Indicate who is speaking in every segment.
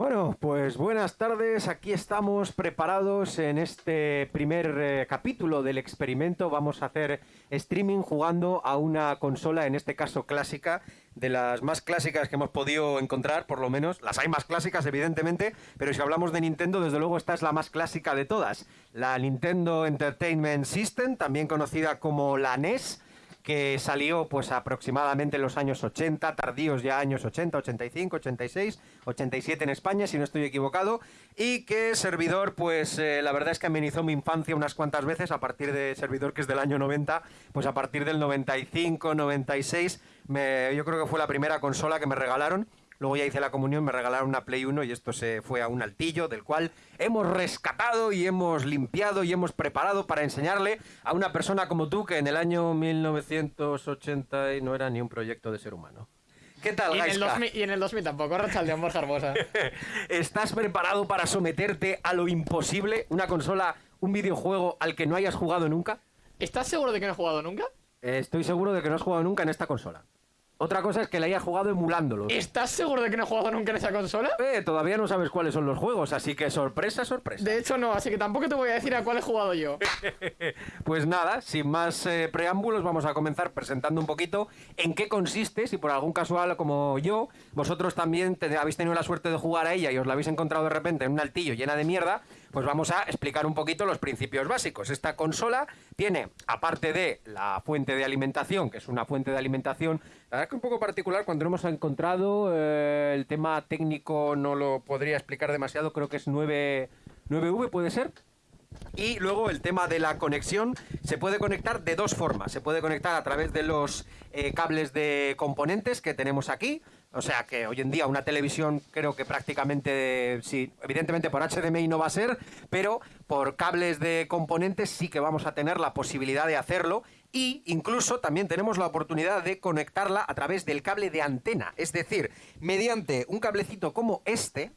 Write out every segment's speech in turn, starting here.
Speaker 1: Bueno, pues buenas tardes. Aquí estamos preparados en este primer eh, capítulo del experimento. Vamos a hacer streaming jugando a una consola, en este caso clásica, de las más clásicas que hemos podido encontrar, por lo menos. Las hay más clásicas, evidentemente, pero si hablamos de Nintendo, desde luego esta es la más clásica de todas. La Nintendo Entertainment System, también conocida como la NES que salió pues aproximadamente en los años 80, tardíos ya años 80, 85, 86, 87 en España, si no estoy equivocado, y que servidor, pues eh, la verdad es que amenizó mi infancia unas cuantas veces a partir de servidor que es del año 90, pues a partir del 95, 96, me, yo creo que fue la primera consola que me regalaron Luego ya hice la comunión, me regalaron una Play 1 y esto se fue a un altillo del cual hemos rescatado y hemos limpiado y hemos preparado para enseñarle a una persona como tú que en el año 1980 no era ni un proyecto de ser humano. ¿Qué tal,
Speaker 2: y en, el
Speaker 1: Gaiska?
Speaker 2: 2000, y en el 2000 tampoco, Rachaldeón Borja Hermosa.
Speaker 1: ¿Estás preparado para someterte a lo imposible? ¿Una consola, un videojuego al que no hayas jugado nunca?
Speaker 2: ¿Estás seguro de que no he jugado nunca?
Speaker 1: Estoy seguro de que no has jugado nunca en esta consola. Otra cosa es que la hayas jugado emulándolo.
Speaker 2: ¿Estás seguro de que no he jugado nunca en esa consola?
Speaker 1: Eh, todavía no sabes cuáles son los juegos, así que sorpresa, sorpresa.
Speaker 2: De hecho, no, así que tampoco te voy a decir a cuál he jugado yo.
Speaker 1: Pues nada, sin más eh, preámbulos, vamos a comenzar presentando un poquito en qué consiste, si por algún casual como yo, vosotros también te- habéis tenido la suerte de jugar a ella y os la habéis encontrado de repente en un altillo llena de mierda, pues vamos a explicar un poquito los principios básicos. Esta consola tiene, aparte de la fuente de alimentación, que es una fuente de alimentación, la verdad que un poco particular, cuando lo hemos encontrado, eh, el tema técnico no lo podría explicar demasiado, creo que es 9, 9V, ¿puede ser? Y luego el tema de la conexión se puede conectar de dos formas. Se puede conectar a través de los eh, cables de componentes que tenemos aquí. O sea que hoy en día una televisión creo que prácticamente, sí, evidentemente por HDMI no va a ser, pero por cables de componentes sí que vamos a tener la posibilidad de hacerlo. Y incluso también tenemos la oportunidad de conectarla a través del cable de antena. Es decir, mediante un cablecito como este,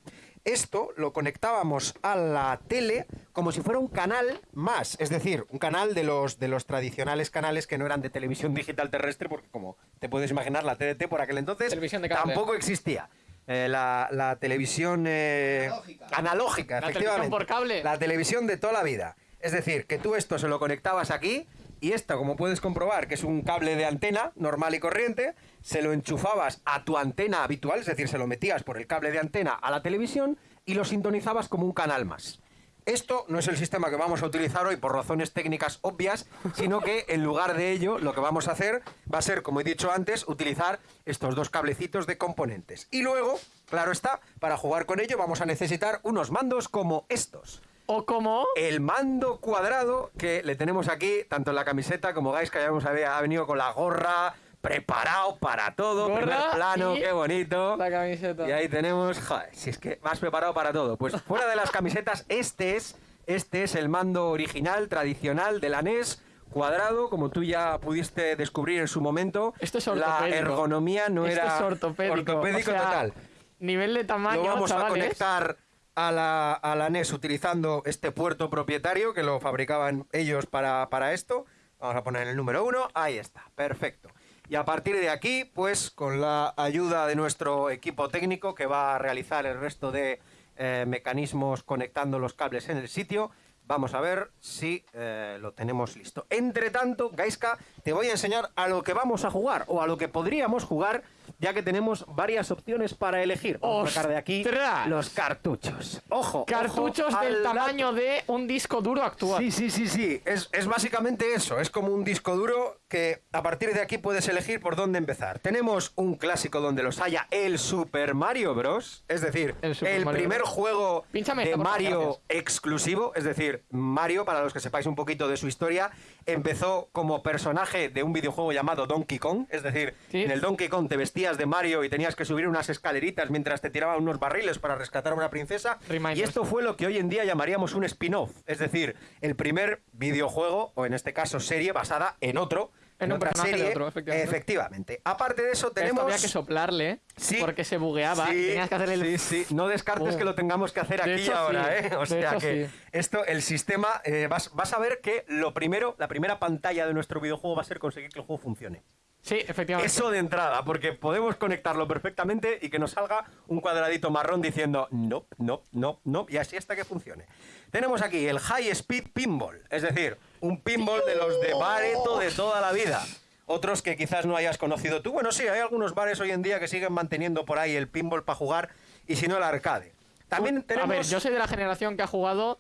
Speaker 1: esto lo conectábamos a la tele como si fuera un canal más, es decir, un canal de los, de los tradicionales canales que no eran de televisión digital terrestre, porque como te puedes imaginar, la TDT por aquel entonces tampoco existía. Eh, la, la televisión eh, analógica,
Speaker 2: La
Speaker 1: efectivamente.
Speaker 2: televisión por cable.
Speaker 1: La televisión de toda la vida. Es decir, que tú esto se lo conectabas aquí y esto, como puedes comprobar, que es un cable de antena normal y corriente, se lo enchufabas a tu antena habitual, es decir, se lo metías por el cable de antena a la televisión y lo sintonizabas como un canal más. Esto no es el sistema que vamos a utilizar hoy por razones técnicas obvias, sino que en lugar de ello lo que vamos a hacer va a ser, como he dicho antes, utilizar estos dos cablecitos de componentes. Y luego, claro está, para jugar con ello vamos a necesitar unos mandos como estos.
Speaker 2: O como...
Speaker 1: El mando cuadrado que le tenemos aquí, tanto en la camiseta como Gais, que ya vemos, ha venido con la gorra, preparado para todo,
Speaker 2: Gorra
Speaker 1: primer plano, qué bonito.
Speaker 2: La camiseta.
Speaker 1: Y ahí tenemos, joder, si es que más preparado para todo. Pues fuera de las camisetas, este es, este es el mando original, tradicional de la NES, cuadrado, como tú ya pudiste descubrir en su momento.
Speaker 2: Esto es
Speaker 1: La
Speaker 2: ortopédico.
Speaker 1: ergonomía no
Speaker 2: Esto
Speaker 1: era
Speaker 2: es ortopédico.
Speaker 1: ortopédico
Speaker 2: O sea,
Speaker 1: total.
Speaker 2: Nivel de tamaño,
Speaker 1: Lo vamos a
Speaker 2: chavales.
Speaker 1: conectar a la, a la NES utilizando este puerto propietario que lo fabricaban ellos para, para esto. Vamos a poner el número uno. Ahí está, perfecto. Y a partir de aquí, pues con la ayuda de nuestro equipo técnico que va a realizar el resto de eh, mecanismos conectando los cables en el sitio, vamos a ver si eh, lo tenemos listo. Entre tanto, Gaiska, te voy a enseñar a lo que vamos a jugar o a lo que podríamos jugar, ya que tenemos varias opciones para elegir. Vamos a sacar de aquí los cartuchos. Ojo,
Speaker 2: Cartuchos
Speaker 1: ojo
Speaker 2: del tamaño
Speaker 1: dato.
Speaker 2: de un disco duro actual.
Speaker 1: Sí, sí, sí, sí. Es, es básicamente eso. Es como un disco duro que a partir de aquí puedes elegir por dónde empezar. Tenemos un clásico donde los haya el Super Mario Bros. Es decir,
Speaker 2: El
Speaker 1: primer
Speaker 2: Bros.
Speaker 1: juego
Speaker 2: Pínchame
Speaker 1: de Mario
Speaker 2: gracias.
Speaker 1: exclusivo. Es decir, Mario, para los que sepáis un poquito de su historia, empezó como personaje de un videojuego llamado Donkey Kong. Es decir,
Speaker 2: Sí.
Speaker 1: en el Donkey Kong te vestías de Mario y tenías que subir unas escaleritas mientras te tiraban unos barriles para rescatar a una princesa.
Speaker 2: Reminders.
Speaker 1: Y esto fue lo que hoy en día llamaríamos un spin-off, es decir, el primer videojuego, o en este caso serie, basada en otro.
Speaker 2: En un de
Speaker 1: serie.
Speaker 2: otro, efectivamente.
Speaker 1: efectivamente. Aparte de eso,
Speaker 2: Esto
Speaker 1: tenemos.
Speaker 2: había que soplarle
Speaker 1: Sí.
Speaker 2: porque se bugueaba.
Speaker 1: Sí,
Speaker 2: Tenías que hacerle el...
Speaker 1: sí, sí. No descartes
Speaker 2: Oh.
Speaker 1: que lo tengamos que hacer
Speaker 2: De
Speaker 1: aquí
Speaker 2: hecho,
Speaker 1: ahora. ¿eh? O
Speaker 2: De
Speaker 1: sea
Speaker 2: hecho,
Speaker 1: que esto, el sistema, eh, vas, vas a ver que lo primero, la primera pantalla de nuestro videojuego va a ser conseguir que el juego funcione.
Speaker 2: Sí, efectivamente.
Speaker 1: Eso de entrada, porque podemos conectarlo perfectamente y que nos salga un cuadradito marrón diciendo no, no, no, no, y así hasta que funcione. Tenemos aquí el High Speed Pinball, es decir, un pinball de los de Bareto de toda la vida. Otros que quizás no hayas conocido tú. Bueno, sí, hay algunos bares hoy en día que siguen manteniendo por ahí el pinball para jugar y si no el arcade. También tenemos...
Speaker 2: A ver, yo soy de la generación que ha jugado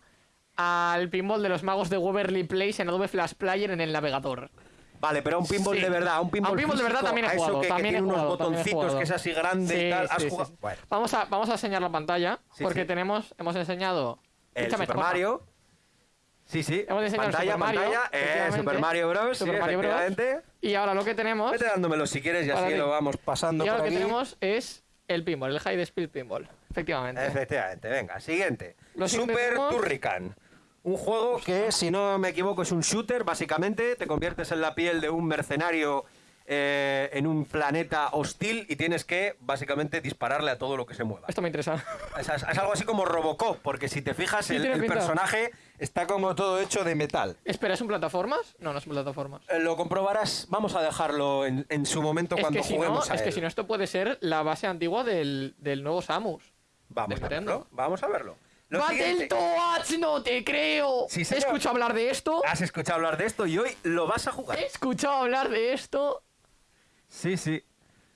Speaker 2: al pinball de los magos de Waverly Place en Adobe Flash Player en el navegador.
Speaker 1: Vale, pero a un pinball
Speaker 2: Sí.
Speaker 1: de verdad, a un pinball,
Speaker 2: A un pinball de verdad
Speaker 1: físico,
Speaker 2: también he
Speaker 1: a eso
Speaker 2: jugado,
Speaker 1: que, que
Speaker 2: también he
Speaker 1: tiene unos
Speaker 2: jugado, he
Speaker 1: botoncitos
Speaker 2: jugado.
Speaker 1: que es así grande
Speaker 2: Sí,
Speaker 1: y tal. ¿Has
Speaker 2: sí,
Speaker 1: jugado? Bueno,
Speaker 2: Vamos, a, vamos a enseñar la pantalla porque tenemos, hemos enseñado...
Speaker 1: el
Speaker 2: Escúchame,
Speaker 1: Super. Mario. Sí, sí.
Speaker 2: Hemos enseñado
Speaker 1: pantalla,
Speaker 2: Super Mario,
Speaker 1: pantalla. Eh. Super Mario Bros.
Speaker 2: Super
Speaker 1: sí,
Speaker 2: Mario Bros.
Speaker 1: efectivamente.
Speaker 2: Y ahora lo que tenemos...
Speaker 1: Vete dándomelo si quieres y así lo vamos pasando
Speaker 2: Y ahora
Speaker 1: por
Speaker 2: lo que
Speaker 1: aquí.
Speaker 2: tenemos es el pinball, el High Speed Pinball. Efectivamente.
Speaker 1: Efectivamente, venga, siguiente.
Speaker 2: Lo siguiente
Speaker 1: Super Turrican. Un juego que, si no me equivoco, es un shooter, básicamente. Te conviertes en la piel de un mercenario eh, en un planeta hostil y tienes que, básicamente, dispararle a todo lo que se mueva.
Speaker 2: Esto me interesa.
Speaker 1: Es, algo así como Robocop, porque si te fijas,
Speaker 2: Sí,
Speaker 1: el,
Speaker 2: tiene
Speaker 1: el
Speaker 2: pinta.
Speaker 1: personaje está como todo hecho de metal.
Speaker 2: Espera, ¿es un plataformas? No, no es un plataformas.
Speaker 1: Eh, Lo comprobarás, vamos a dejarlo en, en su momento
Speaker 2: Es
Speaker 1: cuando
Speaker 2: que, si no,
Speaker 1: juguemos a
Speaker 2: es que si no, esto puede ser la base antigua del, del nuevo Samus.
Speaker 1: Vamos
Speaker 2: Nintendo.
Speaker 1: vamos a verlo.
Speaker 2: ¡Battletoads! ¡No te creo!
Speaker 1: Sí,
Speaker 2: He
Speaker 1: señor.
Speaker 2: escuchado hablar de esto.
Speaker 1: Has escuchado hablar de esto y hoy lo vas a jugar.
Speaker 2: He escuchado hablar de esto.
Speaker 1: Sí, sí.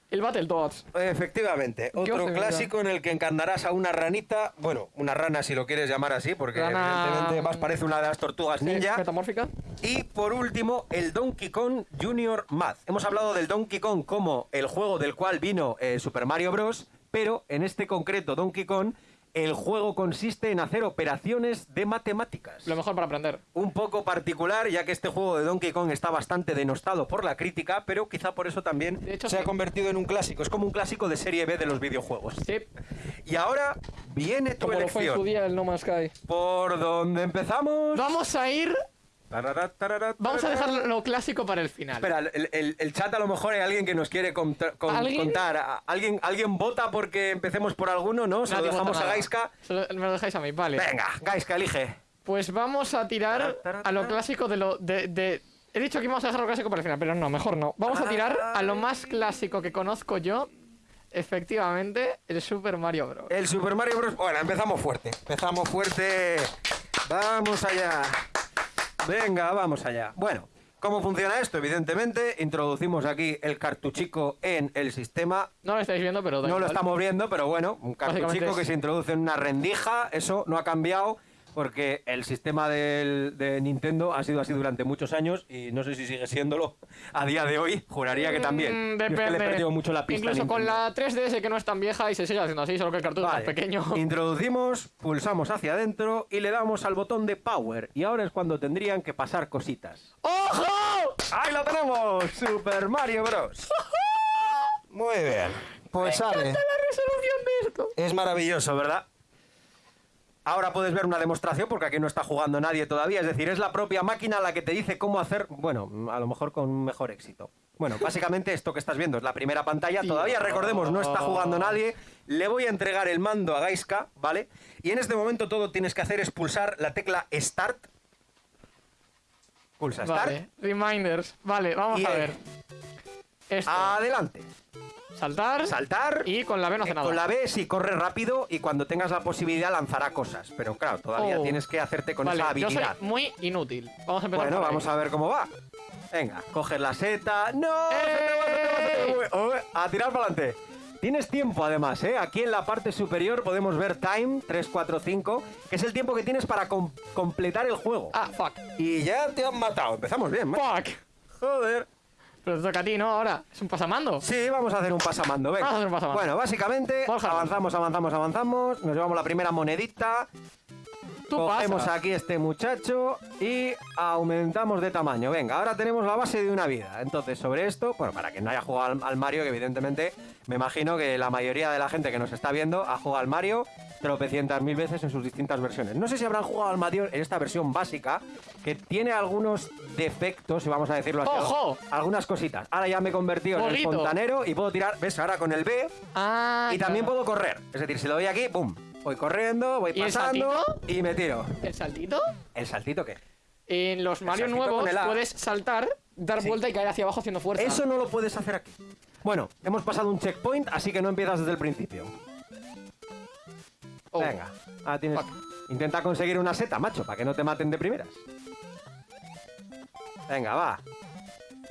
Speaker 2: El Battletoads.
Speaker 1: Efectivamente,
Speaker 2: ¿Qué
Speaker 1: otro clásico en el que encarnarás a una ranita, bueno, una rana si lo quieres llamar así, porque
Speaker 2: Rana-
Speaker 1: evidentemente más parece una de las tortugas ninja.
Speaker 2: Metamórfica.
Speaker 1: Y por último, el Donkey Kong Junior Math. Hemos hablado del Donkey Kong como el juego del cual vino eh, Super Mario Bros., pero en este concreto Donkey Kong, el juego consiste en hacer operaciones de matemáticas.
Speaker 2: Lo mejor para aprender.
Speaker 1: Un poco particular, ya que este juego de Donkey Kong está bastante denostado por la crítica, pero quizá por eso también
Speaker 2: De hecho,
Speaker 1: se ha convertido en un clásico. Es como un clásico de serie B de los videojuegos.
Speaker 2: Sí.
Speaker 1: Y ahora viene tu
Speaker 2: Como lo fue en su
Speaker 1: elección.
Speaker 2: día el No Man's Sky.
Speaker 1: ¿Por dónde empezamos?
Speaker 2: Vamos a ir.
Speaker 1: Tarara, tarara,
Speaker 2: Vamos a dejar lo clásico para el final.
Speaker 1: Espera, el, el- el chat a lo mejor hay alguien que nos quiere conta- con-
Speaker 2: ¿Alguien?
Speaker 1: contar. ¿Alguien, ¿Alguien vota porque empecemos por alguno? ¿No? Se lo dejamos a. Gaiska.
Speaker 2: Se lo- Me lo dejáis a mí, vale.
Speaker 1: Venga, Gaiska, elige.
Speaker 2: Pues vamos a tirar a lo clásico de lo. De, de- He dicho que íbamos a dejar lo clásico para el final, pero no, mejor no. Vamos a tirar a lo más clásico que conozco yo. Efectivamente, el Super Mario Bros.
Speaker 1: El Super Mario Bros. Bueno, empezamos fuerte. Empezamos fuerte. Vamos allá. Venga, vamos allá. Bueno, ¿cómo funciona esto? Evidentemente, introducimos aquí el cartuchico en el sistema.
Speaker 2: No lo estáis viendo, pero
Speaker 1: No lo estamos viendo, pero bueno, un cartuchico que se introduce en una rendija. Eso no ha cambiado porque el sistema del- de Nintendo ha sido así durante muchos años y no sé si sigue siéndolo a día de hoy. Juraría que también.
Speaker 2: Mm,
Speaker 1: Yo es que
Speaker 2: depende.
Speaker 1: le he perdido mucho la pista.
Speaker 2: Incluso con la 3DS que no es tan vieja y se sigue haciendo así, solo que el cartucho
Speaker 1: Vale.
Speaker 2: es más pequeño.
Speaker 1: Introducimos, pulsamos hacia adentro y le damos al botón de Power. Y ahora es cuando tendrían que pasar cositas.
Speaker 2: ¡Ojo!
Speaker 1: ¡Ahí lo tenemos! Super Mario Bros. Muy bien. Pues sale.
Speaker 2: La resolución de esto.
Speaker 1: Es maravilloso, ¿verdad? Ahora puedes ver una demostración porque aquí no está jugando nadie todavía. Es decir, es la propia máquina la que te dice cómo hacer, bueno, a lo mejor con mejor éxito. Bueno, básicamente esto que estás viendo es la primera pantalla. Todavía recordemos, no está jugando nadie. Le voy a entregar el mando a Gaiska, ¿vale? Y en este momento todo tienes que hacer es pulsar la tecla Start. Pulsa Start.
Speaker 2: Vale, reminders. Vale, vamos
Speaker 1: Y
Speaker 2: a ver. Esto.
Speaker 1: Adelante.
Speaker 2: Saltar.
Speaker 1: Saltar.
Speaker 2: Y con la B no hace
Speaker 1: Eh,
Speaker 2: nada.
Speaker 1: Con la B sí corre rápido y cuando tengas la posibilidad lanzará cosas. Pero claro, todavía
Speaker 2: Oh.
Speaker 1: tienes que hacerte con
Speaker 2: vale,
Speaker 1: esa
Speaker 2: yo soy
Speaker 1: habilidad.
Speaker 2: muy inútil. Vamos a empezar
Speaker 1: Bueno, vamos a ver cómo va. Venga, coges la seta. ¡No! Se te va, se te va, se te va. Uy, uy, A tirar para adelante. Tienes tiempo además, ¿eh? Aquí en la parte superior podemos ver time 3, 4, 5, que es el tiempo que tienes para com- completar el juego.
Speaker 2: Ah, fuck.
Speaker 1: Y ya te han matado. Empezamos bien, macho.
Speaker 2: Fuck.
Speaker 1: Joder.
Speaker 2: Pero te toca a ti, ¿no? Ahora. Es un pasamando.
Speaker 1: Sí, vamos a hacer un pasamando, venga.
Speaker 2: Vamos a hacer un pasamando.
Speaker 1: Bueno, básicamente
Speaker 2: Borja.
Speaker 1: avanzamos, avanzamos, avanzamos. Nos llevamos la primera monedita.
Speaker 2: Tú
Speaker 1: Cogemos
Speaker 2: pasas.
Speaker 1: aquí este muchacho y aumentamos de tamaño. Venga, ahora tenemos la base de una vida. Entonces, sobre esto, bueno, para quien no haya jugado al, al Mario, que evidentemente me imagino que la mayoría de la gente que nos está viendo ha jugado al Mario tropecientas mil veces en sus distintas versiones. No sé si habrán jugado al Mario en esta versión básica, que tiene algunos defectos, si vamos a decirlo así.
Speaker 2: ¡Ojo!
Speaker 1: Algunas cositas. Ahora ya me he convertido en el fontanero y puedo tirar, ¿ves? Ahora con el B
Speaker 2: Ah,
Speaker 1: y también puedo correr. Es decir, si lo doy aquí, ¡pum! Voy corriendo, voy
Speaker 2: ¿Y el
Speaker 1: pasando y me tiro.
Speaker 2: ¿El saltito?
Speaker 1: ¿El saltito qué?
Speaker 2: En los Mario nuevos puedes saltar dar
Speaker 1: Sí.
Speaker 2: vuelta y caer hacia abajo haciendo fuerza.
Speaker 1: Eso no lo puedes hacer aquí. Bueno, hemos pasado un checkpoint, así que no empiezas desde el principio.
Speaker 2: Oh.
Speaker 1: Venga, ahora tienes...
Speaker 2: Fuck.
Speaker 1: Intenta conseguir una seta, macho, para que no te maten de primeras. Venga, va.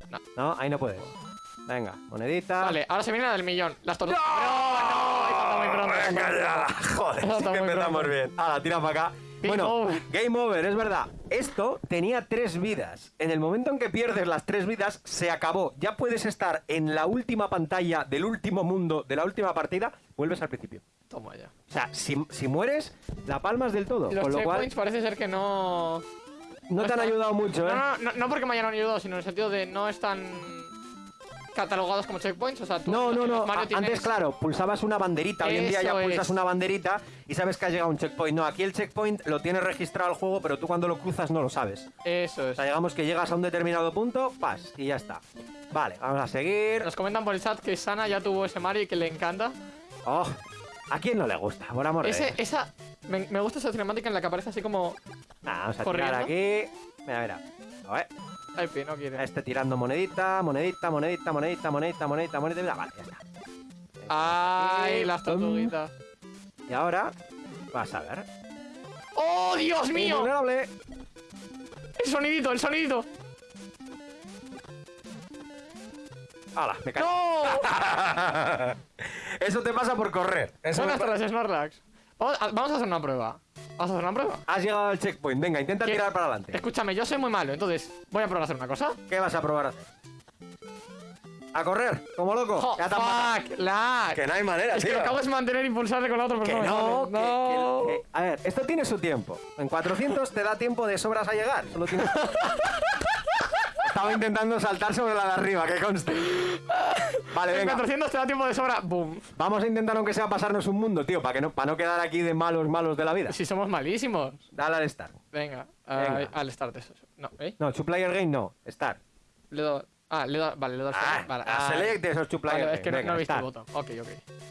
Speaker 2: No.
Speaker 1: No, ahí no puedes. Venga, monedita.
Speaker 2: Vale, ahora se viene la del millón. Las tortugas. ¡No! ¡No! Pronto.
Speaker 1: Venga ya, joder, sí que empezamos
Speaker 2: pronto.
Speaker 1: bien. Ahora, tira para acá.
Speaker 2: Game
Speaker 1: bueno,
Speaker 2: over.
Speaker 1: game over, es verdad. Esto tenía tres vidas. En el momento en que pierdes las tres vidas, se acabó. Ya puedes estar en la última pantalla del último mundo, de la última partida, vuelves al principio.
Speaker 2: Toma ya.
Speaker 1: O sea, si, si mueres, la palmas del todo.
Speaker 2: Los
Speaker 1: con lo cual,
Speaker 2: checkpoints parece ser que no.
Speaker 1: no te han ayudado mucho, ¿eh?
Speaker 2: No, no, no, no porque me hayan ayudado, sino en el sentido de no están catalogados como checkpoints. O sea, tú
Speaker 1: No, no, no.
Speaker 2: Mario tienes-
Speaker 1: Antes, claro, pulsabas una banderita. Hoy en día ya pulsas una banderita y sabes que ha llegado un checkpoint. No, aquí el checkpoint lo tienes registrado al juego, pero tú cuando lo cruzas no lo sabes.
Speaker 2: Eso
Speaker 1: O
Speaker 2: es.
Speaker 1: sea, digamos que llegas a un determinado punto, pas, y ya está. Vale, vamos a seguir.
Speaker 2: Nos comentan por el chat que Sana ya tuvo ese Mario y que le encanta.
Speaker 1: Oh, ¿a quién no le gusta? Por amor de
Speaker 2: Ese,
Speaker 1: Dios.
Speaker 2: esa. Me, me gusta esa cinemática en la que aparece así como.
Speaker 1: Nah, vamos a
Speaker 2: corriendo.
Speaker 1: tirar aquí. Mira, mira. A ver,
Speaker 2: Ay, pi, no quiere.
Speaker 1: este tirando monedita, monedita, monedita, monedita, monedita, monedita, monedita. Vale, ya está.
Speaker 2: Ay, las
Speaker 1: Pum.
Speaker 2: tortuguitas.
Speaker 1: Y ahora, vas a ver.
Speaker 2: ¡Oh, Dios mío!
Speaker 1: Invulnerable.
Speaker 2: El sonidito, el sonidito.
Speaker 1: ¡Hala! Me.
Speaker 2: ¡No!
Speaker 1: Eso te pasa por correr. Eso
Speaker 2: Buenas tardes, Snorlax. Vamos a, hacer una prueba. Vamos a hacer una prueba.
Speaker 1: Has llegado al checkpoint. Venga, intenta
Speaker 2: ¿Qué?
Speaker 1: tirar para adelante.
Speaker 2: Escúchame, yo soy muy malo, entonces voy a probar a hacer una cosa.
Speaker 1: ¿Qué vas a probar a hacer? ¿A correr? ¿Como loco?
Speaker 2: ¡Jo,
Speaker 1: Ya
Speaker 2: fuck!
Speaker 1: Que no hay manera,
Speaker 2: Es que
Speaker 1: tío.
Speaker 2: acabo de mantener e impulsarle con la otra
Speaker 1: Que
Speaker 2: persona.
Speaker 1: no, que-
Speaker 2: no.
Speaker 1: que- que- A ver, esto tiene su tiempo. En 400 te da tiempo de sobras a llegar. Solo tienes... Estaba intentando saltar sobre la de arriba, que conste. Vale,
Speaker 2: En
Speaker 1: venga.
Speaker 2: 400 te da tiempo de sobra. ¡Boom!
Speaker 1: Vamos a intentar, aunque sea, pasarnos un mundo, tío, para que no, para no quedar aquí de malos, malos de la vida.
Speaker 2: Si somos malísimos.
Speaker 1: Dale al start.
Speaker 2: Venga,
Speaker 1: Venga.
Speaker 2: ay, al start eso. No, ¿eh?
Speaker 1: No, two player game no. Start.
Speaker 2: Le doy. Ah, le doy. Vale, le al
Speaker 1: Ah,
Speaker 2: vale. ah,
Speaker 1: select esos two player
Speaker 2: vale,
Speaker 1: game.
Speaker 2: es que no,
Speaker 1: Venga,
Speaker 2: no he visto el botón. Ok, ok.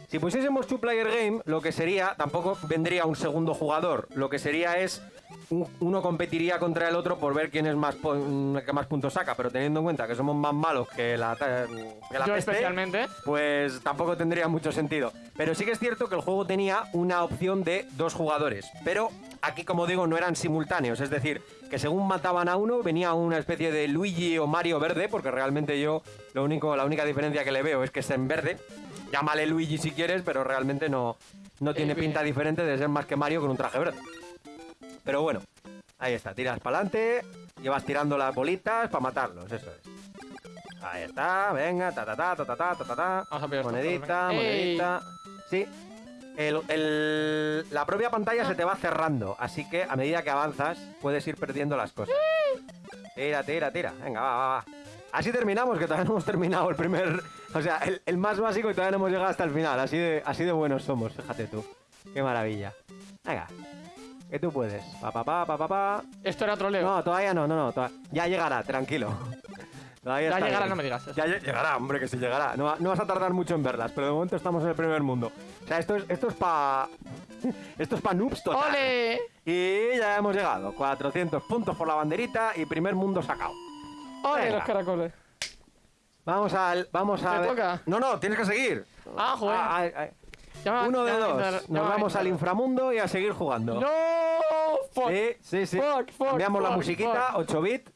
Speaker 1: Si pusiésemos two player game, lo que sería, tampoco vendría un segundo jugador. Lo que sería es un- uno competiría contra el otro por ver quién es más po- que más puntos saca, pero teniendo en cuenta que somos más malos que la, que la
Speaker 2: Yo
Speaker 1: peste,
Speaker 2: especialmente.
Speaker 1: pues tampoco tendría mucho sentido. Pero sí que es cierto que el juego tenía una opción de dos jugadores, pero aquí como digo no eran simultáneos, es decir, que según mataban a uno venía una especie de Luigi o Mario verde, porque realmente yo lo único la única diferencia que le veo es que es en verde. Llámale Luigi si quieres, pero realmente no no tiene pinta diferente de ser más que Mario con un traje verde. Pero bueno, ahí está, tiras para adelante, llevas tirando las bolitas para matarlos, eso es. Ahí está, venga, ta ta ta ta ta ta ta ta Monedita, monedita. Sí. El- el- la propia pantalla se te va cerrando, así que a medida que avanzas puedes ir perdiendo las cosas. Tira, tira, tira. Venga, va, va, va. Así terminamos, que todavía no hemos terminado el primer... O sea, el, el más básico y todavía no hemos llegado hasta el final. Así de, así de buenos somos, fíjate tú. Qué maravilla. Venga. Que tú puedes. Pa, pa, pa, pa, pa, pa.
Speaker 2: Esto era troleo.
Speaker 1: No, todavía no, no, no. Ya llegará, tranquilo.
Speaker 2: Ya
Speaker 1: está
Speaker 2: llegará, no me digas eso.
Speaker 1: Ya lle- llegará, hombre, que sí llegará. No, va- no vas a tardar mucho en verlas, pero de momento estamos en el primer mundo. O sea, esto es, esto es pa... esto es pa noobs total.
Speaker 2: ¡Ole!
Speaker 1: Y ya hemos llegado. 400 puntos por la banderita y primer mundo sacado.
Speaker 2: ¡Ole
Speaker 1: Venga.
Speaker 2: los caracoles!
Speaker 1: Vamos al... Vamos a
Speaker 2: ¿Me
Speaker 1: ver-
Speaker 2: toca?
Speaker 1: No, no, tienes que seguir.
Speaker 2: Ah, joder.
Speaker 1: Ah,
Speaker 2: va-
Speaker 1: Uno de
Speaker 2: va
Speaker 1: dos.
Speaker 2: entrar-
Speaker 1: Nos
Speaker 2: va
Speaker 1: vamos al inframundo y a seguir jugando.
Speaker 2: ¡No! ¡Fuck!
Speaker 1: Sí, sí, sí.
Speaker 2: Fuck, fuck,
Speaker 1: Cambiamos la musiquita, 8 bit.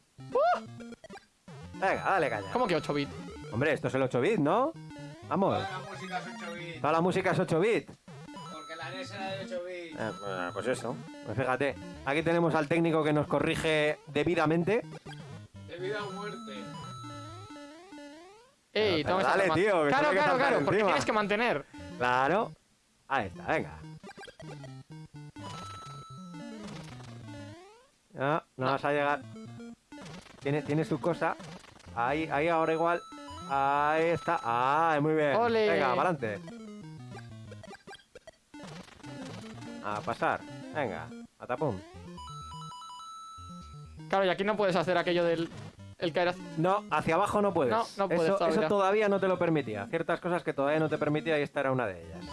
Speaker 1: Venga, dale caña.
Speaker 2: ¿Cómo que 8 bits?
Speaker 1: Hombre, esto es el 8 bit, ¿no? Vamos.
Speaker 3: Toda la música es 8 bits.
Speaker 1: Toda la música es 8 bit.
Speaker 3: Porque la NES era de 8 bits.
Speaker 1: Eh, pues- pues eso. Pues fíjate. Aquí tenemos al técnico que nos corrige debidamente.
Speaker 3: De vida o muerte.
Speaker 2: ¡Ey!
Speaker 1: pero
Speaker 2: toma esa
Speaker 1: dale, tío, que
Speaker 2: Claro, claro, claro, porque
Speaker 1: encima.
Speaker 2: tienes que mantener.
Speaker 1: Claro. Ahí está, venga. No, no vas a llegar. Tiene, tiene su cosa. Ahí, ahí ahora igual. Ahí está. Ah, muy bien.
Speaker 2: Ole.
Speaker 1: Venga, para adelante. A pasar. Venga, a tapón.
Speaker 2: Claro, y aquí no puedes hacer aquello del el caer hacia...
Speaker 1: No, hacia abajo no puedes.
Speaker 2: No, no puedes
Speaker 1: eso,
Speaker 2: todavía.
Speaker 1: eso todavía no te lo permitía. Ciertas cosas que todavía no te permitía y esta era una de ellas.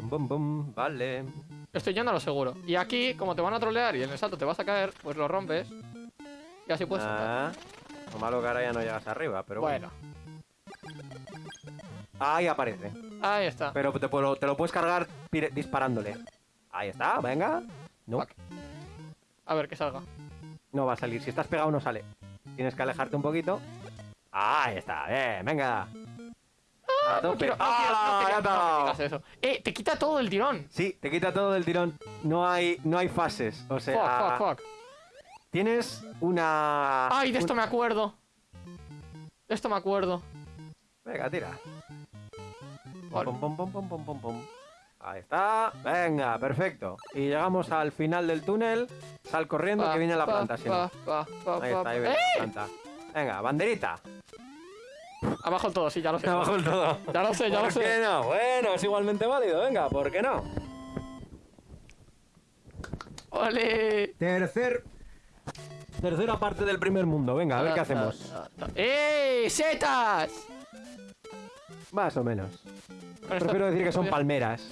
Speaker 1: Bum, bum, bum. Vale.
Speaker 2: Estoy yendo a lo seguro. Y aquí, como te van a trolear y en el salto te vas a caer, pues lo rompes. Y así puedes saltar.
Speaker 1: Ah. Lo malo que ahora ya no llegas arriba, pero bueno.
Speaker 2: Bueno,
Speaker 1: Ahí aparece.
Speaker 2: ahí está.
Speaker 1: Pero te, puedo- te lo puedes cargar disparándole. Ahí está, venga. No,
Speaker 2: Fuck. A ver, que salga.
Speaker 1: no va a salir. Si estás pegado no sale. Tienes que alejarte un poquito. Ahí está, bien, venga. A
Speaker 2: No
Speaker 1: tope.
Speaker 2: quiero, no quiero, no
Speaker 1: ¡Hala!
Speaker 2: quería-
Speaker 1: ¡Ya
Speaker 2: no
Speaker 1: te ha
Speaker 2: me
Speaker 1: dado!
Speaker 2: digas eso. Eh, te quita todo el tirón.
Speaker 1: Sí, te quita todo del tirón. No hay, no hay fases. O sea,
Speaker 2: Fuck, fuck, fuck.
Speaker 1: Tienes una.
Speaker 2: Ay, de esto
Speaker 1: un-
Speaker 2: me acuerdo. De esto me acuerdo.
Speaker 1: Venga, tira.
Speaker 2: Vale.
Speaker 1: Pum, pum, pum, pum, pum, pum, pum. Ahí está. Venga, perfecto. Y llegamos al final del túnel. Sal corriendo
Speaker 2: Pa,
Speaker 1: que viene la
Speaker 2: pa,
Speaker 1: planta, si no.
Speaker 2: pa, pa, pa,
Speaker 1: Ahí
Speaker 2: pa,
Speaker 1: está, ahí viene
Speaker 2: ¡Eh!
Speaker 1: la planta. Venga, banderita.
Speaker 2: Abajo el todo, sí, ya lo sé.
Speaker 1: Abajo el todo.
Speaker 2: Ya lo sé, ya lo
Speaker 1: ¿Por qué
Speaker 2: sé.
Speaker 1: no? Bueno, es igualmente válido. Venga, ¿por qué no?
Speaker 2: ¡Ole!
Speaker 1: Tercer. Tercera parte del primer mundo. Venga, a ver qué hacemos.
Speaker 2: ¡Eh! ¡Setas!
Speaker 1: Más o menos. Prefiero decir que son palmeras.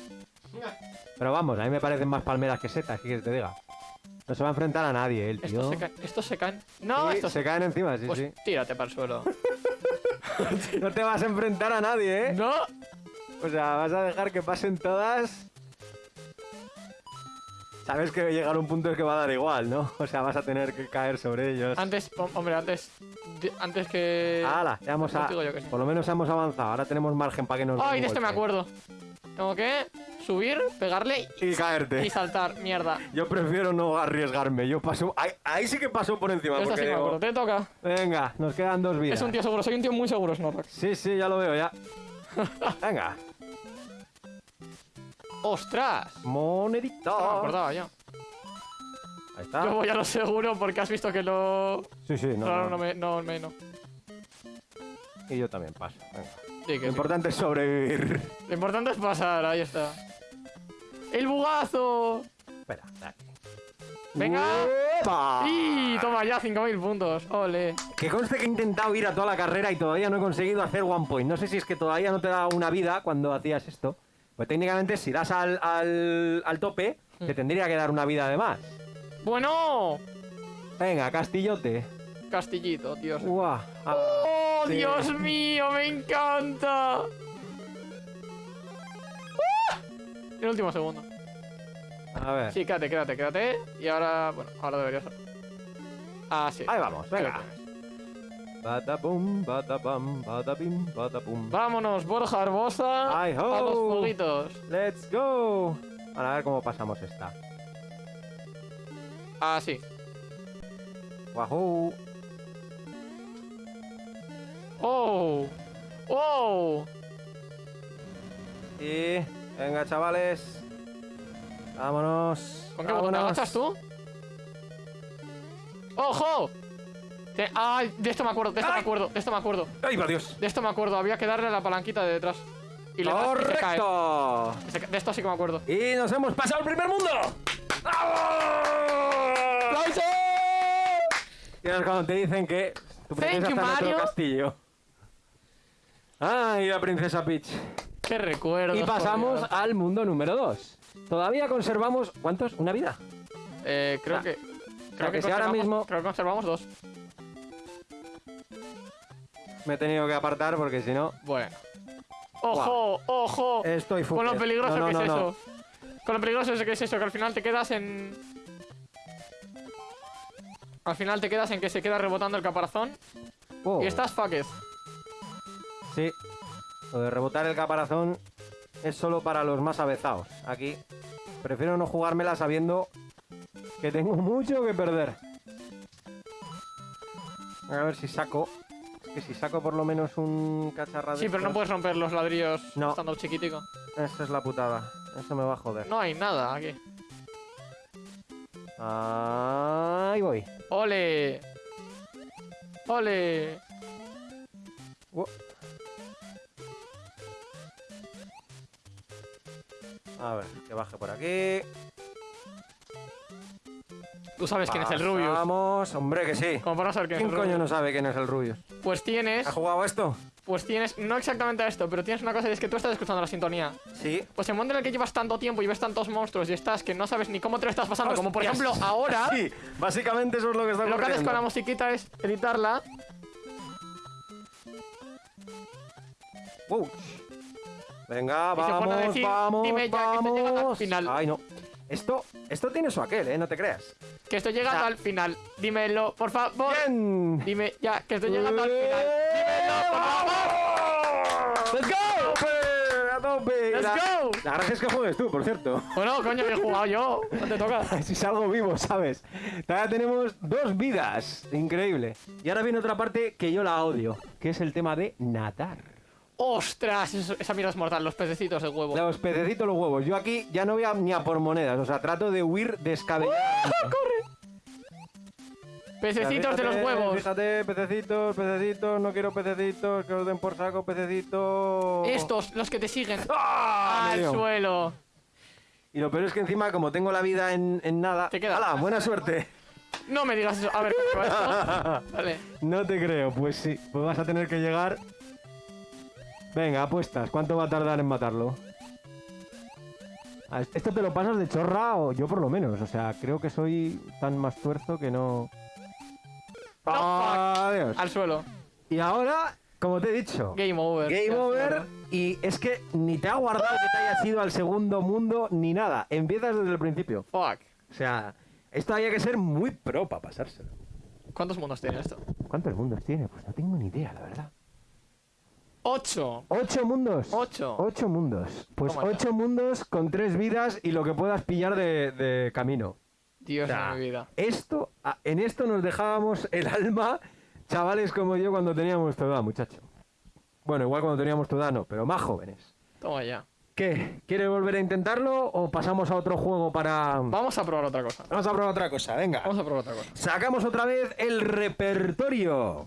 Speaker 1: Pero vamos, a mí me parecen más palmeras que setas, ¿qué quieres que te diga? No se va a enfrentar a nadie, el tío.
Speaker 2: Estos se caen. Estos se caen. No,
Speaker 1: Sí,
Speaker 2: estos
Speaker 1: se caen encima, sí,
Speaker 2: Pues
Speaker 1: sí.
Speaker 2: tírate para el suelo.
Speaker 1: No te vas a enfrentar a nadie, ¿eh?
Speaker 2: ¡No!
Speaker 1: O sea, vas a dejar que pasen todas. Sabes que llegar a un punto es que va a dar igual, ¿no? O sea, vas a tener que caer sobre ellos.
Speaker 2: Antes, hom- hombre, antes. Antes que.
Speaker 1: ¡Hala! Ya hemos a...
Speaker 2: Contigo yo que sí.
Speaker 1: Por lo menos hemos avanzado. Ahora tenemos margen para que nos.
Speaker 2: ¡Ay, de este me acuerdo! Tengo que subir, pegarle
Speaker 1: Y caerte.
Speaker 2: y saltar. Mierda.
Speaker 1: Yo prefiero no arriesgarme. Yo paso. Ahí, ahí sí que paso por encima. Porque
Speaker 2: sí
Speaker 1: digo.
Speaker 2: Te toca.
Speaker 1: Venga, nos quedan dos vidas.
Speaker 2: Es un tío seguro. Soy un tío muy seguro, Snorlax.
Speaker 1: Sí, sí, ya lo veo, ya. Venga.
Speaker 2: ¡Ostras!
Speaker 1: Monedita.
Speaker 2: No me acordaba yo.
Speaker 1: Ahí está.
Speaker 2: Yo voy a lo seguro porque has visto que lo.
Speaker 1: Sí, sí, no.
Speaker 2: Claro,
Speaker 1: no.
Speaker 2: no me. No, me. No.
Speaker 1: Y yo también paso. Venga.
Speaker 2: Sí, que
Speaker 1: Lo
Speaker 2: sí.
Speaker 1: importante es sobrevivir.
Speaker 2: Lo importante es pasar, ahí está. ¡El bugazo!
Speaker 1: Espera, dale.
Speaker 2: Venga.
Speaker 1: ¡Epa!
Speaker 2: ¡Y! Toma ya, 5.000 puntos. ¡Ole!
Speaker 1: Que conste que he intentado ir a toda la carrera y todavía no he conseguido hacer one point. No sé si es que todavía no te da una vida cuando hacías esto. Pues técnicamente si das al, al, al tope,
Speaker 2: Hmm.
Speaker 1: te tendría que dar una vida de más.
Speaker 2: ¡Bueno!
Speaker 1: Venga, castillote.
Speaker 2: Castillito, Dios.
Speaker 1: Guau. Ah,
Speaker 2: ¡Oh,
Speaker 1: sí.
Speaker 2: Dios mío! ¡Me encanta! ¡Ah! El último segundo.
Speaker 1: A ver.
Speaker 2: Sí, quédate, quédate, quédate. Y ahora, bueno, ahora deberías. Ah, sí.
Speaker 1: Ahí vamos, venga. Badabum, badabam, badabim, badabum.
Speaker 2: Vámonos, Borja
Speaker 1: ho.
Speaker 2: A los jueguitos.
Speaker 1: Let's go. Ahora a ver cómo pasamos esta.
Speaker 2: Ah, sí.
Speaker 1: Wahoo.
Speaker 2: ¡Oh! ¡Oh!
Speaker 1: Y venga, chavales. Vámonos.
Speaker 2: ¿Con qué botón
Speaker 1: vámonos.
Speaker 2: agachas tú? ¡Ojo! Te- ¡Ay! De esto me acuerdo, de esto me acuerdo, de esto me acuerdo.
Speaker 1: ¡Ay, por Dios!
Speaker 2: De esto me acuerdo, había que darle a la palanquita de detrás. Y le y se cae. De esto sí que me acuerdo.
Speaker 1: Y nos hemos pasado el primer mundo. ¡Vamos!
Speaker 2: ¡Aplausos!
Speaker 1: Y ahora cuando te dicen que tu
Speaker 2: Thank
Speaker 1: princesa
Speaker 2: you,
Speaker 1: en otro castillo. ¡Ay, la princesa Peach!
Speaker 2: ¡Qué recuerdo!
Speaker 1: Y pasamos al mundo número 2. Todavía conservamos... ¿Cuántos? ¿Una vida?
Speaker 2: Eh, creo
Speaker 1: Ah.
Speaker 2: que. Creo
Speaker 1: que
Speaker 2: que,
Speaker 1: si ahora mismo-
Speaker 2: Creo que conservamos dos.
Speaker 1: Me he tenido que apartar porque si no...
Speaker 2: Bueno. ¡Ojo! ¡Ojo!
Speaker 1: Estoy
Speaker 2: Con lo peligroso
Speaker 1: No, no,
Speaker 2: que
Speaker 1: no,
Speaker 2: es
Speaker 1: no.
Speaker 2: eso. Con lo peligroso que es eso, que al final te quedas en. Al final te quedas en que se queda rebotando el caparazón
Speaker 1: Oh,
Speaker 2: y estás fucked.
Speaker 1: Sí. Lo de rebotar el caparazón es solo para los más avezados. Aquí prefiero no jugármela sabiendo que tengo mucho que perder. A ver si saco. Que si saco por lo menos un cacharra de
Speaker 2: Sí, pero no puedes romper los ladrillos
Speaker 1: No.
Speaker 2: estando chiquitico.
Speaker 1: Esa es la putada. Eso me va a joder.
Speaker 2: No hay nada aquí.
Speaker 1: Ahí voy.
Speaker 2: ¡Ole! ¡Ole!
Speaker 1: A ver, que baje por aquí.
Speaker 2: Tú sabes quién es el Rubius.
Speaker 1: Vamos, hombre, que sí.
Speaker 2: ¿Cómo para saber quién,
Speaker 1: ¿Quién es
Speaker 2: el
Speaker 1: coño no sabe quién es el Rubius?
Speaker 2: Pues tienes...
Speaker 1: ha jugado esto?
Speaker 2: Pues tienes, no exactamente esto, pero tienes una cosa y es que tú estás escuchando la sintonía.
Speaker 1: Sí.
Speaker 2: Pues en el mundo en el que llevas tanto tiempo y ves tantos monstruos y estás que no sabes ni cómo te lo estás pasando, como por ejemplo ahora.
Speaker 1: Sí, básicamente eso es lo que está ocurriendo.
Speaker 2: Lo que haces con la musiquita es editarla.
Speaker 1: Wow. Venga, vamos, vamos,
Speaker 2: Dime ya
Speaker 1: vamos.
Speaker 2: Que final.
Speaker 1: Ay, no. Esto, esto tiene su aquel, ¿eh? No te creas.
Speaker 2: Que estoy llegando
Speaker 1: Ya.
Speaker 2: al final. Dímelo, por favor.
Speaker 1: Bien.
Speaker 2: Dime ya, que estoy llegando al final. Dímelo, por favor.
Speaker 1: ¡Let's go! ¡A tope!
Speaker 2: Let's
Speaker 1: La-
Speaker 2: go.
Speaker 1: La gracia es que juegues tú, por cierto.
Speaker 2: Bueno, coño, que he jugado yo. No te toca.
Speaker 1: Si salgo vivo, ¿sabes? Todavía tenemos dos vidas. Increíble. Y ahora viene otra parte que yo la odio, que es el tema de nadar.
Speaker 2: ¡Ostras! eso- esa mira es mortal, los pececitos de huevo.
Speaker 1: Los pececitos, los huevos. Yo aquí ya no voy a, ni a por monedas, o sea, trato de huir descabelladamente.
Speaker 2: Pececitos de los huevos.
Speaker 1: Fíjate, pececitos, pececitos, no quiero pececitos, que os den por saco, pececitos.
Speaker 2: Estos, los que te siguen.
Speaker 1: ¡Ah! me
Speaker 2: Al suelo.
Speaker 1: Y lo peor es que encima, como tengo la vida en, en nada.
Speaker 2: Te queda.
Speaker 1: ¡Hala! Buena suerte.
Speaker 2: No me digas eso. A ver, ¿cómo va esto? Vale.
Speaker 1: No te creo, pues sí. Pues vas a tener que llegar. Venga, apuestas. ¿Cuánto va a tardar en matarlo? Ah, ¿Esto te lo pasas de chorra o yo por lo menos? O sea, creo que soy tan más tuerzo que no.
Speaker 2: No, fuck.
Speaker 1: Adiós.
Speaker 2: Al suelo.
Speaker 1: Y ahora, como te he dicho,
Speaker 2: Game over.
Speaker 1: game over. Y es que ni te ha guardado que te hayas ido al segundo mundo ni nada. Empiezas desde el principio.
Speaker 2: Fuck.
Speaker 1: O sea, esto había que ser muy pro para pasárselo.
Speaker 2: ¿Cuántos mundos tiene esto?
Speaker 1: ¿Cuántos mundos tiene? Pues no tengo ni idea, la verdad.
Speaker 2: ¡Ocho!
Speaker 1: ¿Ocho mundos?
Speaker 2: Ocho.
Speaker 1: Ocho mundos. Pues
Speaker 2: Toma ya.
Speaker 1: ocho mundos con tres vidas y lo que puedas pillar de, de camino.
Speaker 2: Dios
Speaker 1: O sea,
Speaker 2: de mi vida.
Speaker 1: Esto, en esto nos dejábamos el alma, chavales como yo, cuando teníamos tu edad, muchacho. Bueno, igual cuando teníamos tu edad no, pero más jóvenes.
Speaker 2: Toma ya.
Speaker 1: ¿Qué? ¿Quieres volver a intentarlo o pasamos a otro juego para...?
Speaker 2: Vamos a probar otra cosa.
Speaker 1: Vamos a probar otra cosa, venga.
Speaker 2: Vamos a probar otra cosa.
Speaker 1: Sacamos otra vez el repertorio.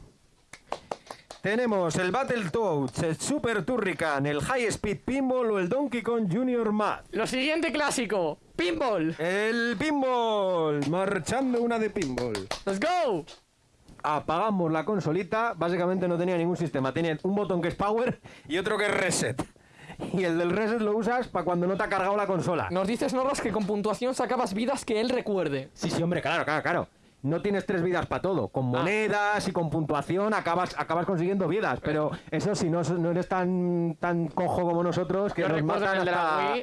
Speaker 1: Tenemos el Battletoads, el Super Turrican, el High Speed Pinball o el Donkey Kong Junior Math.
Speaker 2: Lo siguiente clásico. Pinball.
Speaker 1: El Pinball, marchando una de Pinball.
Speaker 2: Let's go.
Speaker 1: Apagamos la consolita, básicamente no tenía ningún sistema, tenía un botón que es Power y otro que es Reset. Y el del Reset lo usas para cuando no te ha cargado la consola.
Speaker 2: Nos dices, Norros, que con puntuación sacabas vidas que él recuerde.
Speaker 1: Sí, sí, hombre, claro, claro, claro. No tienes tres vidas para todo. Con monedas y con puntuación acabas, acabas consiguiendo vidas. Pero eso si no, no eres tan, tan cojo como nosotros, que
Speaker 2: Yo
Speaker 1: nos matan hasta-.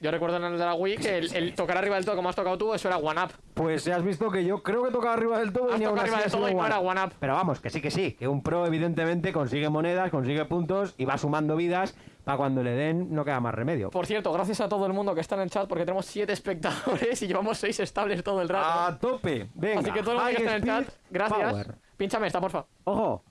Speaker 2: Yo recuerdo en el de la Wii que el, el tocar arriba del todo, como has tocado tú, eso era one up.
Speaker 1: Pues ya has visto que yo creo que tocaba arriba del todo
Speaker 2: Has
Speaker 1: y aún
Speaker 2: arriba del todo y no era one up.
Speaker 1: Pero vamos, que sí, que sí. Que un pro evidentemente consigue monedas, consigue puntos y va sumando vidas para cuando le den no queda más remedio.
Speaker 2: Por cierto, gracias a todo el mundo que está en el chat porque tenemos 7 espectadores y llevamos 6 estables todo el rato.
Speaker 1: A tope. Venga.
Speaker 2: Así que todo el mundo que está en el chat, gracias.
Speaker 1: power.
Speaker 2: Pínchame esta, porfa.
Speaker 1: Ojo.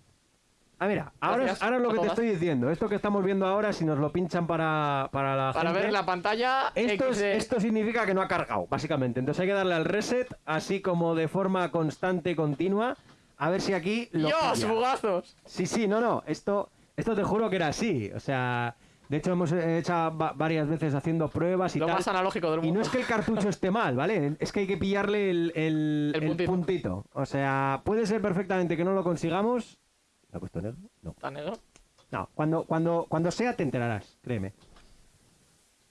Speaker 1: Ah, mira, ahora es,
Speaker 2: Gracias
Speaker 1: ahora es lo que te estoy diciendo. Esto que estamos viendo ahora, si nos lo pinchan para, para la
Speaker 2: Para
Speaker 1: gente,
Speaker 2: ver la pantalla.
Speaker 1: Esto, es- esto significa que no ha cargado, básicamente. Entonces hay que darle al reset, así como de forma constante y continua, a ver si aquí lo
Speaker 2: ¡Dios,
Speaker 1: pilla.
Speaker 2: bugazos!
Speaker 1: Sí, sí, no, no. Esto, esto te juro que era así. O sea, de hecho hemos hecho va- varias veces haciendo pruebas y
Speaker 2: Lo
Speaker 1: tal.
Speaker 2: más analógico del
Speaker 1: Y
Speaker 2: mundo.
Speaker 1: no es que el cartucho esté mal, ¿vale? Es que hay que pillarle el, el-
Speaker 2: El
Speaker 1: el
Speaker 2: puntito.
Speaker 1: puntito. O sea, puede ser perfectamente que no lo consigamos. ¿Lo ha puesto negro? No.
Speaker 2: ¿Está negro?
Speaker 1: No, cuando, cuando, cuando sea te enterarás, créeme.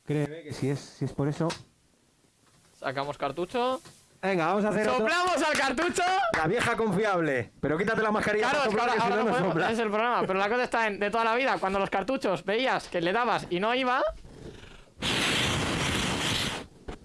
Speaker 1: Créeme que si es, si es por eso.
Speaker 2: Sacamos cartucho.
Speaker 1: Venga, vamos a hacer otro-
Speaker 2: ¡Soplamos al cartucho!
Speaker 1: la vieja confiable. Pero quítate la mascarilla
Speaker 2: Claro,
Speaker 1: soplar,
Speaker 2: ahora,
Speaker 1: no,
Speaker 2: podemos,
Speaker 1: sopla.
Speaker 2: es el problema. Pero la cosa está en de toda la vida. Cuando los cartuchos veías que le dabas y no iba,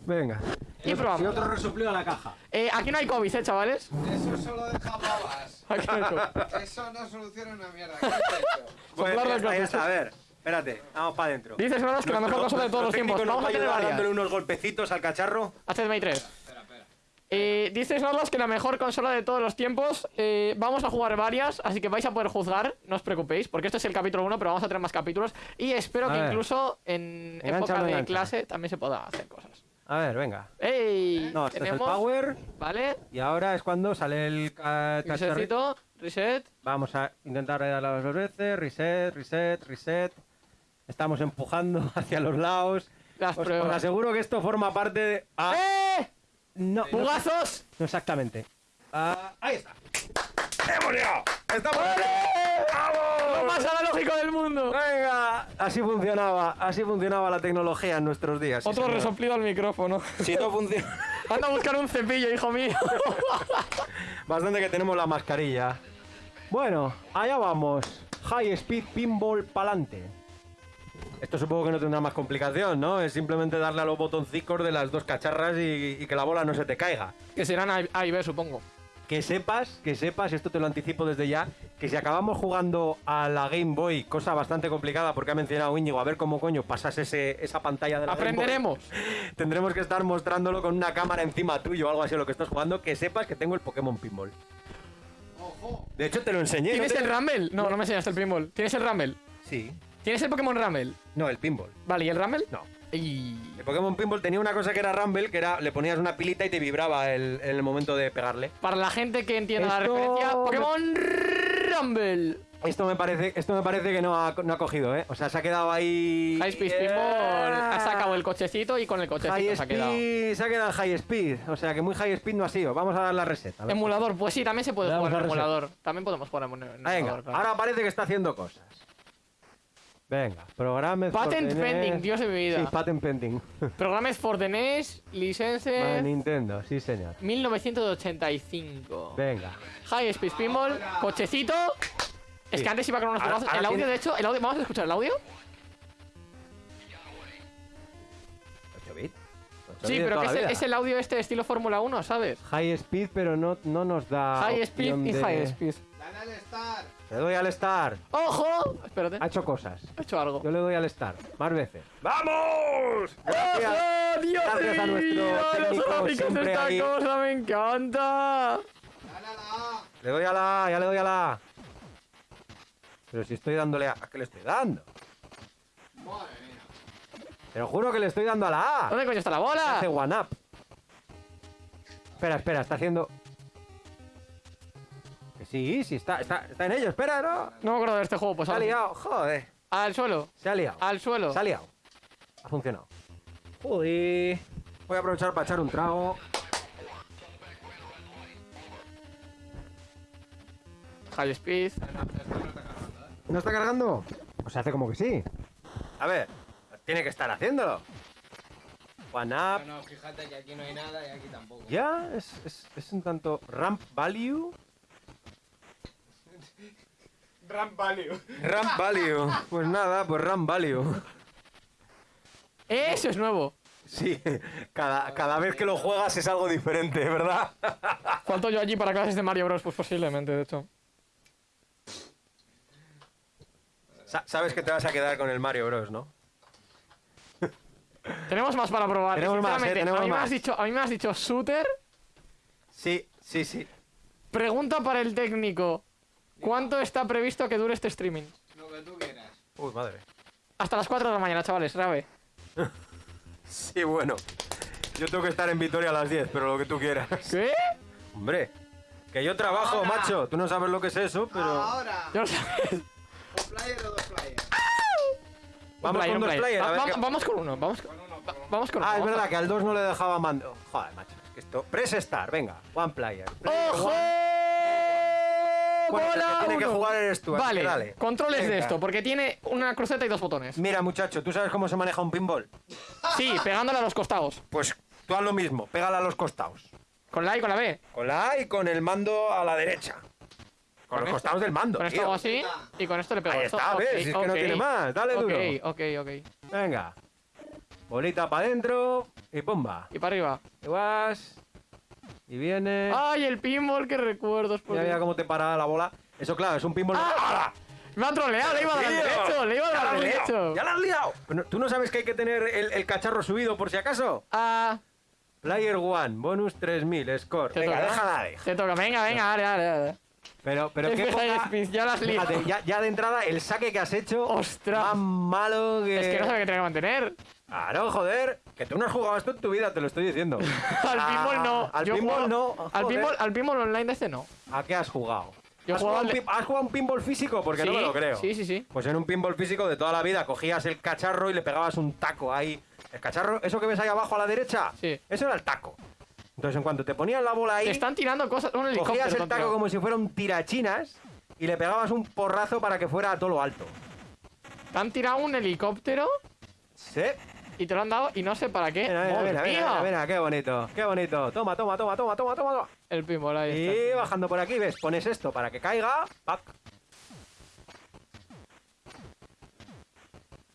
Speaker 1: Venga.
Speaker 2: Y probamos.
Speaker 1: Y otro resopleo a la caja.
Speaker 2: eh, aquí no hay COVID, ¿eh, chavales?
Speaker 3: Eso solo deja babas.
Speaker 2: Aquí no hay COVID.
Speaker 3: Eso no soluciona una mierda. ¿Qué has hecho?
Speaker 1: Pues está, a ver, espérate, vamos para adentro.
Speaker 2: Dices, Noros, que la mejor consola de todos los tiempos. Vamos a tener varias.
Speaker 1: dándole unos golpecitos al cacharro.
Speaker 2: HDMI 3.
Speaker 3: Espera, espera.
Speaker 2: Eh, dices, Norlos, que la mejor consola de todos los tiempos. Eh, vamos a jugar varias, así que vais a poder juzgar, no os preocupéis, porque este es el capítulo 1, pero vamos a tener más capítulos. Y espero
Speaker 1: A
Speaker 2: que
Speaker 1: ver.
Speaker 2: incluso en época de clase también se pueda hacer cosas.
Speaker 1: A ver, venga.
Speaker 2: ¡Ey!
Speaker 1: No, este es el
Speaker 2: Tenemos,
Speaker 1: power.
Speaker 2: ¿Vale?
Speaker 1: Y ahora es cuando sale el.
Speaker 2: Resetcito, reset.
Speaker 1: Vamos a intentar darle las dos veces. Reset, reset, reset. Estamos empujando hacia los lados.
Speaker 2: Las
Speaker 1: os,
Speaker 2: pruebas.
Speaker 1: os aseguro que esto forma parte de. Ah,
Speaker 2: ¡Eh!
Speaker 1: no, no,
Speaker 2: ¡Bugazos!
Speaker 1: no exactamente. Ah, ahí está. ¡Hemos llegado! ¡Estamos
Speaker 2: ¡Lo más analógico del mundo!
Speaker 1: Venga, así funcionaba, así funcionaba la tecnología en nuestros días.
Speaker 2: Otro resoplido al micrófono.
Speaker 1: Si no funciona.
Speaker 2: Anda a buscar un cepillo, hijo mío.
Speaker 1: Bastante que tenemos la mascarilla. Bueno, allá vamos. High Speed Pinball Palante. Esto supongo que no tendrá más complicación, ¿no? Es simplemente darle a los botoncicos de las dos cacharras y, y que la bola no se te caiga.
Speaker 2: Que serán A, A y B, supongo.
Speaker 1: Que sepas, que sepas, esto te lo anticipo desde ya, que si acabamos jugando a la Game Boy, cosa bastante complicada porque ha mencionado Íñigo, a ver cómo coño pasas ese, esa pantalla de la Game Boy,
Speaker 2: Aprenderemos.
Speaker 1: tendremos que estar mostrándolo con una cámara encima tuyo o algo así lo que estás jugando, que sepas que tengo el Pokémon Pinball.
Speaker 3: Ojo.
Speaker 1: De hecho, te lo enseñé. ¿no
Speaker 2: ¿Tienes
Speaker 1: te-
Speaker 2: el Rumble? No, no me enseñaste el pinball. ¿Tienes el Rumble?
Speaker 1: Sí.
Speaker 2: ¿Tienes el Pokémon Rumble?
Speaker 1: No, el pinball.
Speaker 2: Vale, ¿y el Rumble?
Speaker 1: No.
Speaker 2: Y...
Speaker 1: El Pokémon Pinball tenía una cosa que era Rumble, que era le ponías una pilita y te vibraba el- en el momento de pegarle.
Speaker 2: Para la gente que entienda la referencia, Pokémon Rumble.
Speaker 1: Esto me parece, esto me parece que no ha, no ha cogido, ¿eh? O sea, se ha quedado ahí.
Speaker 2: High Speed Pinball ha sacado el cochecito y con el cochecito
Speaker 1: High
Speaker 2: se ha quedado.
Speaker 1: Speed, se ha quedado en High Speed. O sea, que muy High Speed no ha sido. Vamos a dar la a ver.
Speaker 2: Emulador, pues sí, también se puede jugar en emulador. También podemos jugar en en emulador.
Speaker 1: Venga,
Speaker 2: claro.
Speaker 1: ahora parece que está haciendo cosas. Venga, programas.
Speaker 2: Patent pending, Dios de mi vida.
Speaker 1: Sí, patent pending.
Speaker 2: Programas for the NES,
Speaker 1: Para
Speaker 2: license
Speaker 1: Nintendo, sí, señor.
Speaker 2: 1985.
Speaker 1: Venga.
Speaker 2: High Speed Pinball, cochecito. Es que antes iba con unos
Speaker 1: ahora
Speaker 2: El audio,
Speaker 1: tiene-
Speaker 2: de hecho, el audio, vamos a escuchar el audio.
Speaker 1: 8 bits. 8
Speaker 2: Sí, pero que es, el-
Speaker 1: vida.
Speaker 2: es el audio este estilo Fórmula 1, ¿sabes?
Speaker 1: High Speed, pero no, no nos da.
Speaker 2: High Speed y
Speaker 1: de-
Speaker 2: High Speed.
Speaker 3: Dale al Star.
Speaker 1: Le doy al Star.
Speaker 2: ¡Ojo! Espérate,
Speaker 1: Ha hecho cosas.
Speaker 2: he hecho algo.
Speaker 1: Yo le doy al Star. Más veces. ¡Vamos! Gracias.
Speaker 2: ¡Ojo! ¡Dios
Speaker 1: Gracias a
Speaker 2: mío!
Speaker 1: nuestro
Speaker 2: Los
Speaker 1: técnico siempre
Speaker 2: esta
Speaker 1: ahí.
Speaker 2: cosa me encanta.
Speaker 3: Dale a la A.
Speaker 1: Le doy a la A, ya le doy a la A. Pero si estoy dándole a... ¿A qué le estoy dando?
Speaker 3: Madre mía.
Speaker 1: Te lo juro que le estoy dando a la A.
Speaker 2: ¿Dónde coño está la bola?
Speaker 1: Hace one up. Espera, espera, está haciendo... Sí, sí, está, está, está en ello. Espera, no.
Speaker 2: No me acuerdo de este juego, pues
Speaker 1: Se ha
Speaker 2: ahora sí.
Speaker 1: liado, joder.
Speaker 2: Al suelo,
Speaker 1: Se ha liado.
Speaker 2: al suelo.
Speaker 1: Se ha liado. Ha funcionado. Joder. Voy a aprovechar para echar un trago.
Speaker 2: High Speed.
Speaker 1: ¿No está cargando? Pues hace como que sí. A ver, tiene que estar haciéndolo. One up.
Speaker 3: No, no, fíjate que aquí no hay nada y aquí tampoco.
Speaker 1: Ya, es, es, es un tanto ramp value.
Speaker 3: Ramp value.
Speaker 1: Ramp value. Pues nada, pues ramp value.
Speaker 2: Eso es nuevo.
Speaker 1: Sí, cada, cada vez que lo juegas es algo diferente, ¿verdad?
Speaker 2: ¿Cuánto yo allí para clases de Mario Bros? Pues posiblemente, de hecho.
Speaker 1: Sa- Sabes que te vas a quedar con el Mario Bros, ¿no?
Speaker 2: Tenemos más para probar.
Speaker 1: Tenemos más,
Speaker 2: sinceramente,
Speaker 1: eh, tenemos
Speaker 2: a mí Me
Speaker 1: más.
Speaker 2: has dicho, a mí me has dicho shooter.
Speaker 1: Sí, sí, sí.
Speaker 2: Pregunta para el técnico. ¿Cuánto está previsto que dure este streaming?
Speaker 3: Lo que tú quieras.
Speaker 1: Uy, madre.
Speaker 2: Hasta las 4 de la mañana, chavales, grave.
Speaker 1: Sí, bueno. Yo tengo que estar en Vitoria a las 10, pero lo que tú quieras.
Speaker 2: ¿Qué?
Speaker 1: Hombre, que yo trabajo,
Speaker 3: Ahora.
Speaker 1: macho. Tú no sabes lo que es eso, pero...
Speaker 3: Ahora.
Speaker 2: Yo no sé.
Speaker 3: ¿Un player o dos players?
Speaker 1: Vamos
Speaker 2: player,
Speaker 1: con dos
Speaker 2: player.
Speaker 1: players.
Speaker 2: Va- vamos, con uno, vamos con,
Speaker 3: Con uno,
Speaker 2: va-
Speaker 3: con uno.
Speaker 2: vamos con uno.
Speaker 1: Ah, es verdad que al 2 no le dejaba mando. Joder, macho. es que esto... Press Star, venga. One player.
Speaker 2: ¡Ojo!
Speaker 1: Bueno, el
Speaker 2: ¡Bola
Speaker 1: que tiene que jugar eres tú,
Speaker 2: Vale,
Speaker 1: dale.
Speaker 2: controles de esto, porque tiene una cruceta y dos botones.
Speaker 1: Mira, muchacho, ¿tú sabes cómo se maneja un pinball?
Speaker 2: Sí, pegándole a los costados.
Speaker 1: Pues tú haz lo mismo. Pégala a los costados.
Speaker 2: Con la A y con la B.
Speaker 1: Con la A y con el mando a la derecha. Con, los
Speaker 2: esto-
Speaker 1: costados del mando,
Speaker 2: Con esto
Speaker 1: tío.
Speaker 2: hago así y con esto le pego
Speaker 1: Ahí
Speaker 2: esto.
Speaker 1: está,
Speaker 2: Ok,
Speaker 1: ¿ves? Si es que no
Speaker 2: ok.
Speaker 1: tiene más. Dale
Speaker 2: Ok,
Speaker 1: duro.
Speaker 2: ok, ok.
Speaker 1: Venga. Bolita para adentro y pumba.
Speaker 2: Y para arriba.
Speaker 1: Y vas. Y viene.
Speaker 2: ¡Ay, el pinball! ¡Qué recuerdos!
Speaker 1: Mira, mira cómo te para la bola. Eso, claro, es un pinball.
Speaker 2: ¡Ah! Me ha troleado, le iba a dar al derecho, le iba al derecho.
Speaker 1: ¡Ya la has liado! ¿Tú no sabes que hay que tener el, el cacharro subido por si acaso?
Speaker 2: Ah,
Speaker 1: Player One, bonus 3000, score.
Speaker 2: te
Speaker 1: Venga,
Speaker 2: toca.
Speaker 1: déjala, déjala.
Speaker 2: Te toca, venga, venga, dale, dale, dale.
Speaker 1: Pero, pero qué
Speaker 2: que
Speaker 1: poca-
Speaker 2: ya la has liado.
Speaker 1: Fíjate, ya, ya de entrada el saque que has hecho.
Speaker 2: ¡Ostras!
Speaker 1: Más malo que.
Speaker 2: Es que no sabe qué tiene que mantener.
Speaker 1: Claro, joder. Que tú no has jugado esto en tu vida, te lo estoy diciendo.
Speaker 2: Al
Speaker 1: Ah,
Speaker 2: pinball no.
Speaker 1: Al
Speaker 2: Yo
Speaker 1: pinball
Speaker 2: juego-
Speaker 1: no.
Speaker 2: Al pinball, al pinball online de este no.
Speaker 1: ¿A qué has jugado?
Speaker 2: Yo
Speaker 1: ¿Has, jugado un,
Speaker 2: al de-
Speaker 1: pin- has jugado un pinball físico? Porque no me lo creo.
Speaker 2: Sí, sí, sí.
Speaker 1: Pues en un pinball físico de toda la vida cogías el cacharro y le pegabas un taco ahí. El cacharro, eso que ves ahí abajo a la derecha,
Speaker 2: Sí.
Speaker 1: eso era el taco. Entonces en cuanto te ponían la bola ahí,
Speaker 2: Te están tirando cosas. Un helicóptero.
Speaker 1: cogías el taco como si fuera un tirachinas y le pegabas un porrazo para que fuera a todo lo alto.
Speaker 2: Te han tirado un helicóptero
Speaker 1: Sí.
Speaker 2: Y te lo han dado y no sé para qué.
Speaker 1: Mira, mira,
Speaker 2: ¡Madre
Speaker 1: mira, mira, mira, qué bonito, qué bonito. Toma, toma, toma, toma, toma, toma.
Speaker 2: El pinball ahí
Speaker 1: Y
Speaker 2: está.
Speaker 1: bajando por aquí, ves, pones esto para que caiga. pac.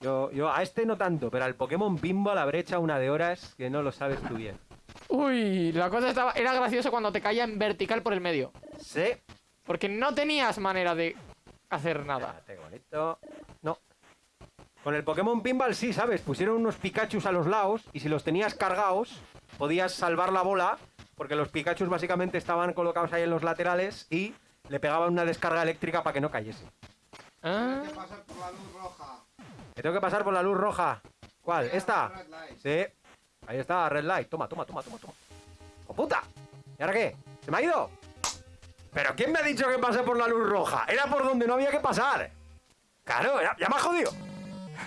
Speaker 1: Yo, yo a este no tanto, pero al Pokémon Pinball habré echado una de horas que no lo sabes tú bien.
Speaker 2: Uy, la cosa estaba, era gracioso cuando te caía en vertical por el medio.
Speaker 1: Sí.
Speaker 2: Porque no tenías manera de hacer nada.
Speaker 1: Espérate, bonito. No. Con el Pokémon Pinball sí, ¿sabes? Pusieron unos Pikachus a los lados y si los tenías cargados, podías salvar la bola, porque los Pikachus básicamente estaban colocados ahí en los laterales y le pegaban una descarga eléctrica para que no cayese.
Speaker 2: Ah,
Speaker 3: Hay que pasar por la luz roja.
Speaker 1: Me tengo que pasar por la luz roja. ¿Cuál? ¿Esta? Sí. Ahí está, Red Light. Toma, toma, toma, toma, toma. ¡Oh, puta! ¿Y ahora qué? ¿Se me ha ido? ¿Pero quién me ha dicho que pase por la luz roja? Era por donde no había que pasar. Claro, ya, ya me ha jodido.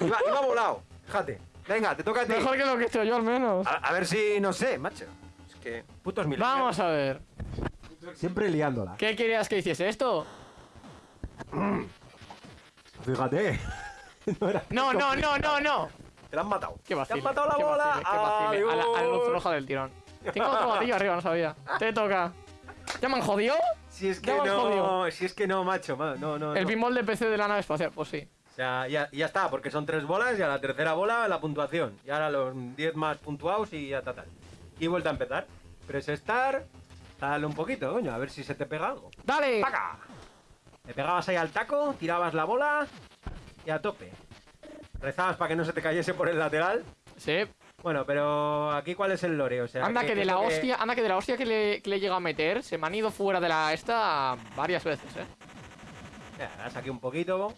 Speaker 1: Iba, iba volado. Fíjate. Venga, te toca a ti.
Speaker 2: mejor que lo que he hecho yo al menos.
Speaker 1: A, a ver si, no sé, macho. Es que putos mil.
Speaker 2: Vamos a ver.
Speaker 4: Siempre liándola.
Speaker 2: ¿Qué querías que hiciese esto?
Speaker 4: Fíjate. no era
Speaker 2: No, no, no, no, no.
Speaker 1: Te la han matado.
Speaker 2: Qué
Speaker 1: Te
Speaker 2: vacile.
Speaker 1: han matado la
Speaker 2: qué
Speaker 1: bola.
Speaker 2: vacile, qué vacile. A la, a la luz roja del tirón. Tengo otro batillo arriba, no sabía. Te toca. ¿Ya me han jodido?
Speaker 1: Si es que no,
Speaker 2: jodido.
Speaker 1: si es que no, macho. ma- No, no,
Speaker 2: El
Speaker 1: no.
Speaker 2: pinball de PC de la nave espacial, pues sí.
Speaker 1: Sea, ya, ya está, porque son tres bolas y a la tercera bola la puntuación. Y ahora los 10 más puntuados y ya está tal. Y vuelta a empezar. Press Start, dale un poquito, coño, a ver si se te pega algo.
Speaker 2: ¡Dale!
Speaker 1: ¡Paca! Le pegabas ahí al taco, tirabas la bola y a tope. Rezabas para que no se te cayese por el lateral.
Speaker 2: Sí.
Speaker 1: Bueno, pero aquí cuál es el lore, o sea...
Speaker 2: Anda que de la hostia, anda que de la hostia que le, que le llega a meter, se me han ido fuera de la esta varias veces, eh.
Speaker 1: Le das aquí un poquito,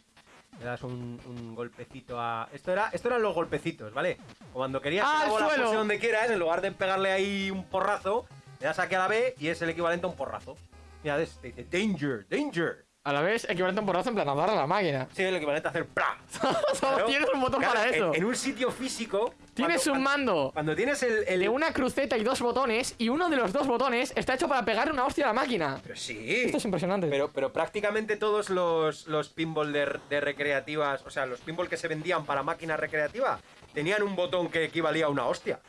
Speaker 1: le das un, un golpecito a... Esto, era, esto eran los golpecitos, ¿vale? Cuando querías
Speaker 2: ¡Ah,
Speaker 1: que la bola fuese donde quieras, en lugar de pegarle ahí un porrazo, le das aquí a la B y es el equivalente a un porrazo. Mira, te dice danger, danger.
Speaker 2: A la vez, equivalente a un porrazo en plan a la máquina.
Speaker 1: Sí, el equivalente a hacer ¡plá!
Speaker 2: Solo tienes un botón
Speaker 1: Claro,
Speaker 2: para
Speaker 1: en-
Speaker 2: eso.
Speaker 1: En, un sitio físico...
Speaker 2: Tienes
Speaker 1: cuando-
Speaker 2: un mando
Speaker 1: Cuando tienes el... el-
Speaker 2: de una cruceta y dos botones, y uno de los dos botones está hecho para pegar una hostia a la máquina.
Speaker 1: Pero sí.
Speaker 2: Esto es impresionante.
Speaker 1: Pero, pero prácticamente todos los, los pinball de, de recreativas, o sea, los pinball que se vendían para máquinas recreativas, tenían un botón que equivalía a una hostia.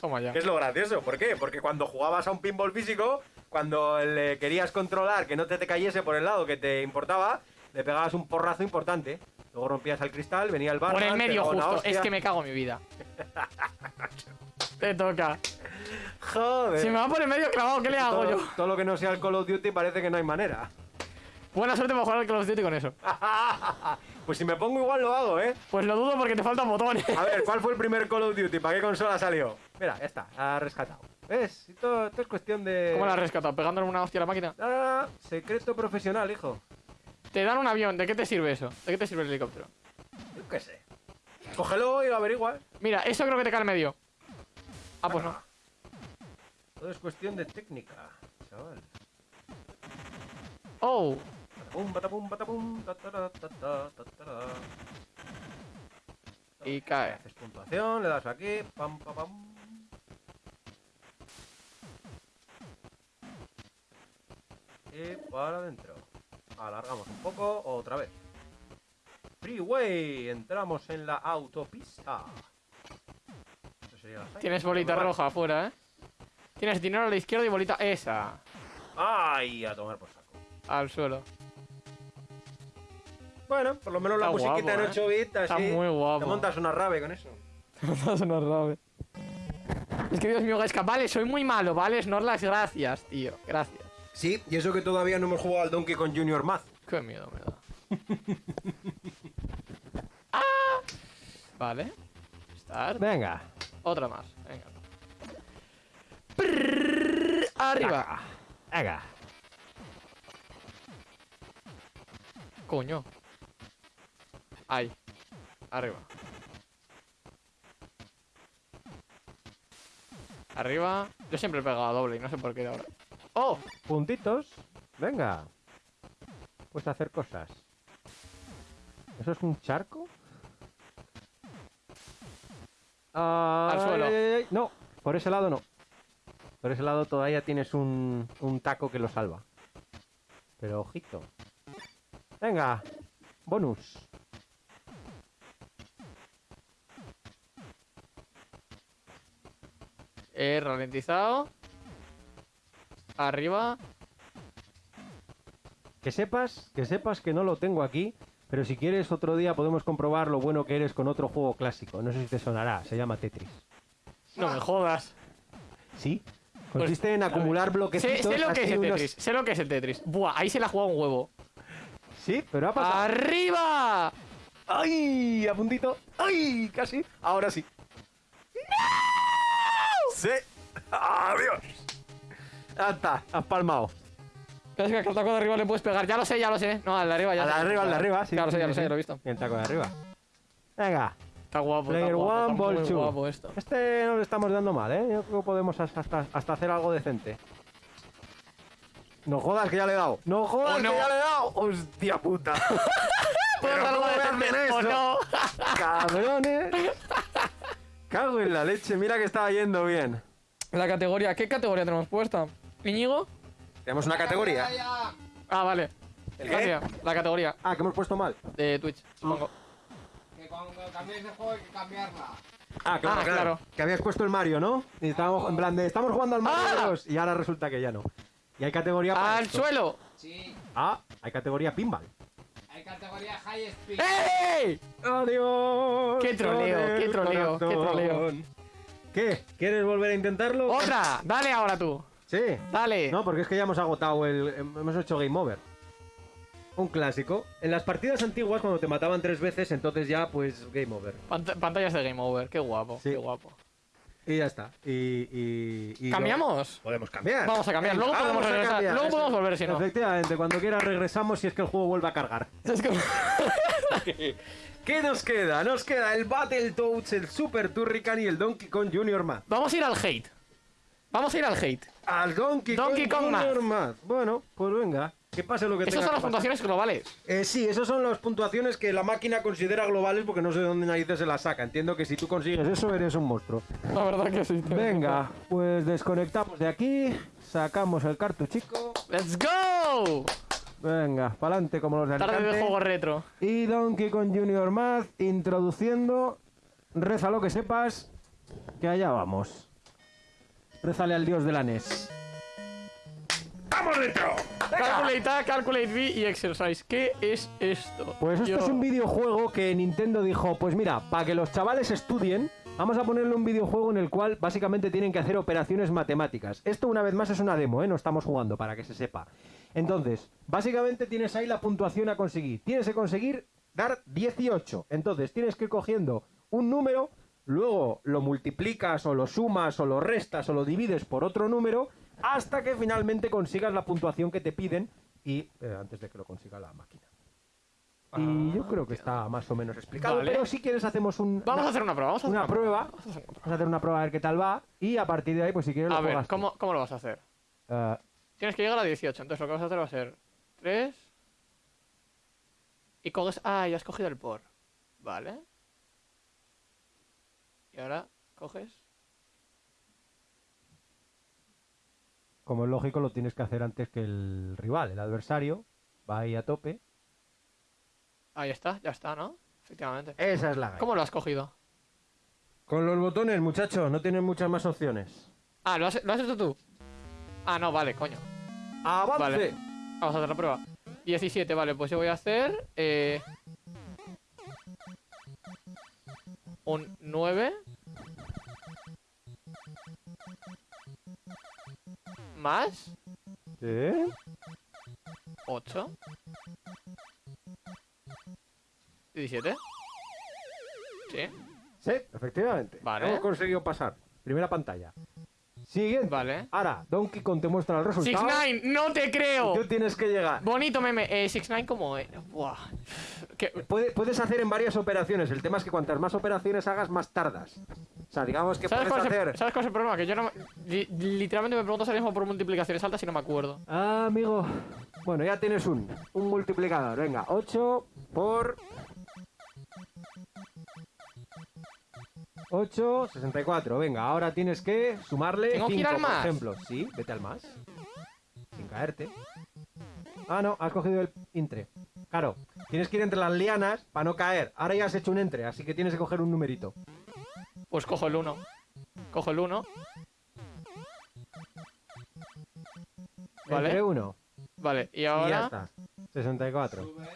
Speaker 2: Toma ya.
Speaker 1: Es lo gracioso. ¿Por qué? Porque cuando jugabas a un pinball físico, cuando le querías controlar que no te, te cayese por el lado que te importaba, le pegabas un porrazo importante. Luego rompías el cristal, venía el bar.
Speaker 2: Por el medio justo. Es que me cago en mi vida. Te toca.
Speaker 1: Joder.
Speaker 2: Si me va por el medio clavado, ¿qué le hago
Speaker 1: todo,
Speaker 2: yo?
Speaker 1: todo lo que no sea el Call of Duty parece que no hay manera.
Speaker 2: Buena suerte para jugar al Call of Duty con eso.
Speaker 1: pues si me pongo igual lo hago, ¿eh?
Speaker 2: Pues lo dudo porque te faltan botones.
Speaker 1: A ver, ¿cuál fue el primer Call of Duty? ¿Para qué consola salió? Mira, ya está, ha rescatado. ¿Ves? Todo es cuestión de...
Speaker 2: ¿Cómo la has rescatado? ¿Pegándole una hostia a la máquina?
Speaker 1: Ah, secreto profesional, hijo.
Speaker 2: Te dan un avión, ¿de qué te sirve eso? ¿De qué te sirve el helicóptero?
Speaker 1: Yo qué sé. Cógelo y lo averigua.
Speaker 2: Mira, eso creo que te cae al medio. Ah, pues no.
Speaker 1: Todo es cuestión de técnica, chaval.
Speaker 2: Oh, y cae.
Speaker 1: Haces puntuación, le das aquí, pam, pam, pam. Y para adentro. Alargamos un poco, otra vez. Freeway, entramos en la autopista. Eso sería la.
Speaker 2: Tienes bolita
Speaker 1: Vale.
Speaker 2: roja afuera, ¿eh? Tienes dinero a la izquierda y bolita esa.
Speaker 1: ¡Ay! A tomar por saco.
Speaker 2: Al suelo.
Speaker 1: Bueno, por lo menos la
Speaker 2: Está
Speaker 1: musiquita
Speaker 2: guapo,
Speaker 1: en 8 bits, así.
Speaker 2: Está muy guapo.
Speaker 1: Te montas una rave con eso.
Speaker 2: Es una rave. Es que Dios mío, Gaisca, vale, soy muy malo, ¿vale? Snorlax, gracias, tío. Gracias.
Speaker 1: Sí, y eso que todavía no hemos jugado al Donkey con Junior Math.
Speaker 2: Qué miedo me da. ¡Ah! Vale. Start.
Speaker 1: Venga.
Speaker 2: Otra más. Venga. Prrrr, arriba.
Speaker 1: Venga.
Speaker 2: Coño. Ahí. Arriba. Arriba. Yo siempre he pegado a doble y no sé por qué ahora. ¡Oh!
Speaker 1: Puntitos. Venga. Puedes hacer cosas. ¿Eso es un charco?
Speaker 2: Al
Speaker 1: Ay,
Speaker 2: suelo.
Speaker 1: ay, ay, No, por ese lado no. Por ese lado todavía tienes un, un taco que lo salva. Pero ojito. Venga. Bonus.
Speaker 2: He ralentizado. Arriba.
Speaker 1: Que sepas, que sepas que no lo tengo aquí, Pero si quieres, otro día podemos comprobar lo bueno que eres con otro juego clásico. No sé si te sonará, se llama Tetris.
Speaker 2: No me jodas.
Speaker 1: ¿Sí? Consiste en acumular
Speaker 2: Sé,
Speaker 1: bloquecitos.
Speaker 2: sé lo que es el
Speaker 1: unos-
Speaker 2: Tetris. Sé lo que es el Tetris. Buah, ahí se la ha jugado un huevo.
Speaker 1: Sí, pero ha pasado.
Speaker 2: ¡Arriba!
Speaker 5: ¡Ay! A puntito. ¡Ay! Casi. Ahora sí. ¡No! Sí. ¡Adiós! Ya está, has palmado.
Speaker 2: Es que al taco de arriba le puedes pegar. Ya lo sé, ya lo sé. No, al de arriba ya.
Speaker 1: Al de arriba, al de arriba, sí.
Speaker 2: Ya lo sé, ya lo sé, ya lo he visto.
Speaker 1: Y el taco de arriba. Venga,
Speaker 2: Está guapo.
Speaker 1: Player
Speaker 2: está guapo,
Speaker 1: one, ball two.
Speaker 2: guapo esto.
Speaker 1: este no lo estamos dando mal, ¿eh? Yo creo que podemos hasta, hasta, hacer algo decente. No jodas que ya le he dado. No jodas
Speaker 2: Oh, no.
Speaker 1: que ya le he dado. Hostia puta.
Speaker 2: ¿Puedo
Speaker 1: Pero ¿cómo me hacen eso?
Speaker 2: no?
Speaker 1: Cabrones. Cago en la leche. Mira que estaba yendo bien.
Speaker 2: La categoría. ¿Qué categoría tenemos puesta? ¿Íñigo?
Speaker 5: Tenemos una categoría.
Speaker 2: Ah, vale.
Speaker 5: ¿El qué?
Speaker 2: Gracias. La categoría
Speaker 1: Ah, que hemos puesto mal.
Speaker 2: de Twitch, supongo.
Speaker 3: Que cuando cambies de juego hay que cambiarla.
Speaker 1: Ah,
Speaker 2: claro, claro.
Speaker 1: Que habías puesto el Mario, ¿no? Y estábamos en plan de estamos jugando al Mario
Speaker 2: ¡Ah!
Speaker 1: Bros. Y ahora resulta que ya no. Y hay categoría para
Speaker 2: ¡Al
Speaker 1: esto.
Speaker 2: suelo!
Speaker 3: Sí,
Speaker 1: Ah, hay categoría pinball.
Speaker 3: hay categoría High Speed.
Speaker 2: ¡Ey!
Speaker 1: Adiós.
Speaker 2: Qué troleo, qué troleo, qué troleo.
Speaker 1: ¿Qué? ¿Quieres volver a intentarlo?
Speaker 2: ¡Otra! Dale ahora tú.
Speaker 1: Sí.
Speaker 2: Dale.
Speaker 1: No, porque es que ya hemos agotado el. Hemos hecho game over. Un clásico. En las partidas antiguas, cuando te mataban tres veces, entonces ya, pues, game over.
Speaker 2: Pant- pantallas de Game Over. Qué guapo,
Speaker 1: Sí.
Speaker 2: qué guapo.
Speaker 1: Y ya está. Y. y, y
Speaker 2: ¿Cambiamos?
Speaker 1: Podemos cambiar.
Speaker 2: Vamos a cambiar. Luego podemos
Speaker 1: a
Speaker 2: regresar.
Speaker 1: cambiar.
Speaker 2: Luego podemos volver si no.
Speaker 1: Efectivamente, cuando quieras regresamos si es que el juego vuelve a cargar.
Speaker 2: Es que-
Speaker 1: ¿Qué nos queda? Nos queda el Battletoads, el Super Turrican y el Donkey Kong Junior Math.
Speaker 2: Vamos a ir al hate. Vamos a ir al hate.
Speaker 1: Al Donkey,
Speaker 2: Donkey
Speaker 1: Kong,
Speaker 2: Kong
Speaker 1: Junior Math. Bueno, pues venga. Que pase lo que
Speaker 2: Esas son las puntuaciones globales.
Speaker 1: Eh, sí, esas son las puntuaciones que la máquina considera globales porque no sé de dónde narices se las saca. Entiendo que si tú consigues eso eres un monstruo.
Speaker 2: La verdad que sí.
Speaker 1: Venga, pues desconectamos de aquí, sacamos el cartuchico.
Speaker 2: ¡Let's go!
Speaker 1: Venga, pa'lante como los de
Speaker 2: Tarde de
Speaker 1: Alicante.
Speaker 2: juego retro.
Speaker 1: Y Donkey Kong Junior Math introduciendo. Reza lo que sepas, que allá vamos. Rézale al dios de la NES. ¡Vamos dentro!
Speaker 2: Calculate A, Calculate B y Exercise. ¿Qué es esto?
Speaker 1: Pues esto
Speaker 2: Yo-
Speaker 1: es un videojuego que Nintendo dijo, pues mira, para que los chavales estudien, vamos a ponerle un videojuego en el cual básicamente tienen que hacer operaciones matemáticas. Esto una vez más es una demo, ¿eh? No estamos jugando, para que se sepa. Entonces, básicamente tienes ahí la puntuación a conseguir. Tienes que conseguir dar 18. Entonces, tienes que ir cogiendo un número, luego lo multiplicas o lo sumas o lo restas o lo divides por otro número, hasta que finalmente consigas la puntuación que te piden y eh, antes de que lo consiga la máquina. Y yo creo que está más o menos explicado.
Speaker 2: Vale.
Speaker 1: Pero si quieres hacemos un,
Speaker 2: Vamos
Speaker 1: una,
Speaker 2: a hacer una prueba. Vamos a hacer
Speaker 1: una
Speaker 2: una
Speaker 1: prueba.
Speaker 2: Vamos a hacer una prueba.
Speaker 1: Vamos a hacer una prueba a ver qué tal va. Y a partir de ahí, pues si quieres lo
Speaker 2: A ver,
Speaker 1: juegas tú.
Speaker 2: ¿cómo, ¿cómo lo vas a hacer?
Speaker 1: Eh,
Speaker 2: Tienes que llegar a 18. Entonces lo que vas a hacer va a ser 3. Y coges. Ah, ya has cogido el por. Vale. Y ahora coges.
Speaker 1: como es lógico, lo tienes que hacer antes que el rival. El adversario va ahí a tope.
Speaker 2: Ahí está, ya está, ¿no? Efectivamente.
Speaker 1: Esa es la gana.
Speaker 2: ¿Cómo lo has cogido?
Speaker 1: Con los botones, muchachos, no tienes muchas más opciones.
Speaker 2: Ah, ¿lo has, ¿lo has hecho tú? Ah, no, vale, coño.
Speaker 1: ¡Avance!
Speaker 2: Vale. Vamos a hacer la prueba. 17, vale, pues yo voy a hacer. Eh, un 9. Más
Speaker 1: ¿Sí?
Speaker 2: 8. 17. Sí.
Speaker 1: Sí, efectivamente.
Speaker 2: Vale.
Speaker 1: Hemos conseguido pasar. Primera pantalla. Siguiente.
Speaker 2: Vale.
Speaker 1: Ahora, Donkey Kong te muestra el resultado.
Speaker 2: 6-9, no te creo.
Speaker 1: y Tú tienes que llegar.
Speaker 2: Bonito meme. Eh, 6-9 como. eh, buah. Que-
Speaker 1: Puede- puedes hacer en varias operaciones. El tema es que cuantas más operaciones hagas, más tardas. O sea, digamos que
Speaker 2: ¿Sabes
Speaker 1: puedes
Speaker 2: cuál, es el,
Speaker 1: hacer.
Speaker 2: ¿Sabes cuál es el problema? Que yo no. li- literalmente me pregunto ahora mismo por multiplicaciones altas y no me acuerdo.
Speaker 1: Ah, amigo. Bueno, ya tienes un, un multiplicador. Venga, 8 por 8, 64. Venga, ahora tienes que sumarle
Speaker 2: ¿Tengo que ir
Speaker 1: 5,
Speaker 2: al
Speaker 1: por
Speaker 2: más?
Speaker 1: ejemplo. Sí, vete al más. Sin caerte. Ah, no, has cogido el entre. Claro, tienes que ir entre las lianas para no caer. Ahora ya has hecho un entre, así que tienes que coger un numerito.
Speaker 2: Pues cojo el 1. Cojo el 1.
Speaker 1: Entre
Speaker 2: Vale.
Speaker 1: uno.
Speaker 2: Vale, y
Speaker 1: Y ya
Speaker 2: ahora.
Speaker 1: está. 64.
Speaker 3: Sube.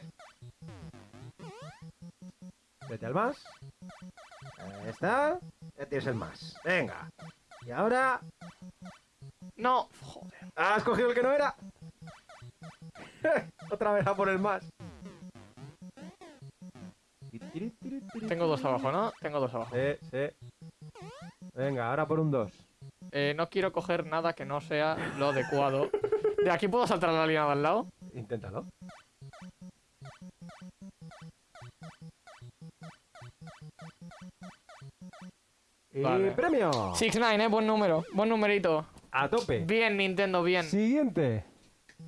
Speaker 1: Vete al más. Ahí está. Ya tienes el más. Venga. Y ahora.
Speaker 2: No, joder.
Speaker 1: ¿Has cogido el que no era? Otra vez a por el más.
Speaker 2: Tengo dos abajo, ¿no? Tengo dos abajo.
Speaker 1: Sí, sí. Venga, ahora por un 2.
Speaker 2: Eh, no quiero coger nada que no sea lo adecuado. ¿De aquí puedo saltar a la línea de al lado?
Speaker 1: Inténtalo. Y
Speaker 2: Vale.
Speaker 1: premio.
Speaker 2: 6-9, eh, buen número. Buen numerito.
Speaker 1: A tope.
Speaker 2: Bien, Nintendo, bien.
Speaker 1: Siguiente.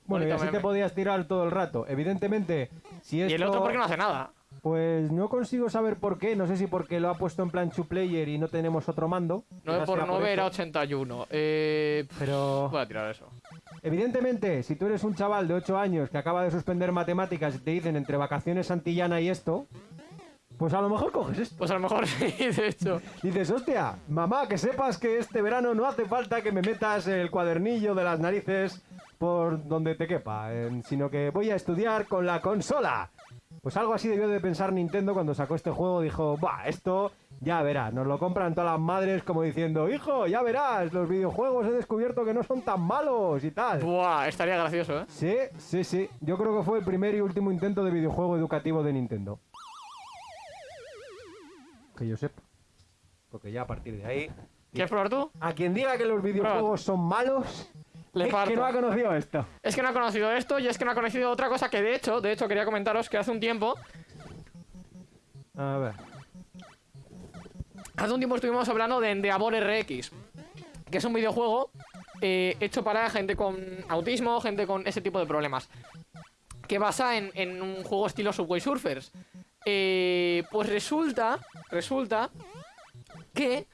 Speaker 1: Bueno, y
Speaker 2: Bonito
Speaker 1: así te podías tirar todo el rato. Evidentemente, si esto...
Speaker 2: Y el otro, ¿por qué no hace nada?
Speaker 1: Pues no consigo saber por qué. No sé si porque lo ha puesto en plan two player y no tenemos otro mando.
Speaker 2: 9
Speaker 1: Quizás
Speaker 2: por
Speaker 1: sea
Speaker 2: 9 era
Speaker 1: eso.
Speaker 2: 81. Eh.
Speaker 1: Pero
Speaker 2: Voy a tirar eso.
Speaker 1: evidentemente, si tú eres un chaval de 8 años que acaba de suspender matemáticas y te dicen entre vacaciones Santillana y esto, pues a lo mejor coges esto.
Speaker 2: Pues a lo mejor sí, de hecho.
Speaker 1: Dices, hostia, mamá, que sepas que este verano no hace falta que me metas el cuadernillo de las narices por donde te quepa, eh, sino que voy a estudiar con la consola. Pues algo así debió de pensar Nintendo cuando sacó este juego. Dijo, bah, esto ya verás, nos lo compran todas las madres como diciendo, hijo, ya verás, los videojuegos he descubierto que no son tan malos y tal.
Speaker 2: Buah, estaría gracioso, ¿eh?
Speaker 1: Sí, sí, sí. Yo creo que fue el primer y último intento de videojuego educativo de Nintendo. Que yo sepa. Porque ya a partir de ahí...
Speaker 2: ¿Quieres probar tú?
Speaker 1: A quien diga que los videojuegos son malos,
Speaker 2: Le
Speaker 1: es
Speaker 2: parto.
Speaker 1: que no ha conocido esto.
Speaker 2: Es que no ha conocido esto y es que no ha conocido otra cosa que de hecho, de hecho quería comentaros que hace un tiempo,
Speaker 1: A ver.
Speaker 2: hace un tiempo estuvimos hablando de Endeavor RX, que es un videojuego eh, hecho para gente con autismo, gente con ese tipo de problemas, que basa en, en un juego estilo Subway Surfers. Eh, pues resulta, resulta que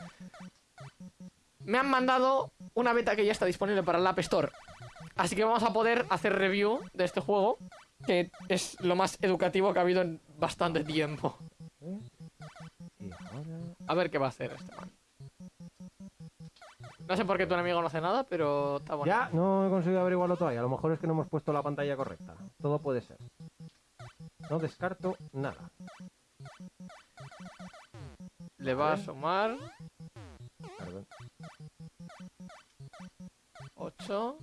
Speaker 2: me han mandado una beta que ya está disponible para el App Store. Así que vamos a poder hacer review de este juego, que es lo más educativo que ha habido en bastante tiempo. A ver qué va a hacer este man. No sé por qué tu enemigo no hace nada, pero está bueno.
Speaker 1: Ya, no he conseguido averiguarlo todavía. A lo mejor es que no hemos puesto la pantalla correcta. Todo puede ser. No descarto nada.
Speaker 2: Le va a sumar 8.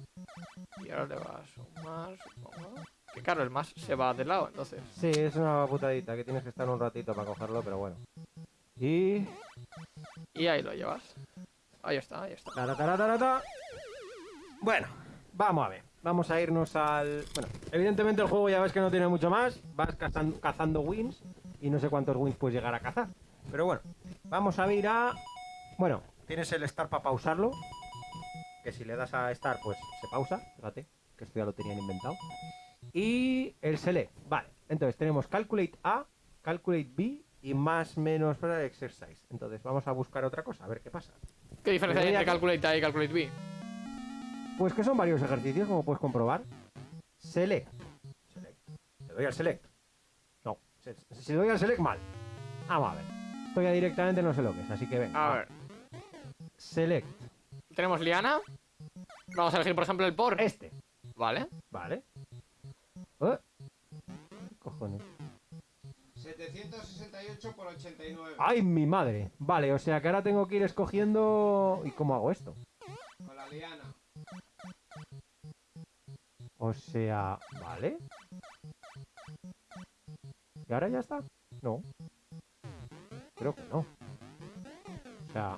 Speaker 2: Y ahora le va a sumar, supongo. Que claro, el más se va de lado, entonces.
Speaker 1: Sí, es una putadita que tienes que estar un ratito para cogerlo, pero bueno. Y...
Speaker 2: Y ahí lo llevas. Ahí está, ahí está.
Speaker 1: Tara, ta. Bueno, vamos a ver. Vamos a irnos al... Bueno, evidentemente el juego ya ves que no tiene mucho más. Vas cazan- cazando wins y no sé cuántos wins puedes llegar a cazar. Pero bueno, vamos a ir a... Bueno, tienes el start para pausarlo. Que si le das a start, pues se pausa. Fíjate, que esto ya lo tenían inventado. Y el select. Vale, entonces tenemos calculate A, calculate B y más menos para exercise. Entonces vamos a buscar otra cosa, a ver qué pasa.
Speaker 2: ¿Qué diferencia hay entre Calculate A y Calculate B?
Speaker 1: Pues que son varios ejercicios, como puedes comprobar. Select. Select. Le doy al select. No. se- Si le doy al select, mal. Vamos a ver. Esto ya directamente no sé lo que es, así que venga.
Speaker 2: A ver,
Speaker 1: Select.
Speaker 2: tenemos Liana. Vamos a elegir, por ejemplo, el por.
Speaker 1: Este.
Speaker 2: Vale.
Speaker 1: Vale. ¿Eh? ¿Qué cojones?
Speaker 3: 768 por 89.
Speaker 1: ¡Ay, mi madre! Vale, o sea que ahora tengo que ir escogiendo... ¿Y cómo hago esto?
Speaker 3: Con la liana.
Speaker 1: O sea... Vale. ¿Y ahora ya está? No. Creo que no. O sea...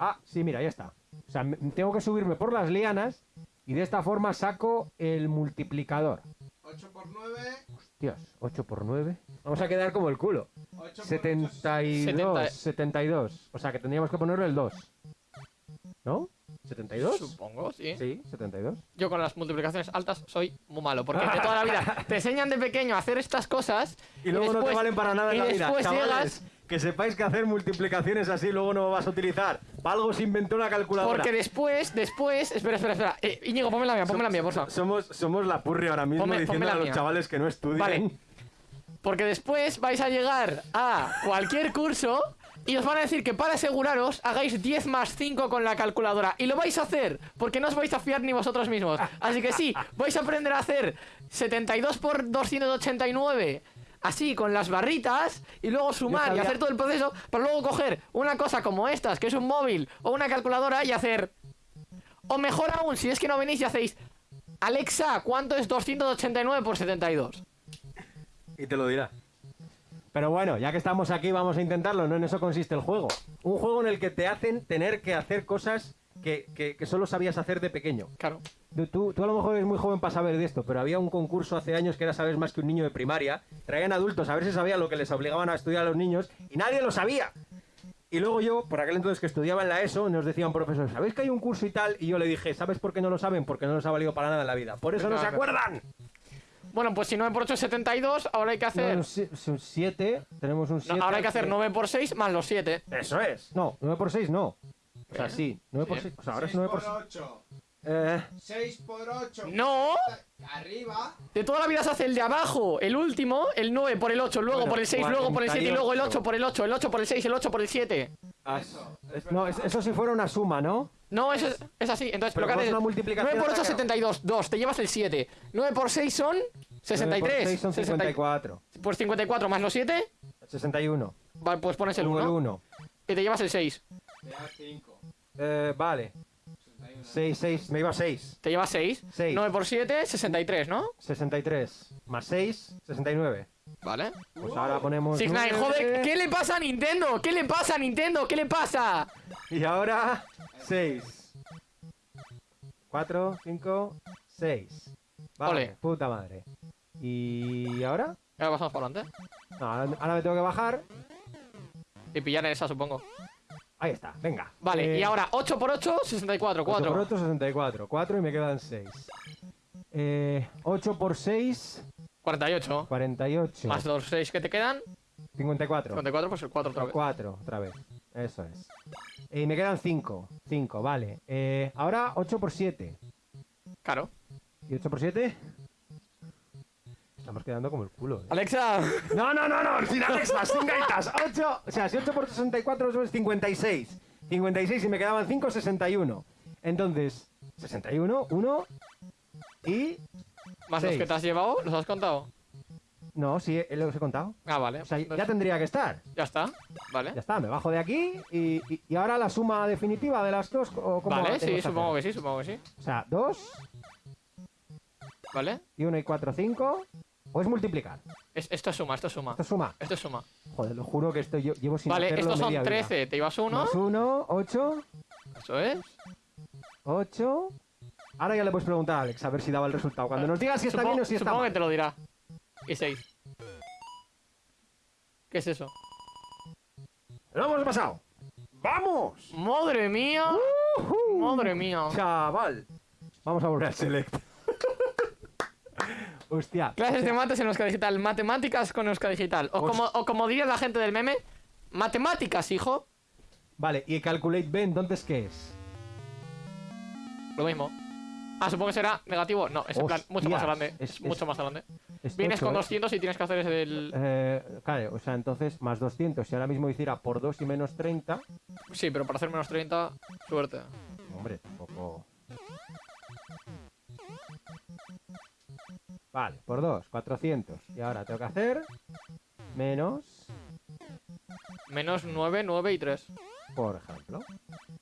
Speaker 1: Ah, sí, mira, ya está. O sea, tengo que subirme por las lianas y de esta forma saco el multiplicador.
Speaker 3: 8 por 9.
Speaker 1: Dios, 8 por 9. Vamos a quedar como el culo.
Speaker 3: 8 por
Speaker 1: 72,
Speaker 2: 70.
Speaker 1: 72. O sea que tendríamos que ponerle el 2. ¿No? ¿72?
Speaker 2: Supongo, sí.
Speaker 1: Sí, 72.
Speaker 2: Yo con las multiplicaciones altas soy muy malo, porque de toda la vida te enseñan de pequeño a hacer estas cosas
Speaker 1: Y luego no te
Speaker 2: después-
Speaker 1: valen para nada en
Speaker 2: y
Speaker 1: la vida.
Speaker 2: después
Speaker 1: Chavales,
Speaker 2: llegas
Speaker 1: que sepáis que hacer multiplicaciones así luego no vas a utilizar. Para algo se inventó una calculadora.
Speaker 2: porque después, después, espera, espera, espera. Eh, Íñigo, ponme la mía, ponme la mía, por favor.
Speaker 1: Somos, somos la purri ahora mismo
Speaker 2: Ponme-
Speaker 1: diciendo
Speaker 2: ponme
Speaker 1: a los
Speaker 2: mía.
Speaker 1: chavales que no estudian.
Speaker 2: Vale. Porque después vais a llegar a cualquier curso Y os van a decir que para aseguraros hagáis 10 más 5 con la calculadora. Y lo vais a hacer, porque no os vais a fiar ni vosotros mismos. Así que sí, vais a aprender a hacer 72 por 289. Así, con las barritas, y luego sumar y hacer todo el proceso, para luego coger una cosa como estas, que es un móvil o una calculadora, y hacer. O mejor aún, si es que no venís y hacéis. Alexa, ¿cuánto es 289 por 72?
Speaker 1: Y te lo dirá. Pero bueno, ya que estamos aquí, vamos a intentarlo. No en eso consiste el juego. Un juego en el que te hacen tener que hacer cosas que, que- que solo sabías hacer de pequeño.
Speaker 2: Claro.
Speaker 1: Tú, tú- a lo mejor eres muy joven para saber de esto, pero había un concurso hace años que era saber más que un niño de primaria. Traían adultos a ver si sabían lo que les obligaban a estudiar a los niños y nadie lo sabía. Y luego yo, por aquel entonces que estudiaba en la ESO, nos decían profesores, ¿sabéis que hay un curso y tal? Y yo le dije, ¿sabes por qué no lo saben? Porque no les ha valido para nada en la vida. Por eso no se
Speaker 2: Claro.
Speaker 1: acuerdan.
Speaker 2: Bueno, pues si 9 por 8 es 72, ahora hay que hacer.
Speaker 1: No, son siete, tenemos un
Speaker 2: No,
Speaker 1: 7.
Speaker 2: ahora hay que hacer 9 por 6 más los 7.
Speaker 1: Eso es. No, 9 por 6 no. O sea,
Speaker 2: ¿Eh?
Speaker 1: sí, 9 por
Speaker 2: Sí.
Speaker 1: 6. O sea, ahora es
Speaker 3: 6
Speaker 1: 9
Speaker 3: por
Speaker 1: por 6.
Speaker 3: 8.
Speaker 1: Eh,
Speaker 3: 6 por 8.
Speaker 2: ¡No!
Speaker 3: Arriba.
Speaker 2: De toda la vida se hace el de abajo, el último, el 9 por el 8, luego
Speaker 1: Bueno,
Speaker 2: por el 6, luego por el 7 y luego el 8
Speaker 1: 48.
Speaker 2: por el 8, el 8 por el 6, el 8 por el 7.
Speaker 1: as- es- no, es- eso si fuera una suma, ¿no?
Speaker 2: No, eso es, es así. Entonces,
Speaker 1: Pero
Speaker 2: lo que
Speaker 1: ¿cómo es
Speaker 2: haces
Speaker 1: una multiplicación
Speaker 2: 9 por 8
Speaker 1: ataque?
Speaker 2: 72, 2, te llevas el 7. 9 por 6 son 63.
Speaker 1: 9 por 6 son
Speaker 2: 60
Speaker 1: 54.
Speaker 2: Pues 54 más los 7,
Speaker 1: 61.
Speaker 2: vale, pues pones el
Speaker 1: Uno, el
Speaker 2: 1
Speaker 1: 1.
Speaker 2: y te llevas el 6.
Speaker 3: Te das 5.
Speaker 1: Eh, vale.
Speaker 3: 61.
Speaker 1: 6, 6. Me iba 6.
Speaker 2: Te llevas 6.
Speaker 1: Seis.
Speaker 2: 9 por 7, 63, ¿no?
Speaker 1: 63. Más 6, 69.
Speaker 2: Vale.
Speaker 1: Pues ahora ponemos.
Speaker 2: Six Nine, joder, ¿qué le pasa a Nintendo? ¿Qué le pasa a Nintendo? ¿Qué le pasa?
Speaker 1: Y ahora 6. 4, 5, 6. Vale,
Speaker 2: Ole.
Speaker 1: puta madre. ¿Y ahora?
Speaker 2: Ahora pasamos para adelante.
Speaker 1: No, ahora, ahora me tengo que bajar.
Speaker 2: Y pillar esa, supongo.
Speaker 1: Ahí está, venga.
Speaker 2: Vale,
Speaker 1: Eh,
Speaker 2: y ahora 8 por 8, 64,
Speaker 1: 8 por
Speaker 2: 4.
Speaker 1: 8, 64. 4 y me quedan 6. Eh, 8 por 6,
Speaker 2: 48.
Speaker 1: 48.
Speaker 2: Más los 6 que te quedan.
Speaker 1: 54.
Speaker 2: 54, pues el 4 otra vez.
Speaker 1: 4, otra vez. Eso es. Y me quedan 5. 5, vale. Eh, ahora 8 por 7.
Speaker 2: Claro.
Speaker 1: ¿Y 8 por 7? Estamos quedando como el culo. ¿eh?
Speaker 2: Alexa,
Speaker 1: No, no, no, no, sin Alexa, sin gaitas. 8, o sea, si 8 por 64 eso es 56. 56 y me quedaban 5, 61. Entonces, 61, 1 y...
Speaker 2: más los
Speaker 1: Seis.
Speaker 2: que te has llevado, ¿los has contado?
Speaker 1: No, sí, eh, los he contado.
Speaker 2: Ah, vale.
Speaker 1: O sea, ya
Speaker 2: Entonces,
Speaker 1: tendría que estar.
Speaker 2: ya está. Vale.
Speaker 1: Ya está, me bajo de aquí y, y- y ahora la suma definitiva de las dos. ¿o cómo
Speaker 2: Vale, sí, supongo que sí, supongo que sí.
Speaker 1: O sea, 2
Speaker 2: Vale.
Speaker 1: y 1 y 4, 5. O es multiplicar.
Speaker 2: Es- esto es suma, esto es suma.
Speaker 1: Esto es suma.
Speaker 2: Esto es suma.
Speaker 1: Joder, lo juro que esto yo llevo sin
Speaker 2: Vale,
Speaker 1: hacerlo
Speaker 2: estos son
Speaker 1: media vida.
Speaker 2: 13. Te llevas uno.
Speaker 1: Más 1, 8,
Speaker 2: Eso es.
Speaker 1: 8. Ahora ya le puedes preguntar a Alex a ver si daba el resultado. Cuando nos digas si está
Speaker 2: Supongo,
Speaker 1: bien o si está
Speaker 2: supongo que
Speaker 1: mal.
Speaker 2: te lo dirá. Y 6. ¿Qué es eso?
Speaker 1: ¡Lo hemos pasado! ¡Vamos!
Speaker 2: ¡Madre mía! ¡Madre mía!
Speaker 1: Chaval. Vamos a volver al select. Hostia.
Speaker 2: Clases de mates en Euska Digital. Matemáticas con Euska Digital. O
Speaker 1: Os-
Speaker 2: como, o como diría la gente del meme, matemáticas, hijo.
Speaker 1: Vale, y Calculate B, entonces, ¿qué es?
Speaker 2: Lo mismo. Ah, supongo que será negativo. No, es en plan mucho más grande.
Speaker 1: es-
Speaker 2: Es, mucho
Speaker 1: es-
Speaker 2: más grande.
Speaker 1: Es
Speaker 2: Vienes
Speaker 1: tocho,
Speaker 2: con
Speaker 1: ¿eh?
Speaker 2: 200 y tienes que hacer ese del...
Speaker 1: Eh, claro, o sea, entonces más 200. Si ahora mismo hiciera por 2 y menos 30.
Speaker 2: Sí, pero para hacer menos 30, suerte.
Speaker 1: Hombre, tampoco. Vale, por 2, 400. Y ahora tengo que hacer menos,
Speaker 2: Menos 9, 9 y 3.
Speaker 1: por ejemplo.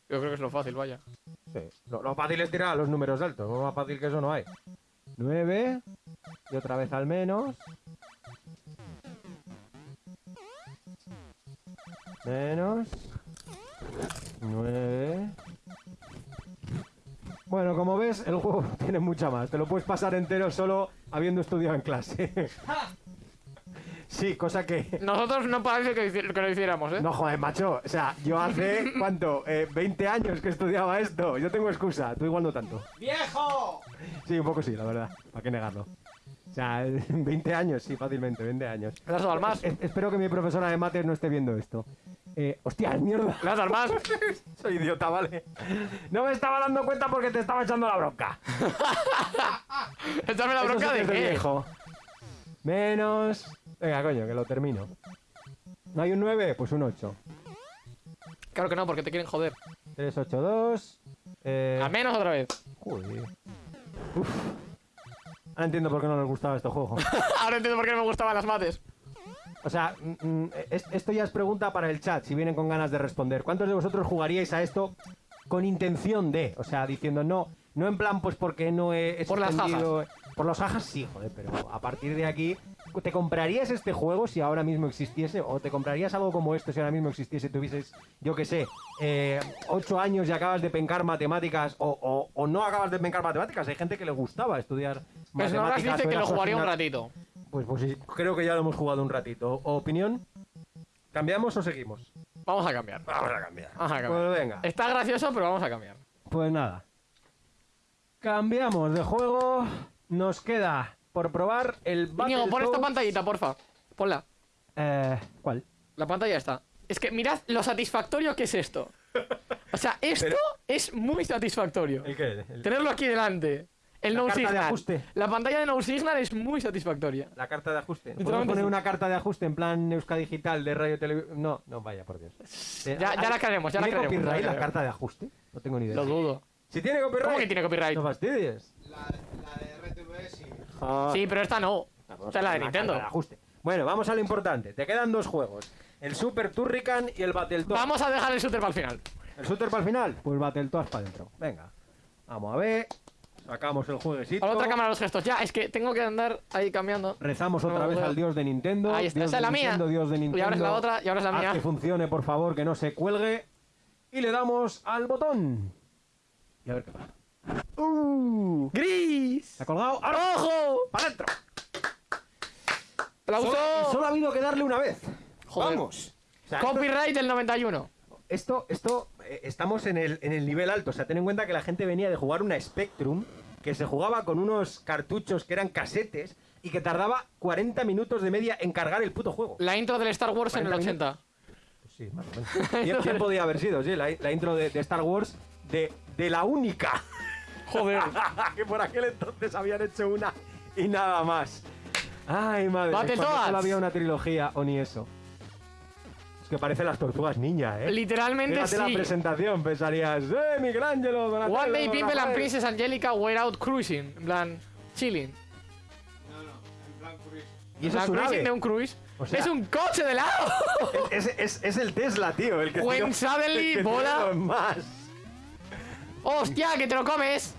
Speaker 2: Yo creo que es lo fácil, vaya.
Speaker 1: Sí. Lo, lo fácil es tirar a los números altos. Más fácil que eso no hay. 9. Y otra vez al menos. Menos. 9. Bueno, como ves, el juego tiene mucha más. Te lo puedes pasar entero solo habiendo estudiado en clase. sí, cosa que...
Speaker 2: Nosotros no parece que, que lo hiciéramos, ¿eh?
Speaker 1: No, joder, macho. O sea, yo hace, ¿cuánto? Eh, 20 años que estudiaba esto. Yo tengo excusa. Tú igual no tanto.
Speaker 3: ¡Viejo!
Speaker 1: Sí, un poco sí, la verdad. ¿Para qué negarlo? O sea, 20 años, sí, fácilmente, 20 años.
Speaker 2: ¿Le has dado al más?
Speaker 1: Es- espero que mi profesora de mates no esté viendo esto. Eh, hostia, mierda.
Speaker 2: ¿Le al más?
Speaker 1: Soy idiota, vale. No me estaba dando cuenta porque te estaba echando la bronca.
Speaker 2: Echarme la
Speaker 1: Eso
Speaker 2: bronca
Speaker 1: sí
Speaker 2: de qué.
Speaker 1: viejo. Menos. Venga, coño, que lo termino. ¿No hay un 9? Pues un 8.
Speaker 2: Claro que no, porque te quieren joder.
Speaker 1: 382. Eh...
Speaker 2: Al menos otra vez.
Speaker 1: Joder. Uf. Ahora entiendo por qué no les gustaba este juego.
Speaker 2: Ahora entiendo por qué no me gustaban las mates.
Speaker 1: O sea, mm, mm, es- esto ya es pregunta para el chat, si vienen con ganas de responder. ¿Cuántos de vosotros jugaríais a esto con intención de? O sea, diciendo no, no en plan pues porque no he
Speaker 2: Por las
Speaker 1: suspendido- Por los jajas sí, joder, pero a partir de aquí, ¿te comprarías este juego si ahora mismo existiese? ¿O te comprarías algo como esto si ahora mismo existiese? Tuvieses, yo qué sé, eh, ocho años y acabas de pencar matemáticas o, o- o no acabas de pencar matemáticas. Hay gente que le gustaba estudiar
Speaker 2: Pues no
Speaker 1: matemáticas.
Speaker 2: dice que lo jugaría un ratito.
Speaker 1: Pues, pues creo que ya lo hemos jugado un ratito. ¿O- ¿Opinión? ¿Cambiamos o seguimos?
Speaker 2: Vamos a cambiar.
Speaker 1: Vamos a cambiar.
Speaker 2: Vamos a cambiar.
Speaker 1: Pues venga.
Speaker 2: Está gracioso, pero vamos a cambiar.
Speaker 1: Pues nada. Cambiamos de juego. Nos queda por probar el
Speaker 2: Íñigo, pon esta pantallita, porfa. Ponla.
Speaker 1: Eh, ¿Cuál?
Speaker 2: La pantalla está. Es que mirad lo satisfactorio que es esto. O sea, esto
Speaker 1: Pero-
Speaker 2: es muy satisfactorio.
Speaker 1: ¿El qué? El-
Speaker 2: Tenerlo aquí delante. El
Speaker 1: La
Speaker 2: no
Speaker 1: carta de ajuste.
Speaker 2: La pantalla de no signal es muy satisfactoria.
Speaker 1: La carta de ajuste. ¿Podemos poner
Speaker 2: sí.
Speaker 1: una carta de ajuste en plan Euska Digital de radio televisión? No, no, vaya, por Dios.
Speaker 2: Ya- ya
Speaker 1: ¿hay-
Speaker 2: la crearemos, ya la
Speaker 1: ¿tiene
Speaker 2: ya la
Speaker 1: copyright la carta de ajuste? No tengo ni idea.
Speaker 2: Lo dudo.
Speaker 1: Si tiene copyright.
Speaker 2: ¿Cómo que tiene copyright?
Speaker 1: No fastidies.
Speaker 3: La, la de RTV sí.
Speaker 2: Sí, pero esta no. Esta es la de Nintendo.
Speaker 1: de ajuste. Bueno, vamos a lo importante. Te quedan dos juegos. El Super Turrican y el Battletoads.
Speaker 2: Vamos a dejar el shooter para el final.
Speaker 1: ¿El shooter para el final? Pues Battletoads para adentro. Venga. Vamos a ver. Sacamos el jueguecito.
Speaker 2: A la otra cámara los gestos. Ya, es que tengo que andar ahí cambiando.
Speaker 1: Rezamos
Speaker 2: No
Speaker 1: otra vez al dios de Nintendo.
Speaker 2: Ahí está,
Speaker 1: Dios
Speaker 2: esa
Speaker 1: de
Speaker 2: es la mía.
Speaker 1: Nintendo, Dios de
Speaker 2: Y ahora es la otra, y ahora es la
Speaker 1: Haz
Speaker 2: mía.
Speaker 1: que funcione, por favor, que no se cuelgue. Y le damos al botón. Y a ver qué pasa. ¡Uh!
Speaker 2: ¡Gris!
Speaker 1: ¿Se ha colgado? ¡Ahora!
Speaker 2: ¡Ojo!
Speaker 1: ¡Para adentro!
Speaker 2: ¡Aplauso!
Speaker 1: Solo, solo ha habido que darle una vez.
Speaker 2: Joder.
Speaker 1: Vamos. O sea, esto-
Speaker 2: Copyright del 91.
Speaker 1: Esto, esto, eh, estamos en el, en el nivel alto. O sea, ten en cuenta que la gente venía de jugar una Spectrum que se jugaba con unos cartuchos que eran casetes y que tardaba 40 minutos de media en cargar el puto juego.
Speaker 2: La intro del Star Wars en el
Speaker 1: 40
Speaker 2: 80.
Speaker 1: Pues sí, más o menos. ¿Quién, podía haber sido? Sí, la, la intro de, de Star Wars de, de la única.
Speaker 2: Joder.
Speaker 1: que por aquel entonces habían hecho una y nada más. Ay, madre. Cuando solo había una trilogía o ni eso. Que parecen las tortugas ninja, ¿eh?
Speaker 2: Literalmente
Speaker 1: Fíjate la
Speaker 2: sí.
Speaker 1: presentación, pensarías, ¡eh, Michelangelo! Donatello,
Speaker 2: One day people and
Speaker 1: Rafael".
Speaker 2: Princess Angelica were out cruising. En plan, chilling.
Speaker 3: No, no, en plan cruise.
Speaker 1: Y eso
Speaker 2: La
Speaker 1: es un
Speaker 2: cruising de un cruise.
Speaker 1: O sea-
Speaker 2: ¡Es un coche de lado!
Speaker 1: Es, es- es el Tesla, tío, el que
Speaker 2: When
Speaker 1: tiene-
Speaker 2: suddenly
Speaker 1: el que
Speaker 2: bola-
Speaker 1: más.
Speaker 2: ¡Hostia, que te lo comes!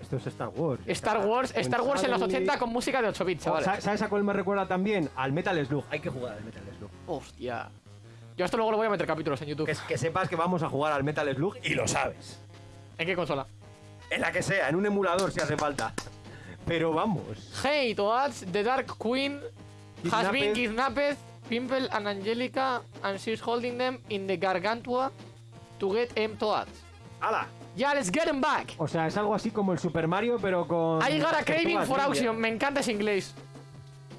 Speaker 1: Esto es Star Wars.
Speaker 2: Star Wars, Star Wars en los
Speaker 1: suddenly-
Speaker 2: 80 con música de 8 bits,
Speaker 1: Oh,
Speaker 2: chavales.
Speaker 1: ¿sa- ¿Sabes a cuál me recuerda también? Al Metal Slug. Hay que jugar al Metal Slug.
Speaker 2: Hostia. Yo esto luego lo voy a meter capítulos en YouTube.
Speaker 1: Que, que sepas que vamos a jugar al Metal Slug y lo sabes.
Speaker 2: ¿En qué consola?
Speaker 1: En la que sea, en un emulador si hace falta. Pero vamos.
Speaker 2: Hey, Toads, the Dark Queen has been
Speaker 1: Kidnapped.
Speaker 2: Pimple and Angelica, and she's holding them in the Gargantua to get em Toads.
Speaker 1: ¡Hala!
Speaker 2: Yeah, let's get them back.
Speaker 1: O sea, es algo así como el Super Mario, pero con.
Speaker 2: I got a craving for auction. Me encanta ese inglés.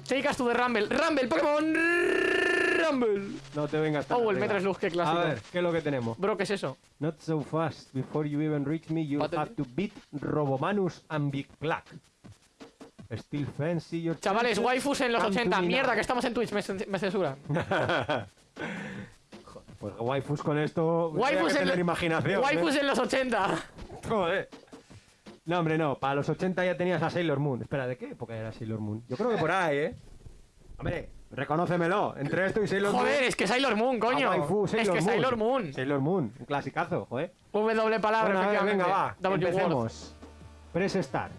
Speaker 2: Take us to the Rumble. Rumble, Pokémon Rumble.
Speaker 1: No te vengas tan
Speaker 2: Oh, el
Speaker 1: arriba.
Speaker 2: Metal Slug, qué clásico.
Speaker 1: A ver, ¿qué es lo que tenemos?
Speaker 2: Bro, ¿qué es eso?
Speaker 1: Not so fast. Before you even reach me, you
Speaker 2: Battle-
Speaker 1: have to beat Robomanus and Big Black. Still fancy your
Speaker 2: Chavales,
Speaker 1: chances.
Speaker 2: waifus en los
Speaker 1: Come to
Speaker 2: 80.
Speaker 1: me
Speaker 2: Mierda,
Speaker 1: now.
Speaker 2: que estamos en Twitch. Me, cen- me censuran.
Speaker 1: Pues waifus con esto. Waifus
Speaker 2: Waifus
Speaker 1: que
Speaker 2: en,
Speaker 1: tener
Speaker 2: lo-
Speaker 1: imaginación.
Speaker 2: waifus
Speaker 1: ¿eh?
Speaker 2: en los 80.
Speaker 1: Joder. No, hombre, no. Para los 80 ya tenías a Sailor Moon. Espera, ¿de qué época era Sailor Moon? Yo creo que por ahí, ¿eh? Hombre, reconócemelo. Entre esto y Sailor Moon.
Speaker 2: Joder, es que Sailor Moon, coño.
Speaker 1: a waifu,
Speaker 2: es que
Speaker 1: Moon.
Speaker 2: Sailor Moon.
Speaker 1: Sailor Moon, un clasicazo, joder.
Speaker 2: W palabra,
Speaker 1: Bueno, ver, venga, va.
Speaker 2: W
Speaker 1: empecemos. Press Start.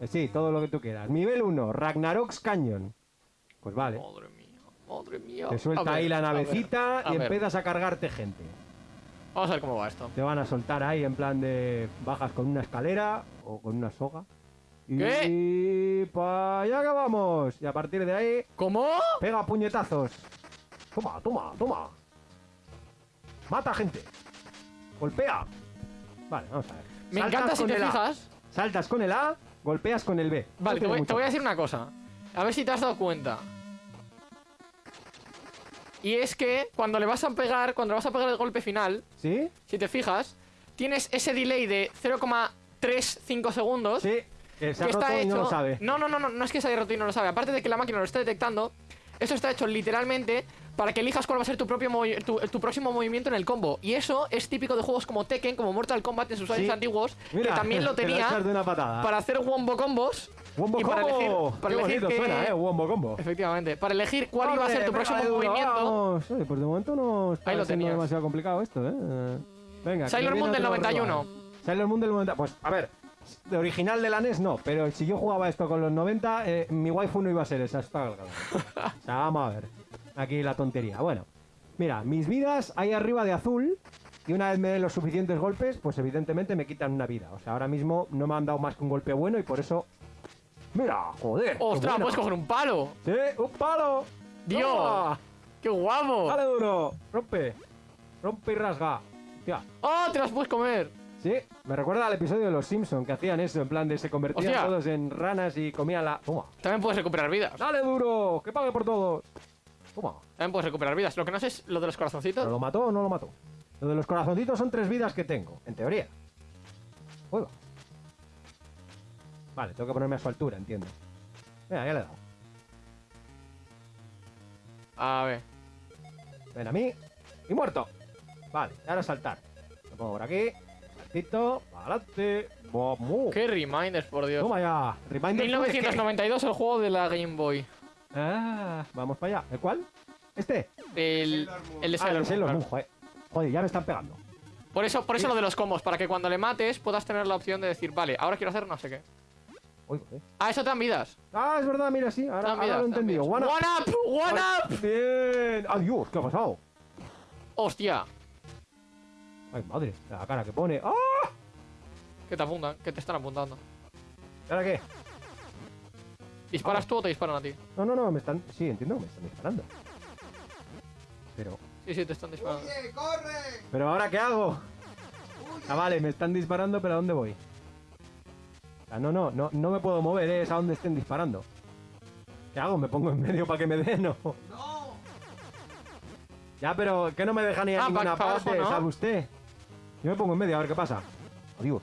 Speaker 1: Eh, sí, todo lo que tú quieras. Nivel 1, Ragnarok's Canyon. Pues vale.
Speaker 2: Madre mía, madre mía.
Speaker 1: Te suelta
Speaker 2: ver,
Speaker 1: ahí la
Speaker 2: a ver,
Speaker 1: navecita
Speaker 2: a
Speaker 1: y empiezas a cargarte gente.
Speaker 2: Vamos a ver cómo va esto.
Speaker 1: Te van a soltar ahí en plan de bajas con una escalera o con una soga. Y
Speaker 2: ¿Qué?
Speaker 1: para allá que vamos. Y a partir de ahí,
Speaker 2: ¿Cómo?
Speaker 1: pega puñetazos. Toma, toma, toma. Mata gente. Golpea. Vale, vamos a ver.
Speaker 2: Me
Speaker 1: Saltas
Speaker 2: encanta si te
Speaker 1: A.
Speaker 2: fijas.
Speaker 1: Saltas con el A, golpeas con el B. No
Speaker 2: Vale, te voy, te voy a decir una cosa. A ver si te has dado cuenta. Y es que cuando le vas a pegar, cuando le vas a pegar el golpe final,
Speaker 1: ¿Sí?
Speaker 2: si te fijas, tienes ese delay de 0,35 segundos.
Speaker 1: Sí. Que se ha
Speaker 2: que
Speaker 1: roto
Speaker 2: está
Speaker 1: y
Speaker 2: hecho.
Speaker 1: no lo sabe.
Speaker 2: No, no, no, no, no es que se haya roto y no lo sabe. Aparte de que la máquina lo esté detectando, eso está hecho literalmente para que elijas cuál va a ser tu, propio tu, tu próximo movimiento en el combo. Y eso es típico de juegos como Tekken, como Mortal Kombat en sus años
Speaker 1: Sí.
Speaker 2: antiguos,
Speaker 1: Mira,
Speaker 2: que también lo tenía para hacer wombo combos.
Speaker 1: Wombo
Speaker 2: y para
Speaker 1: combo.
Speaker 2: elegir, para
Speaker 1: Qué
Speaker 2: elegir qué-
Speaker 1: suena, eh, Wombo combo.
Speaker 2: Efectivamente, para elegir cuál iba a ser tu próximo
Speaker 1: duro,
Speaker 2: movimiento.
Speaker 1: vamos. Oye, pues de momento no está
Speaker 2: Ahí lo tenías.
Speaker 1: demasiado complicado esto, ¿eh? Venga. que
Speaker 2: Sailor Moon del
Speaker 1: otro
Speaker 2: 91.
Speaker 1: rival. Sailor Moon del 90. Pues, a ver, de original de la NES no, pero si yo jugaba esto con los 90, eh, mi waifu no iba a ser esa, está. O sea, vamos a ver. Aquí la tontería. Bueno, mira, mis vidas ahí arriba de azul. Y una vez me den los suficientes golpes, pues evidentemente me quitan una vida. O sea, ahora mismo no me han dado más que un golpe bueno y por eso. ¡Mira! ¡Joder!
Speaker 2: ¡Ostras! Puedes coger un palo.
Speaker 1: ¡Sí! ¡Un palo!
Speaker 2: ¡Dios!
Speaker 1: Toma.
Speaker 2: ¡Qué guapo!
Speaker 1: ¡Dale duro! ¡Rompe! ¡Rompe y rasga!
Speaker 2: ¡Oh! ¡Te las puedes comer!
Speaker 1: Sí, me recuerda al episodio de los Simpsons que hacían eso, en plan de se convertían
Speaker 2: Hostia.
Speaker 1: todos en ranas y comían la. ¡Toma!
Speaker 2: También puedes recuperar vidas.
Speaker 1: ¡Dale duro! ¡Que pague por todos! ¡Toma!
Speaker 2: También puedes recuperar vidas. Lo que no sé es lo de los corazoncitos.
Speaker 1: ¿Pero lo mató o no lo mató? Lo de los corazoncitos son tres vidas que tengo, en teoría. Va. Vale, tengo que ponerme a su altura, entiendo. Mira, ya le he dado.
Speaker 2: A ver.
Speaker 1: Ven a mí. Y muerto. Vale, ahora saltar. Lo pongo por aquí. Saltito. Adelante. Vamos.
Speaker 2: ¡Qué reminders, por Dios!
Speaker 1: Toma ya. Reminder
Speaker 2: 1992 el juego de la Game Boy.
Speaker 1: Ah, vamos para allá. ¿El cuál? ¿Este?
Speaker 2: El, el de
Speaker 1: Ah,
Speaker 2: Sailor
Speaker 1: el Sailor
Speaker 2: Moon,
Speaker 1: Moon, joder. Joder, ya me están pegando.
Speaker 2: Por eso, por eso lo de los combos, para que cuando le mates puedas tener la opción de decir, vale, ahora quiero hacer no sé qué.
Speaker 1: Uy.
Speaker 2: Ah, eso te dan vidas.
Speaker 1: Ah, es verdad, mira, sí. Ahora, ahora
Speaker 2: vidas,
Speaker 1: lo he entendido. One up.
Speaker 2: One up, one up.
Speaker 1: Bien. Adiós, ¿qué ha pasado?
Speaker 2: Hostia,
Speaker 1: Ay, madre, la cara que pone. ¡Ah!
Speaker 2: que te apuntan, que te están apuntando.
Speaker 1: ¿Y ahora qué?
Speaker 2: ¿Disparas tú o te disparan a ti?
Speaker 1: No, no, no, me están. Sí, entiendo que me están disparando. Pero.
Speaker 2: Sí, sí, te están disparando.
Speaker 3: ¡Oye, corre!
Speaker 1: ¿Pero ahora qué hago? Ah, vale, me están disparando, pero ¿a dónde voy? Ah, no, no, no, no me puedo mover, eh, es a donde estén disparando. ¿Qué hago? ¿Me pongo en medio para que me den o...?
Speaker 3: ¡No!
Speaker 1: Ya, pero que no me deja ni a
Speaker 2: Ah,
Speaker 1: ninguna
Speaker 2: pa- pa' abajo,
Speaker 1: parte,
Speaker 2: ¿no?
Speaker 1: ¿sabe usted? Yo me pongo en medio, a ver qué pasa. Adiós.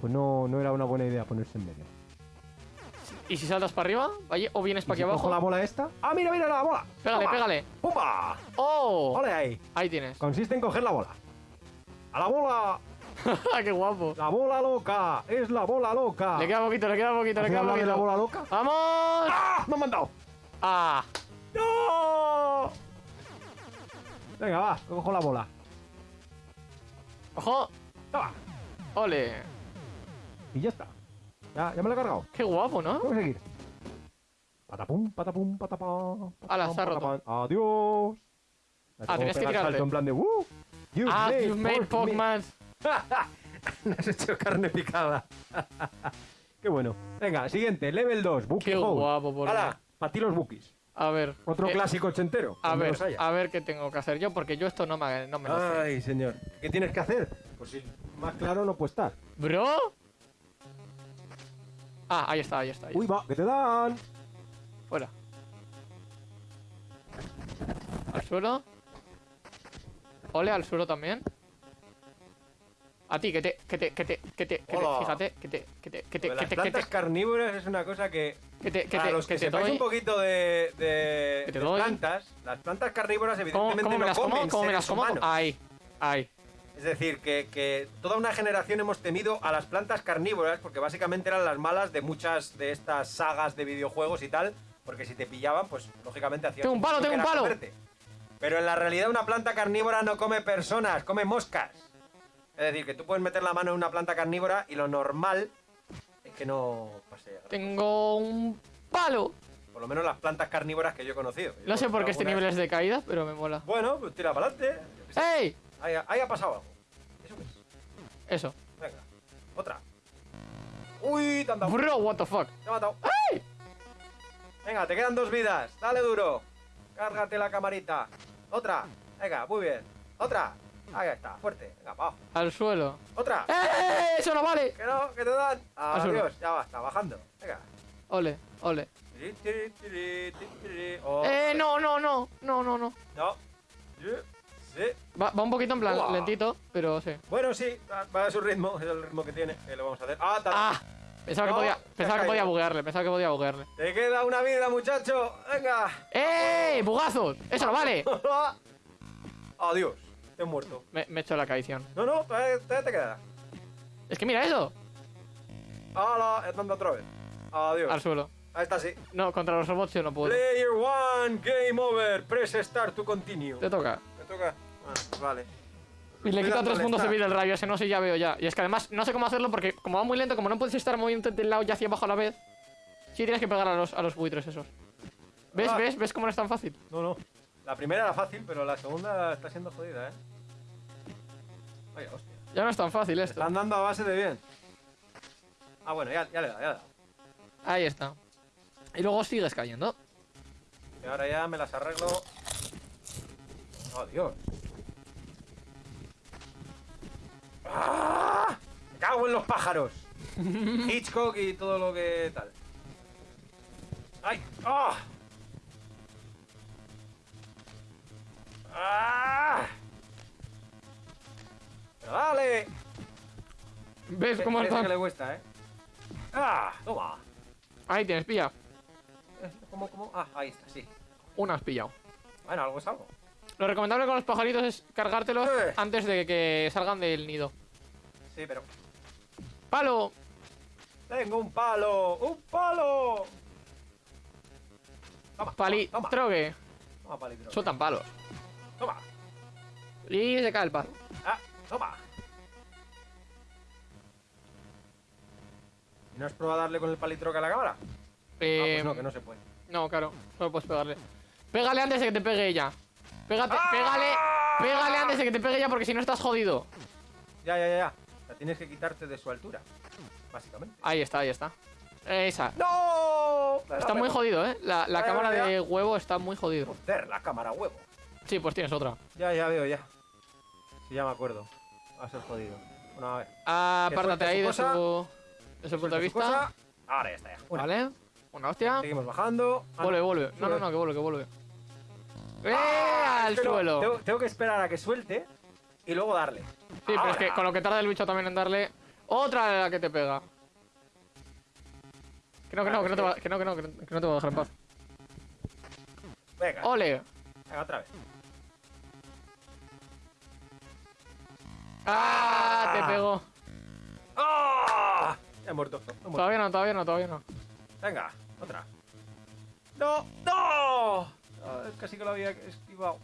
Speaker 1: Pues no, no era una buena idea ponerse en medio.
Speaker 2: ¿Y si saltas para arriba? ¿O vienes
Speaker 1: ¿Y
Speaker 2: para aquí
Speaker 1: si cojo
Speaker 2: abajo?
Speaker 1: la bola esta? ¡Ah, mira, mira la bola!
Speaker 2: Pégale, pégale.
Speaker 1: ¡Pumba!
Speaker 2: ¡Oh!
Speaker 1: ¡Ole ahí!
Speaker 2: Ahí tienes.
Speaker 1: Consiste en coger la bola. ¡A la bola!
Speaker 2: ¡Qué guapo!
Speaker 1: ¡La bola loca! ¡Es la bola loca!
Speaker 2: Le queda poquito, le queda poquito, le
Speaker 1: ¿Has
Speaker 2: queda
Speaker 1: de la
Speaker 2: poquito.
Speaker 1: bola loca?
Speaker 2: ¡Vamos!
Speaker 1: ¡Ah! ¡Me han mandado!
Speaker 2: ¡Ah!
Speaker 1: ¡No! Venga, va, cojo la bola.
Speaker 2: ¡Ojo!
Speaker 1: Toma.
Speaker 2: ¡Ole!
Speaker 1: Y ya está. Ya, ya me lo he cargado.
Speaker 2: ¡Qué guapo, ¿no?
Speaker 1: Tengo que seguir. Patapum, patapum, patapam.
Speaker 2: Ala,
Speaker 1: patapam,
Speaker 2: se ha roto.
Speaker 1: patapam. Adiós.
Speaker 2: Ah, tenías que tirarte.
Speaker 1: salto en plan de ¡Uh! You've
Speaker 2: ¡Ah,
Speaker 1: made
Speaker 2: you've made. Pokemon!
Speaker 1: Me has hecho carne picada. Qué bueno. Venga, siguiente, level 2, Bookie
Speaker 2: ¡Qué
Speaker 1: Hole.
Speaker 2: guapo, por Dios.
Speaker 1: para ti los Bookies.
Speaker 2: A ver.
Speaker 1: Otro
Speaker 2: eh,
Speaker 1: clásico ochentero.
Speaker 2: A ver, a ver qué tengo que hacer yo, porque yo esto no me, no me lo sé.
Speaker 1: Ay, señor. ¿Qué tienes que hacer? Pues si más claro no puede estar.
Speaker 2: ¿Bro? Ah, ahí está, ahí está. ahí
Speaker 1: Uy, va, que te dan.
Speaker 2: Fuera. Al suelo. Ole, al suelo también. A ti, que te, que te, que te, que te, que te, fíjate, que te, que te, que te, que te,
Speaker 1: plantas carnívoras es una cosa que,
Speaker 2: que te, que te,
Speaker 1: los que,
Speaker 2: que te
Speaker 1: sepáis
Speaker 2: doy.
Speaker 1: un poquito de, de- plantas, las plantas carnívoras
Speaker 2: ¿Cómo,
Speaker 1: evidentemente
Speaker 2: cómo me
Speaker 1: no
Speaker 2: las como?
Speaker 1: comen
Speaker 2: ¿Cómo me las como?
Speaker 1: humanos.
Speaker 2: Ahí, ahí.
Speaker 1: Es decir, que, que toda una generación hemos temido a las plantas carnívoras porque básicamente eran las malas de muchas de estas sagas de videojuegos y tal, porque si te pillaban, pues lógicamente hacían...
Speaker 2: Tengo un palo, tengo un palo.
Speaker 1: comerte. Pero en la realidad una planta carnívora no come personas, come moscas. Es decir, que tú puedes meter la mano en una planta carnívora y lo normal es que no pase.
Speaker 2: Tengo un palo.
Speaker 1: Por lo menos las plantas carnívoras que yo he conocido.
Speaker 2: No sé por qué este nivel es de caída, pero me mola.
Speaker 1: Bueno, pues tira para adelante.
Speaker 2: ¡Ey!
Speaker 1: Ahí, ahí ha pasado algo. ¿Eso qué es?
Speaker 2: Eso.
Speaker 1: Venga, otra. Uy, te han dado.
Speaker 2: Bro, what the fuck.
Speaker 1: Te ha matado. Venga, te quedan dos vidas. Dale duro. Cárgate la camarita. Otra. Venga, muy bien. Otra. Ahí está, fuerte. Venga, abajo.
Speaker 2: Al suelo.
Speaker 1: Otra.
Speaker 2: ¡Eh! ¡Eso no vale!
Speaker 1: Que no, que te dan. Adiós, ya va, está bajando. Venga.
Speaker 2: Ole, ole.
Speaker 1: Oh,
Speaker 2: ¡Eh! No, no, no. No, no, no.
Speaker 1: No. Sí.
Speaker 2: Va, va un poquito en plan
Speaker 1: Uah.
Speaker 2: lentito, pero sí.
Speaker 1: Bueno, sí, va- a su ritmo, es el ritmo que tiene, que lo vamos a hacer. ¡Ah! ta-
Speaker 2: ¡Ah! Pensaba que
Speaker 1: No,
Speaker 2: podía,
Speaker 1: te has
Speaker 2: pensaba que podía buguearle, pensaba que podía buguearle.
Speaker 1: Te queda una vida, muchacho. Venga.
Speaker 2: ¡Eh! ¡Bugazos! ¡Eso no vale!
Speaker 1: Adiós. Te he muerto.
Speaker 2: Me, me he hecho la caición.
Speaker 1: No, no, todavía, todavía te queda.
Speaker 2: Es que mira eso.
Speaker 1: ¡Hala! Dando otra vez. Adiós.
Speaker 2: Al suelo.
Speaker 1: Ahí está, sí.
Speaker 2: No, contra los robots yo no puedo.
Speaker 1: Player one, game over. Press start to continue.
Speaker 2: Te toca.
Speaker 1: Me toca. Ah, vale.
Speaker 2: Y le quita tres
Speaker 1: dándole
Speaker 2: puntos de vida el rayo, ese no sé, ya veo ya. Y es que además no sé cómo hacerlo porque como va muy lento, como no puedes estar moviendo del lado y hacia abajo a la vez, sí tienes que pegar a los, a los buitres esos. ¿Ves?
Speaker 1: Ah.
Speaker 2: ¿Ves? ¿Ves cómo no es tan fácil?
Speaker 1: No, no. La primera era fácil, pero la segunda está siendo jodida, ¿eh? Vaya, hostia.
Speaker 2: Ya no es tan fácil esto.
Speaker 1: Están dando a base de bien. Ah, bueno, ya, ya le da, ya le da.
Speaker 2: Ahí está. Y luego sigues cayendo.
Speaker 1: Y ahora ya me las arreglo. Oh, Dios. ¡Ah! Me cago en los pájaros. Hitchcock y todo lo que tal. ¡Ay! ¡Ah! ¡Ah! ¡Pero dale!
Speaker 2: ¿Ves cómo está?
Speaker 1: que le cuesta, ¿eh? ¡Ah! ¡Toma!
Speaker 2: Ahí tienes, pilla.
Speaker 1: ¿Cómo, cómo? Ah, ahí está, sí.
Speaker 2: Una has pillado.
Speaker 1: Bueno, algo es algo.
Speaker 2: Lo recomendable con los pajaritos es cargártelos
Speaker 1: Eh.
Speaker 2: antes de que salgan del nido.
Speaker 1: Sí, pero...
Speaker 2: ¡Palo!
Speaker 1: ¡Tengo un palo! ¡Un palo! Toma,
Speaker 2: Pali,
Speaker 1: toma, toma,
Speaker 2: trogue.
Speaker 1: toma, palitro.
Speaker 2: Sueltan palos.
Speaker 1: Toma,
Speaker 2: Y se cae el palo.
Speaker 1: Toma. ¿No has probado a darle con el palitroque a la cámara? ah,
Speaker 2: Eh,
Speaker 1: pues no, que no se puede.
Speaker 2: No, claro, solo puedes pegarle. Pégale antes de que te pegue ella. Pégate,
Speaker 1: ¡Ah!
Speaker 2: pégale, pégale antes de que te pegue ella porque si no estás jodido.
Speaker 1: Ya, ya, ya, ya. La tienes que quitarte de su altura. Básicamente.
Speaker 2: Ahí está, ahí está. Esa.
Speaker 1: ¡No!
Speaker 2: Está muy jodido, ¿eh? La, cámara
Speaker 1: ya.
Speaker 2: de huevo está muy jodido.
Speaker 1: Joder, la cámara huevo.
Speaker 2: Sí, pues tienes otra.
Speaker 1: Ya, ya veo, ya. Sí, ya me acuerdo. Va a ser jodido. Bueno, a ver.
Speaker 2: Ah, Apártate ahí de su, de su punto de vista.
Speaker 1: cosa. Ahora ya está, ya. Una.
Speaker 2: Vale. Una hostia.
Speaker 1: Seguimos bajando. Ah,
Speaker 2: Vuelve,
Speaker 1: no.
Speaker 2: vuelve. No, no, no, que vuelve, que vuelve. ¡Eh!
Speaker 1: Ah,
Speaker 2: al
Speaker 1: que no,
Speaker 2: suelo.
Speaker 1: Tengo, tengo que esperar a que suelte y luego darle.
Speaker 2: Sí, pero es que con lo que tarda el bicho también en darle. Otra de la que te pega. Que no, que no, que no te va, que no, que no, que no, que no te voy a dejar en paz.
Speaker 1: Venga,
Speaker 2: ¡Ole!
Speaker 1: venga, otra vez.
Speaker 2: ¡Ah! Te pego.
Speaker 1: ¡Ah! He muerto. he muerto.
Speaker 2: Todavía no, todavía no, todavía no.
Speaker 1: Venga, otra. ¡No! ¡No! Ah, casi que lo había esquivado.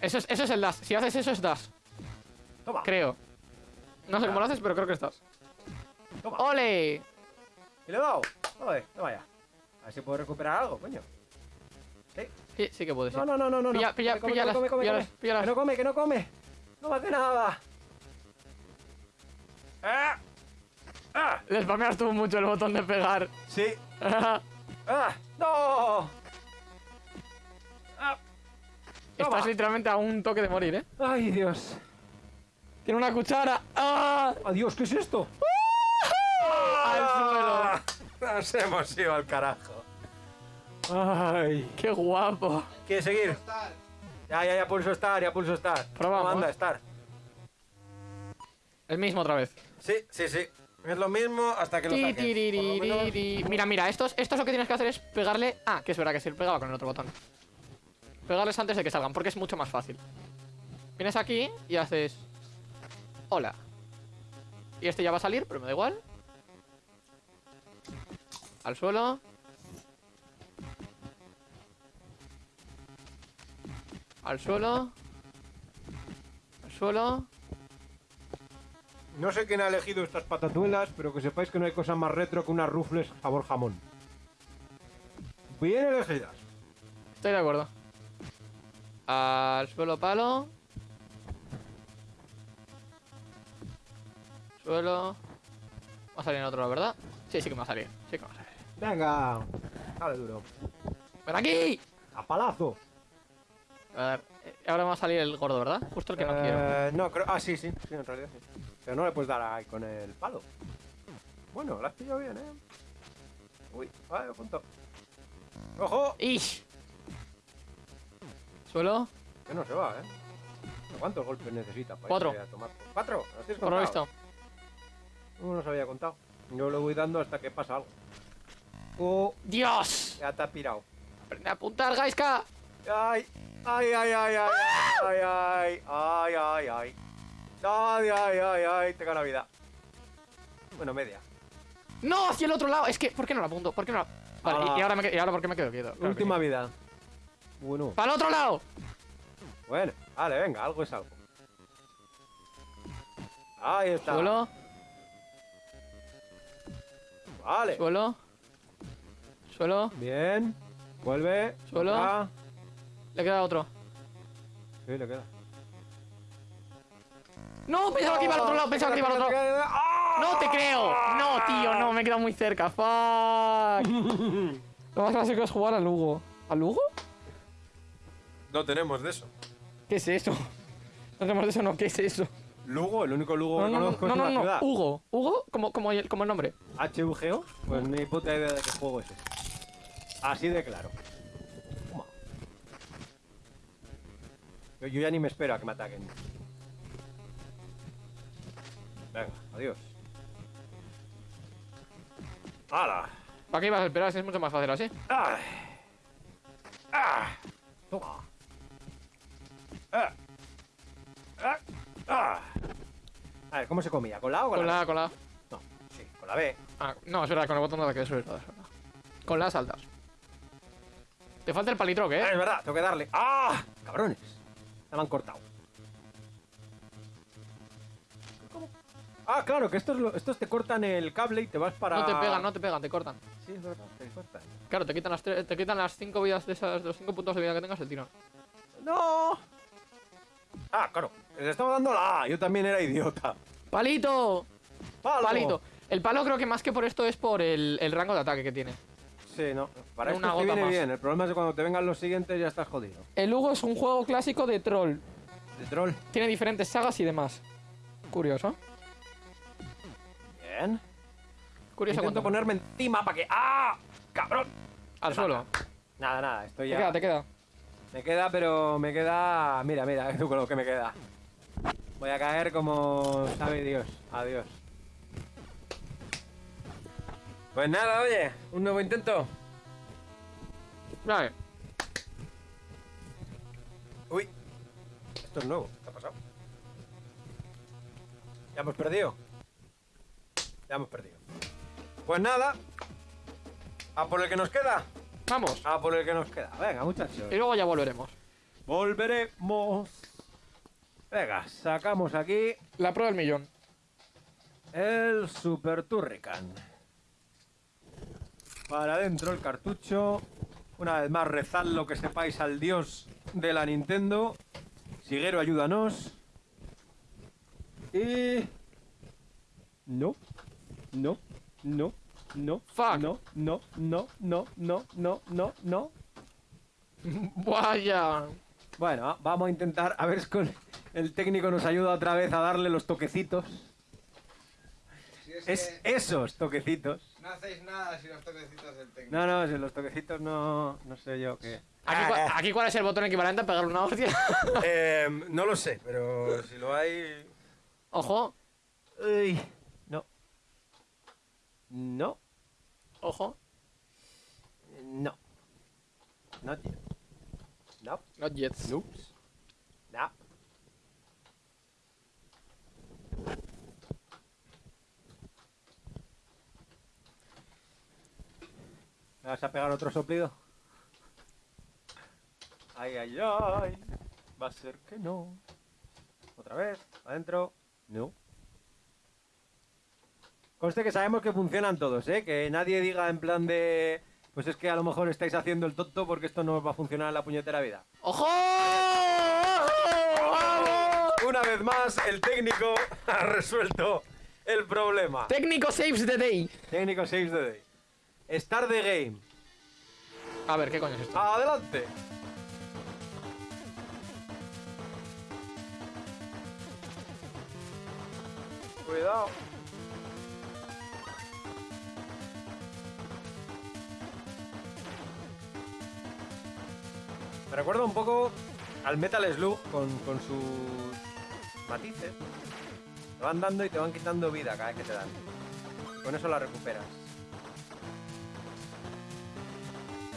Speaker 2: Eso es, eso es el dash. Si haces eso es dash.
Speaker 1: Toma,
Speaker 2: Creo. No sé cómo lo haces, pero creo que estás.
Speaker 1: toma.
Speaker 2: ¡Ole!
Speaker 1: ¿Y le he dado? Joder, toma ya. A ver si puedo recuperar algo, coño. ¿Sí?
Speaker 2: Sí, que puedes.
Speaker 1: No, no, no, no, no.
Speaker 2: Pilla-
Speaker 1: no.
Speaker 2: pilla-
Speaker 1: Come, come,
Speaker 2: píllalas,
Speaker 1: come, come,
Speaker 2: píllalas,
Speaker 1: come.
Speaker 2: píllalas.
Speaker 1: Que no come, que no come. No hace nada. ¡Ah! ¡Ah!
Speaker 2: Le spameas tú mucho el botón de pegar.
Speaker 1: Sí. ¡Ah! ¡No! ¡Ah!
Speaker 2: Estás
Speaker 1: Toma.
Speaker 2: literalmente a un toque de morir, ¿eh?
Speaker 1: ¡Ay, Dios!
Speaker 2: Tiene una cuchara. ¡Ah!
Speaker 1: ¡Adiós! ¿Qué es esto?
Speaker 2: Al suelo.
Speaker 1: Nos hemos ido al carajo. ¡Ay!
Speaker 2: ¡Qué guapo!
Speaker 1: ¿Quieres seguir? Ya, ya, ya pulso estar, ya pulso estar.
Speaker 2: Probamos.
Speaker 1: ¿Cómo anda estar?
Speaker 2: El mismo otra vez.
Speaker 1: Sí, sí, sí. Es lo mismo hasta que lo saques.
Speaker 2: Mira, mira, estos, estos lo que tienes que hacer es pegarle. Ah, que es verdad que se pegaba con el otro botón. Pegarles antes de que salgan, porque es mucho más fácil. Vienes aquí y haces. Hola. Y este ya va a salir, pero me da igual. Al suelo. Al suelo. Al suelo.
Speaker 1: No sé quién ha elegido estas patatuelas, pero que sepáis que no hay cosa más retro que unas rufles sabor jamón. Bien elegidas.
Speaker 2: Estoy de acuerdo. Al suelo palo. Suelo. Va a salir en otro, ¿verdad? Sí, sí que me va a salir. Sí que me va a salir.
Speaker 1: Venga. Dale duro.
Speaker 2: ¡Ven aquí!
Speaker 1: A palazo.
Speaker 2: A ver, eh, ahora me va a salir el gordo, ¿verdad? Justo el que no quiero.
Speaker 1: Eh, no, creo. Ah, sí, sí. Sí, en realidad sí. Pero no le puedes dar ahí con el palo. Bueno, la has pillado bien, ¿eh? Uy, vale, punto. ¡Ojo!
Speaker 2: ¡Ish! Suelo.
Speaker 1: Que no se va, ¿eh? ¿Cuántos golpes necesita para
Speaker 2: Cuatro.
Speaker 1: irse a tomar? ¿Cuatro? ¿Los tienes
Speaker 2: Por lo visto.
Speaker 1: No nos había contado. Yo lo voy dando hasta que pasa algo. Oh,
Speaker 2: ¡Dios!
Speaker 1: ya te ha pirado.
Speaker 2: Aprende a apuntar, Gaiska.
Speaker 1: Ay, ay, ay, ay, ay, ay, ay, ay, ay, ay. Ay, ay, ay, ay, tengo la vida. Bueno, media.
Speaker 2: ¡No! Hacia el otro lado. Es que, ¿por qué no la apunto? ¿Por qué no la.? Vale,
Speaker 1: Ah.
Speaker 2: y, y ahora me, y ahora por qué me quedo quieto. Claro
Speaker 1: Última vida. Bueno,
Speaker 2: ¡Para el otro lado!
Speaker 1: bueno, vale, venga, algo es algo. Ahí está.
Speaker 2: Suelo,
Speaker 1: Vale.
Speaker 2: suelo. Suelo.
Speaker 1: Bien. Vuelve.
Speaker 2: Suelo.
Speaker 1: Ah,
Speaker 2: Le queda otro.
Speaker 1: Sí, le queda.
Speaker 2: ¡No! Pensaba que iba al otro lado, pensaba que iba al otro lado. ¡No te creo! No, tío, no, me he quedado muy cerca. ¡Fuck! Lo más clásico es jugar al Lugo. ¿Al Lugo?
Speaker 1: No tenemos de eso.
Speaker 2: ¿Qué es eso? No tenemos de eso, no, ¿qué es eso?
Speaker 1: Lugo, el único Lugo
Speaker 2: No,
Speaker 1: que
Speaker 2: no, no,
Speaker 1: conozco
Speaker 2: no,
Speaker 1: es
Speaker 2: no,
Speaker 1: una
Speaker 2: no,
Speaker 1: ciudad.
Speaker 2: Hugo. Hugo, como, como, el, como el nombre.
Speaker 1: HUGO, pues ni puta idea de qué juego es ese. Así de claro. Yo, yo ya ni me espero a que me ataquen. Venga, adiós. ¡Hala!
Speaker 2: ¿Para qué ibas a esperar? Si es mucho más fácil así.
Speaker 1: ¡Ah! ¡Ah! Toma. ¡Ah! ¡Ah! ¡Ah! A ver, ¿cómo se comía? ¿Con la O o con,
Speaker 2: Con
Speaker 1: la
Speaker 2: la A, con la A.
Speaker 1: No, sí, con la B.
Speaker 2: Ah, no, es verdad, con el botón es verdad, es verdad. Con las altas. Te falta el palitroque,
Speaker 1: Ah,
Speaker 2: ¿eh?
Speaker 1: es verdad, tengo que darle. ¡Ah! ¡Cabrones! Ya me han cortado. ¿Cómo? Ah, claro, que estos, estos te cortan el cable y te vas para.
Speaker 2: No te pegan, no te pegan, te cortan.
Speaker 1: Sí, es verdad, te cortan.
Speaker 2: Claro, te quitan las, tre- te quitan las cinco vidas de esas, de los cinco puntos de vida que tengas el tirón.
Speaker 1: ¡No! Ah, claro, les estaba dando la A, yo también era idiota.
Speaker 2: ¡Palito!
Speaker 1: ¡Palo!
Speaker 2: ¡Palito! El palo creo que más que por esto es por el, el rango de ataque que tiene.
Speaker 1: Sí, no, para
Speaker 2: Una
Speaker 1: te
Speaker 2: gota
Speaker 1: viene
Speaker 2: más.
Speaker 1: bien. El problema es que cuando te vengan los siguientes ya estás jodido.
Speaker 2: El Hugo es un juego clásico de troll.
Speaker 1: De troll.
Speaker 2: Tiene diferentes sagas y demás. Curioso.
Speaker 1: Bien.
Speaker 2: Curioso
Speaker 1: Intento
Speaker 2: cuánto
Speaker 1: ponerme encima para que. ¡Ah! ¡Cabrón!
Speaker 2: Al suelo.
Speaker 1: Nada, nada, estoy
Speaker 2: Te
Speaker 1: ya.
Speaker 2: queda, te queda.
Speaker 1: Me queda, pero me queda. Mira, mira, tú con lo que me queda. Voy a caer como sabe Dios. Adiós. Pues nada, oye, un nuevo intento.
Speaker 2: Vale.
Speaker 1: Uy, esto es nuevo. ¿Qué ha pasado? Ya hemos perdido. Ya hemos perdido. Pues nada. A por el que nos queda.
Speaker 2: Vamos.
Speaker 1: A por el que nos queda. Venga, muchachos.
Speaker 2: Y luego ya volveremos.
Speaker 1: Volveremos. Venga, sacamos aquí
Speaker 2: La prueba del millón.
Speaker 1: el Super Turrican. Para adentro el cartucho. Una vez más, rezad lo que sepáis al dios de la Nintendo. Siguero, ayúdanos. Y... No. No. No. No.
Speaker 2: Fuck.
Speaker 1: No, no, no, no, no, no, no, no.
Speaker 2: Vaya.
Speaker 1: Bueno, vamos a intentar a ver si el técnico nos ayuda otra vez a darle los toquecitos.
Speaker 3: Es,
Speaker 1: esos toquecitos
Speaker 3: no hacéis nada si los toquecitos del técnico.
Speaker 1: No, no, si los toquecitos no, no sé yo qué.
Speaker 2: Aquí, cua- aquí cuál es el botón equivalente a pegarle una hostia.
Speaker 1: Eh, no lo sé, pero si lo hay.
Speaker 2: Ojo,
Speaker 1: Uy, no. No,
Speaker 2: ojo.
Speaker 1: no. Not yet. No,
Speaker 2: Not yet.
Speaker 1: noops. No. ¿Me vas a pegar otro soplido? Ay, ay, ay. Va a ser que no. Otra vez, adentro. No. Conste que sabemos que funcionan todos, ¿eh? Que nadie diga en plan de... Pues es que a lo mejor estáis haciendo el tonto porque esto no va a funcionar en la puñetera vida.
Speaker 2: ¡Ojo! ¡Vamos!
Speaker 1: Una vez más, el técnico ha resuelto el problema.
Speaker 2: Técnico saves the day.
Speaker 1: Técnico saves the day. Start the game.
Speaker 2: A ver, ¿qué coño es esto?
Speaker 1: Adelante. Cuidado. Me recuerda un poco al Metal Slug con, con sus matices. Te van dando y te van quitando vida cada vez que te dan. Con eso la recuperas.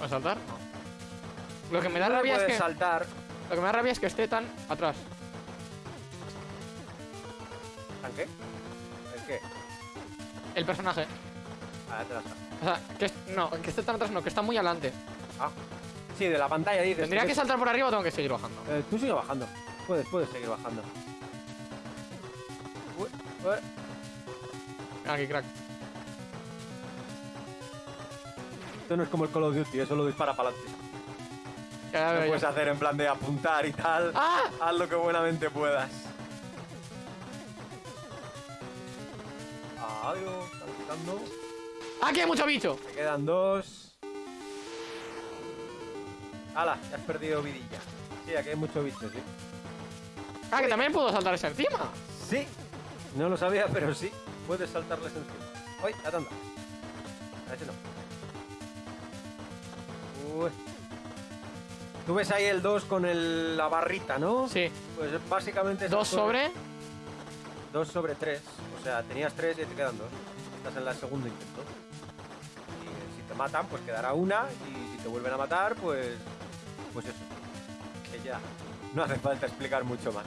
Speaker 2: A saltar? No. Lo que me da
Speaker 1: No
Speaker 2: rabia es que...
Speaker 1: saltar.
Speaker 2: Lo que me da rabia es que esté tan atrás.
Speaker 1: ¿Tan qué? ¿El qué?
Speaker 2: El personaje.
Speaker 1: Ah, atrás.
Speaker 2: O sea, que es- no, que esté tan atrás no, que está muy adelante.
Speaker 1: Ah. Sí, de la pantalla dices.
Speaker 2: ¿Tendría que saltar por arriba o tengo que seguir bajando?
Speaker 1: Eh, tú sigue bajando. Puedes, puedes seguir bajando. Uy, uy.
Speaker 2: Aquí, crack.
Speaker 1: Esto no es como el Call of Duty, eso lo dispara para adelante. Lo puedes hacer en plan de apuntar y tal.
Speaker 2: ¡Ah!
Speaker 1: Haz lo que buenamente puedas. Adiós, está buscando.
Speaker 2: ¡Aquí hay mucho bicho!
Speaker 1: Me quedan dos. ¡Hala! Ya has perdido vidilla. Sí, aquí hay mucho bicho, sí.
Speaker 2: Ah, que también puedo saltar ese encima.
Speaker 1: Sí. No lo sabía, pero sí. Puedes saltarles encima. ¡Uy! La tanda. A ese no. Tú ves ahí el 2 con el- la barrita, ¿no?
Speaker 2: Sí.
Speaker 1: Pues básicamente...
Speaker 2: Dos sobre.
Speaker 1: 2 sobre 3. O sea, tenías 3 y te quedan 2. Estás en el segundo intento. Y eh, si te matan, pues quedará una. Y si te vuelven a matar, pues. Pues eso. Que ya. No hace falta explicar mucho más.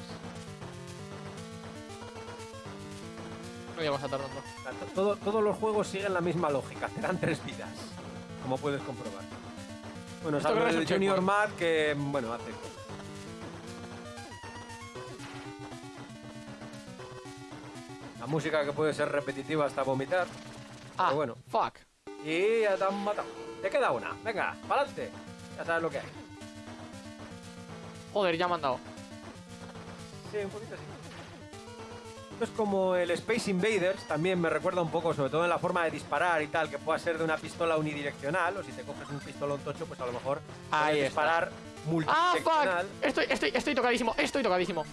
Speaker 2: No llego a
Speaker 1: to- todo- todos los juegos siguen la misma lógica. Te dan 3 vidas. Como puedes comprobar. Bueno, salvo el
Speaker 2: un
Speaker 1: Junior. Mad que, bueno, hace. La música que puede ser repetitiva hasta vomitar.
Speaker 2: Ah,
Speaker 1: Pero bueno.
Speaker 2: Fuck.
Speaker 1: Y ya te han matado. Te queda una. Venga, para adelante. Ya sabes lo que hay.
Speaker 2: Joder, ya me han dado.
Speaker 1: Sí, un poquito así. Esto es como el Space Invaders, también me recuerda un poco, sobre todo en la forma de disparar y tal, que pueda ser de una pistola unidireccional, o si te coges un pistolón tocho, pues a lo mejor
Speaker 2: Ahí
Speaker 1: disparar
Speaker 2: ¡Ah,
Speaker 1: multidireccional.
Speaker 2: fuck! Estoy, estoy, estoy tocadísimo, estoy tocadísimo.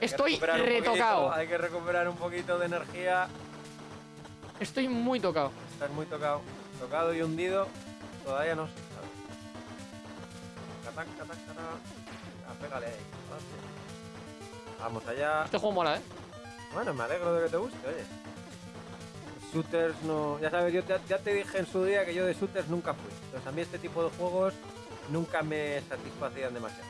Speaker 2: Estoy retocado.
Speaker 1: poquito, hay que recuperar un poquito de energía.
Speaker 2: Estoy muy tocado.
Speaker 1: Estás muy tocado. Tocado y hundido. Todavía no sé. Catán, catán, catán. Ah, pégale ahí. Vamos allá.
Speaker 2: Este juego mola, ¿eh?
Speaker 1: Bueno, me alegro de que te guste, oye. Shooters no. Ya sabes, yo te- ya te dije en su día que yo de shooters nunca fui. Entonces a mí este tipo de juegos nunca me satisfacían demasiado.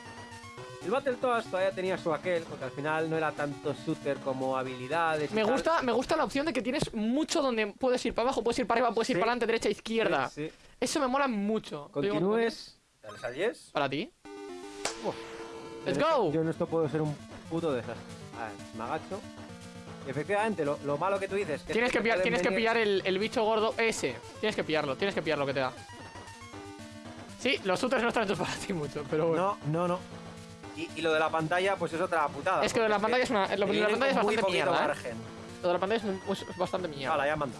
Speaker 1: El Battletoads todavía tenía su aquel, porque al final no era tanto shooter como habilidades.
Speaker 2: Me
Speaker 1: tal.
Speaker 2: gusta, me gusta la opción de que tienes mucho donde puedes ir para abajo, puedes ir para arriba, puedes ir para adelante, derecha, izquierda.
Speaker 1: Sí, sí.
Speaker 2: Eso me mola mucho.
Speaker 1: Continúes. Dale al yes.
Speaker 2: Para ti.
Speaker 1: Uf.
Speaker 2: Let's
Speaker 1: Yo en esto-
Speaker 2: go.
Speaker 1: Yo en esto puedo ser un puto desastre. A ver, me agacho. Efectivamente, lo, lo malo que tú dices. Que
Speaker 2: Tienes que pillar, tienes que pillar el, el bicho gordo ese. Tienes que pillarlo, tienes que pillar lo que te da. Sí, los shooters no están hechos para ti mucho, pero bueno.
Speaker 1: No, no, no. Y, y lo de la pantalla, pues es otra putada.
Speaker 2: Es que lo de la pantalla es una. Lo de la pantalla es
Speaker 1: muy
Speaker 2: bastante mierda. ¿eh?
Speaker 1: margen.
Speaker 2: Lo de la pantalla es, bastante mierda.
Speaker 1: Vale, ya dado.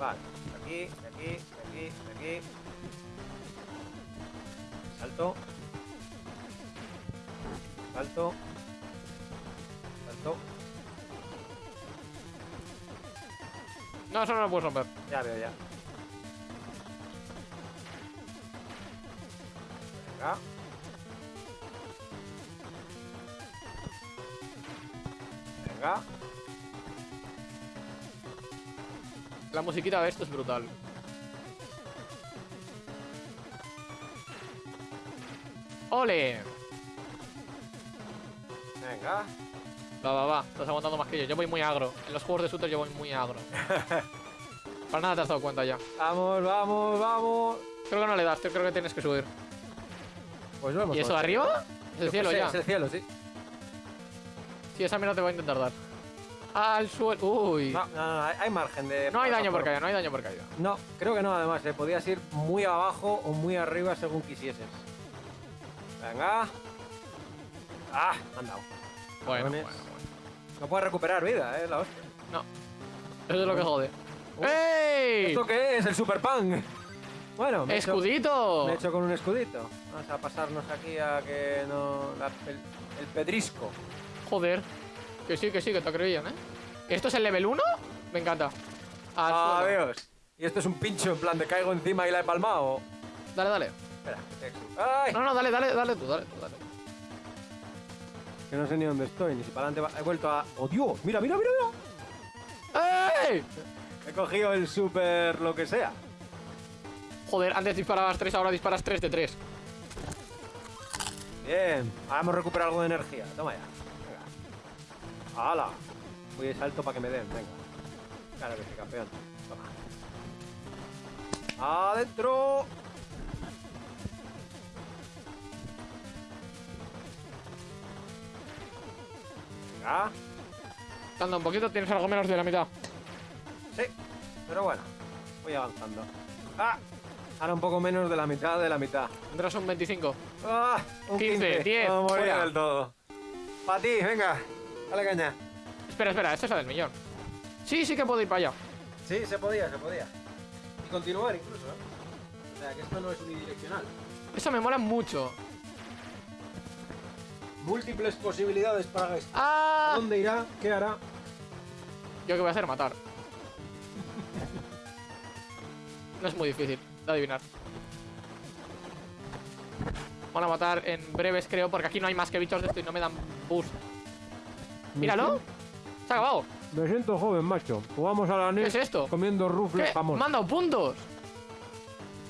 Speaker 1: Vale, aquí, de aquí, de aquí, de aquí. Salto. Salto.
Speaker 2: No, eso no lo puedes romper.
Speaker 1: Ya veo, ya. Venga. Venga.
Speaker 2: La musiquita de esto es brutal. ¡Ole!
Speaker 1: Venga.
Speaker 2: Va, va, va. Estás aguantando más que yo. Yo voy muy agro. En los juegos de shooter yo voy muy agro. Para nada te has dado cuenta ya.
Speaker 1: Vamos, vamos, vamos.
Speaker 2: Creo que no le das, creo que tienes que subir.
Speaker 1: Pues vamos.
Speaker 2: ¿Y eso de arriba? Es el cielo ya.
Speaker 1: Es el cielo, sí.
Speaker 2: Sí, esa mira te va a intentar dar. Al suelo. Uy.
Speaker 1: No, no, no, hay, margen de.
Speaker 2: No hay daño por caída, no hay daño por caída.
Speaker 1: No, creo que no, además. eh, Podías ir muy abajo o muy arriba según quisieses. Venga. Ah, me han dado.
Speaker 2: Bueno,
Speaker 1: Cabrones.
Speaker 2: bueno, bueno.
Speaker 1: No puedes recuperar vida, eh, la hostia.
Speaker 2: No. Eso es lo que jode.
Speaker 1: Uh,
Speaker 2: ¡Ey!
Speaker 1: ¿Esto qué es? El Super Punk. Bueno, me he hecho-
Speaker 2: ¡Escudito!
Speaker 1: me he hecho con un escudito. Vamos a pasarnos aquí a que no. la- el, el pedrisco.
Speaker 2: Joder. Que sí, que sí, que te creían, ¿eh? ¿Esto es el level 1? Me encanta. Al suelo.
Speaker 1: Adiós. Y esto es un pincho en plan de caigo encima y la he palmado.
Speaker 2: Dale, dale.
Speaker 1: Espera, que te exu- ¡Ay!
Speaker 2: No, no, dale, dale, dale tú, dale tú, dale.
Speaker 1: Que no sé ni dónde estoy, ni si para adelante. He vuelto a. ¡Oh, Dios! ¡Mira, mira, mira! mira!
Speaker 2: ¡Ey!
Speaker 1: He cogido el super lo que sea.
Speaker 2: Joder, antes disparabas 3, ahora disparas 3 de 3.
Speaker 1: Bien. Ahora hemos recuperado algo de energía. Toma ya. ¡Hala! Voy de salto para que me den. Venga. Claro que sí, campeón. Toma. ¡Adentro! Venga.
Speaker 2: Anda un poquito, tienes algo menos de la mitad.
Speaker 1: Sí, pero bueno, voy avanzando. ¡Ah! Ahora un poco menos de la mitad de la mitad.
Speaker 2: Tendrás un 25.
Speaker 1: ¡Ah! Un
Speaker 2: 15, 10,
Speaker 1: Vamos a morir
Speaker 2: fuera.
Speaker 1: del todo. Para ti, venga. Dale caña.
Speaker 2: Espera, espera, esta es la del millón. Sí, sí que puedo ir para allá.
Speaker 1: Sí, se podía, se podía. Y continuar incluso, ¿eh? O sea, que esto no es unidireccional.
Speaker 2: Eso me mola mucho.
Speaker 1: Múltiples posibilidades para esto.
Speaker 2: ¡Ah!
Speaker 1: ¿Dónde irá? ¿Qué hará?
Speaker 2: ¿Yo qué voy a hacer? Matar. No es muy difícil de adivinar. Van a matar en breves, creo, porque aquí no hay más que bichos de esto y no me dan boost. ¡Míralo! ¡Se ha acabado!
Speaker 1: Me siento joven, macho. Jugamos a la
Speaker 2: ¿Qué
Speaker 1: NES
Speaker 2: es esto?
Speaker 1: comiendo rufles
Speaker 2: ¿Qué?
Speaker 1: jamón.
Speaker 2: ¡Me han dado puntos!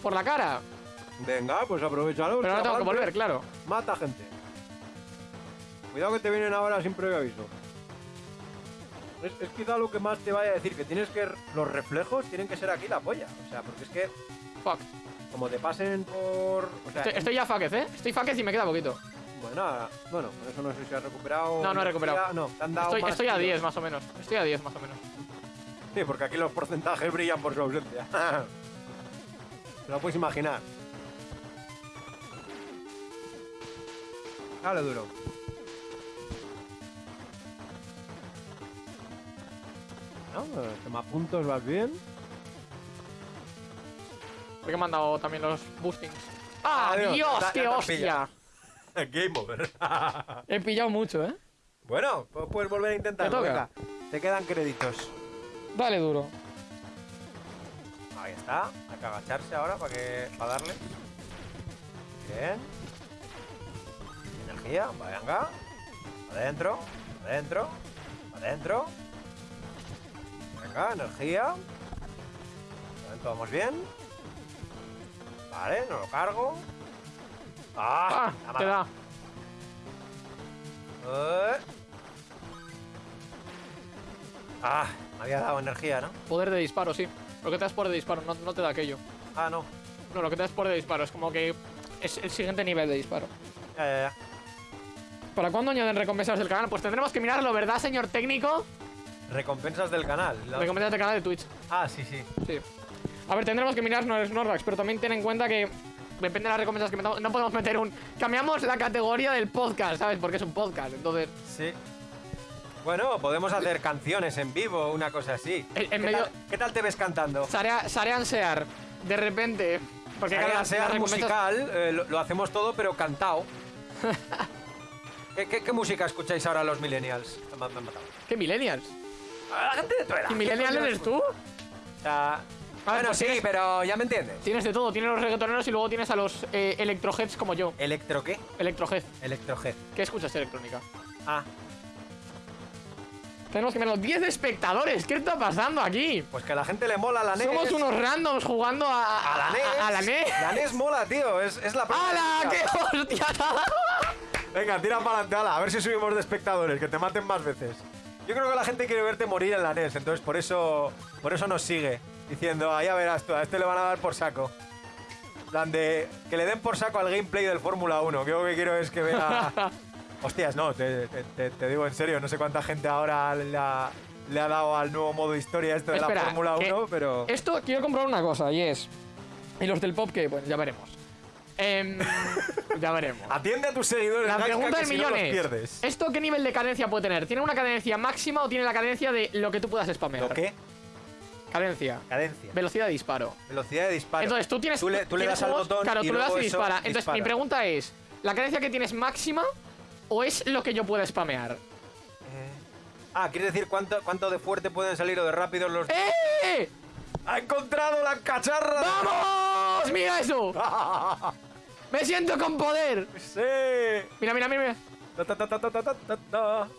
Speaker 2: Por la cara.
Speaker 1: Venga, pues aprovechalo.
Speaker 2: Pero ahora tengo que volver, claro.
Speaker 1: Mata gente. Cuidado que te vienen ahora sin previo aviso. Es, es quizá lo que más te vaya a decir, que tienes que... Los reflejos tienen que ser aquí la polla. O sea, porque es que
Speaker 2: Fuck.
Speaker 1: como te pasen por... O sea,
Speaker 2: Estoy, estoy ya faquez, ¿eh? Estoy faquez y me queda poquito.
Speaker 1: Bueno, ahora- bueno, con eso no sé si has recuperado...
Speaker 2: No, no he recuperado.
Speaker 1: No, te han dado
Speaker 2: Estoy,
Speaker 1: más
Speaker 2: estoy a
Speaker 1: kilos.
Speaker 2: 10 más o menos. Estoy a 10 más o menos.
Speaker 1: Sí, porque aquí los porcentajes brillan por su ausencia. Te lo puedes imaginar. Dale duro. No, tema puntos, vas bien.
Speaker 2: Porque me han dado también los boostings. ¡Ah,
Speaker 1: Adiós,
Speaker 2: Dios! ¡Qué
Speaker 1: te
Speaker 2: hostia!
Speaker 1: Game over.
Speaker 2: He pillado mucho, ¿eh?
Speaker 1: bueno, pues puedes volver a intentarlo.
Speaker 2: toca.
Speaker 1: venga. Te quedan créditos.
Speaker 2: Dale duro.
Speaker 1: Ahí está. Hay que agacharse ahora para que para darle. Bien. Energía. Venga. Adentro. Adentro. Adentro. Venga, energía. Vamos bien. Vale, no lo cargo. ¡Ah!
Speaker 2: ¡Ah! Te da.
Speaker 1: Eh. Ah, me había dado energía, ¿no?
Speaker 2: Poder de disparo, sí. Lo que te das por de disparo, no, no te da aquello.
Speaker 1: Ah, no.
Speaker 2: No, lo que te das por de disparo es como que es el siguiente nivel de disparo.
Speaker 1: Ya, ya, ya.
Speaker 2: ¿Para cuándo añaden recompensas del canal? Pues tendremos que mirarlo, ¿verdad, señor técnico?
Speaker 1: Recompensas del canal. La-
Speaker 2: Recompensas del canal de Twitch.
Speaker 1: Ah, sí, sí.
Speaker 2: Sí. A ver, tendremos que mirar Snorlax, Snorlax, pero también ten en cuenta que depende de las recompensas que metamos. No podemos meter un. Cambiamos la categoría del podcast, ¿sabes? Porque es un podcast. Entonces,
Speaker 1: Sí. Bueno, podemos hacer canciones en vivo, una cosa así.
Speaker 2: En- en
Speaker 1: ¿Qué,
Speaker 2: medio-
Speaker 1: tal, qué tal te ves cantando?
Speaker 2: Sarea- Sarean Sear, de repente. Porque claro,
Speaker 1: Sea,
Speaker 2: las-
Speaker 1: sea
Speaker 2: las recompensas-
Speaker 1: musical, eh, lo, lo hacemos todo, pero cantado. ¿Qué, qué, qué música escucháis ahora los millennials? Me han- me han matado.
Speaker 2: ¿Qué millennials?
Speaker 1: A la gente de tu edad.
Speaker 2: ¿Y millennial
Speaker 1: ¿qué coño
Speaker 2: eres tú?
Speaker 1: O sea, bueno,
Speaker 2: pues
Speaker 1: sí,
Speaker 2: tienes-
Speaker 1: pero ya me entiendes.
Speaker 2: Tienes de todo, tienes los reggaetoneros y luego tienes a los eh, electroheads como yo.
Speaker 1: ¿Electro qué?
Speaker 2: Electrohead.
Speaker 1: Electrohead.
Speaker 2: ¿Qué escuchas electrónica?
Speaker 1: Ah,
Speaker 2: Tenemos que ver los 10 espectadores. ¿Qué está pasando aquí?
Speaker 1: pues que a la gente le mola la NES.
Speaker 2: Somos unos randoms jugando a,
Speaker 1: A la NES.
Speaker 2: A, la NES.
Speaker 1: La NES mola, tío. Es, es la propia
Speaker 2: ¡Hala! ¡Qué hostia!
Speaker 1: Venga, tira para adelante, ala, a ver si subimos de espectadores, que te maten más veces. Yo creo que la gente quiere verte morir en la NES, entonces por eso, por eso nos sigue, diciendo, ah, ya verás tú, a este le van a dar por saco. Plan de que le den por saco al gameplay del Fórmula 1, que yo lo que quiero es que vea... Hostias, no, te, te- te- digo en serio, no sé cuánta gente ahora le ha, le ha dado al nuevo modo historia este de la
Speaker 2: Espera,
Speaker 1: Fórmula
Speaker 2: que
Speaker 1: 1, pero...
Speaker 2: Esto quiero comprobar una cosa y es. Y los del pop que, bueno, ya veremos. Em, ya veremos.
Speaker 1: Atiende a tus seguidores,
Speaker 2: La pregunta del
Speaker 1: si no
Speaker 2: millón es. ¿esto qué nivel de cadencia puede tener? ¿Tiene una cadencia máxima o tiene la cadencia de lo que tú puedas spamear?
Speaker 1: ¿Lo qué?
Speaker 2: Cadencia.
Speaker 1: Cadencia.
Speaker 2: Velocidad de disparo.
Speaker 1: Velocidad de disparo.
Speaker 2: Entonces tú tienes.
Speaker 1: Tú le, tú le
Speaker 2: tienes
Speaker 1: das al botón
Speaker 2: Claro,
Speaker 1: y
Speaker 2: tú le das y dispara. Entonces mi pregunta es: ¿la cadencia que tienes máxima o es lo que yo pueda spamear?
Speaker 1: Eh, Ah, ¿quieres decir cuánto, cuánto de fuerte pueden salir o de rápido los...
Speaker 2: ¡Eh!
Speaker 1: ¡Ha encontrado la cacharra!
Speaker 2: ¡Vamos! ¡Mira eso! ¡Me siento con poder!
Speaker 1: ¡Sí!
Speaker 2: Mira, mira, mira,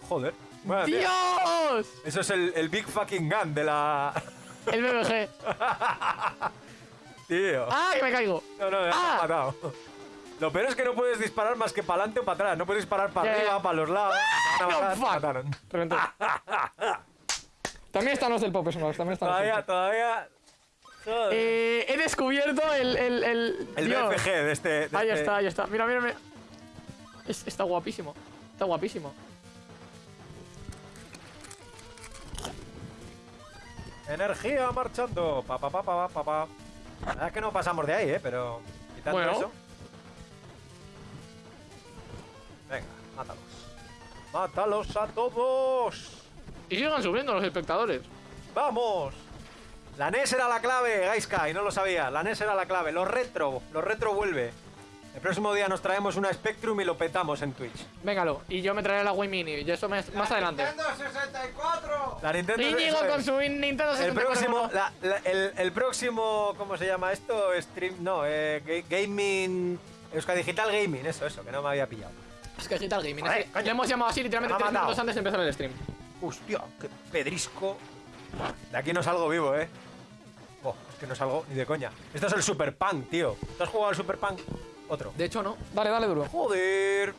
Speaker 1: Joder.
Speaker 2: ¡Dios!
Speaker 1: Eso es el, Big Fucking Gun de la.
Speaker 2: El BBG.
Speaker 1: Tío.
Speaker 2: ¡Ah, que me caigo!
Speaker 1: No, no,
Speaker 2: ¡Ah!
Speaker 1: me matado. Lo peor es que no puedes disparar más que para adelante o para atrás. No puedes disparar para arriba, para los lados. ¡Ah!
Speaker 2: No, fuck. También están los del Pop Smash, también están los
Speaker 1: Todavía,
Speaker 2: del-
Speaker 1: todavía...
Speaker 2: Eh, he descubierto el... El, el,
Speaker 1: el
Speaker 2: Dios.
Speaker 1: BFG de este... de
Speaker 2: Ahí
Speaker 1: este-
Speaker 2: está, ahí está. Mira, mira, mira. Es- está guapísimo. Está guapísimo.
Speaker 1: Energía marchando. Pa, pa, pa, pa, pa, pa. La verdad es que no pasamos de ahí, ¿eh? Pero quitando
Speaker 2: Bueno.
Speaker 1: eso... Venga, mátalos. ¡Mátalos a todos!
Speaker 2: Y sigan subiendo los espectadores.
Speaker 1: ¡Vamos! La NES era la clave, Gaiska, y no lo sabía. La NES era la clave. Los retro, los retro vuelve. El próximo día nos traemos una Spectrum y lo petamos en Twitch.
Speaker 2: Véngalo. Y yo me traeré la Wii Mini. Y eso me- más adelante.
Speaker 3: ¡Nintendo 64!
Speaker 1: La Nintendo
Speaker 2: Íñigo
Speaker 1: eso
Speaker 2: con su Nintendo 64.
Speaker 1: el próximo, la- la- el, el próximo, ¿cómo se llama esto? Stream, no, eh, ga- gaming, Euska Digital Gaming, eso, eso, que no me había pillado.
Speaker 2: Es que Digital Gaming.
Speaker 1: Joder,
Speaker 2: es que
Speaker 1: coño.
Speaker 2: le hemos llamado así literalmente tres minutos antes de empezar el stream.
Speaker 1: Hostia, qué pedrisco. De aquí no salgo vivo, ¿eh? Oh, es que no salgo ni de coña. Esto es el Super Punk, tío. ¿Tú has jugado al Super Punk? Otro.
Speaker 2: De hecho, no. Dale, dale duro.
Speaker 1: Joder.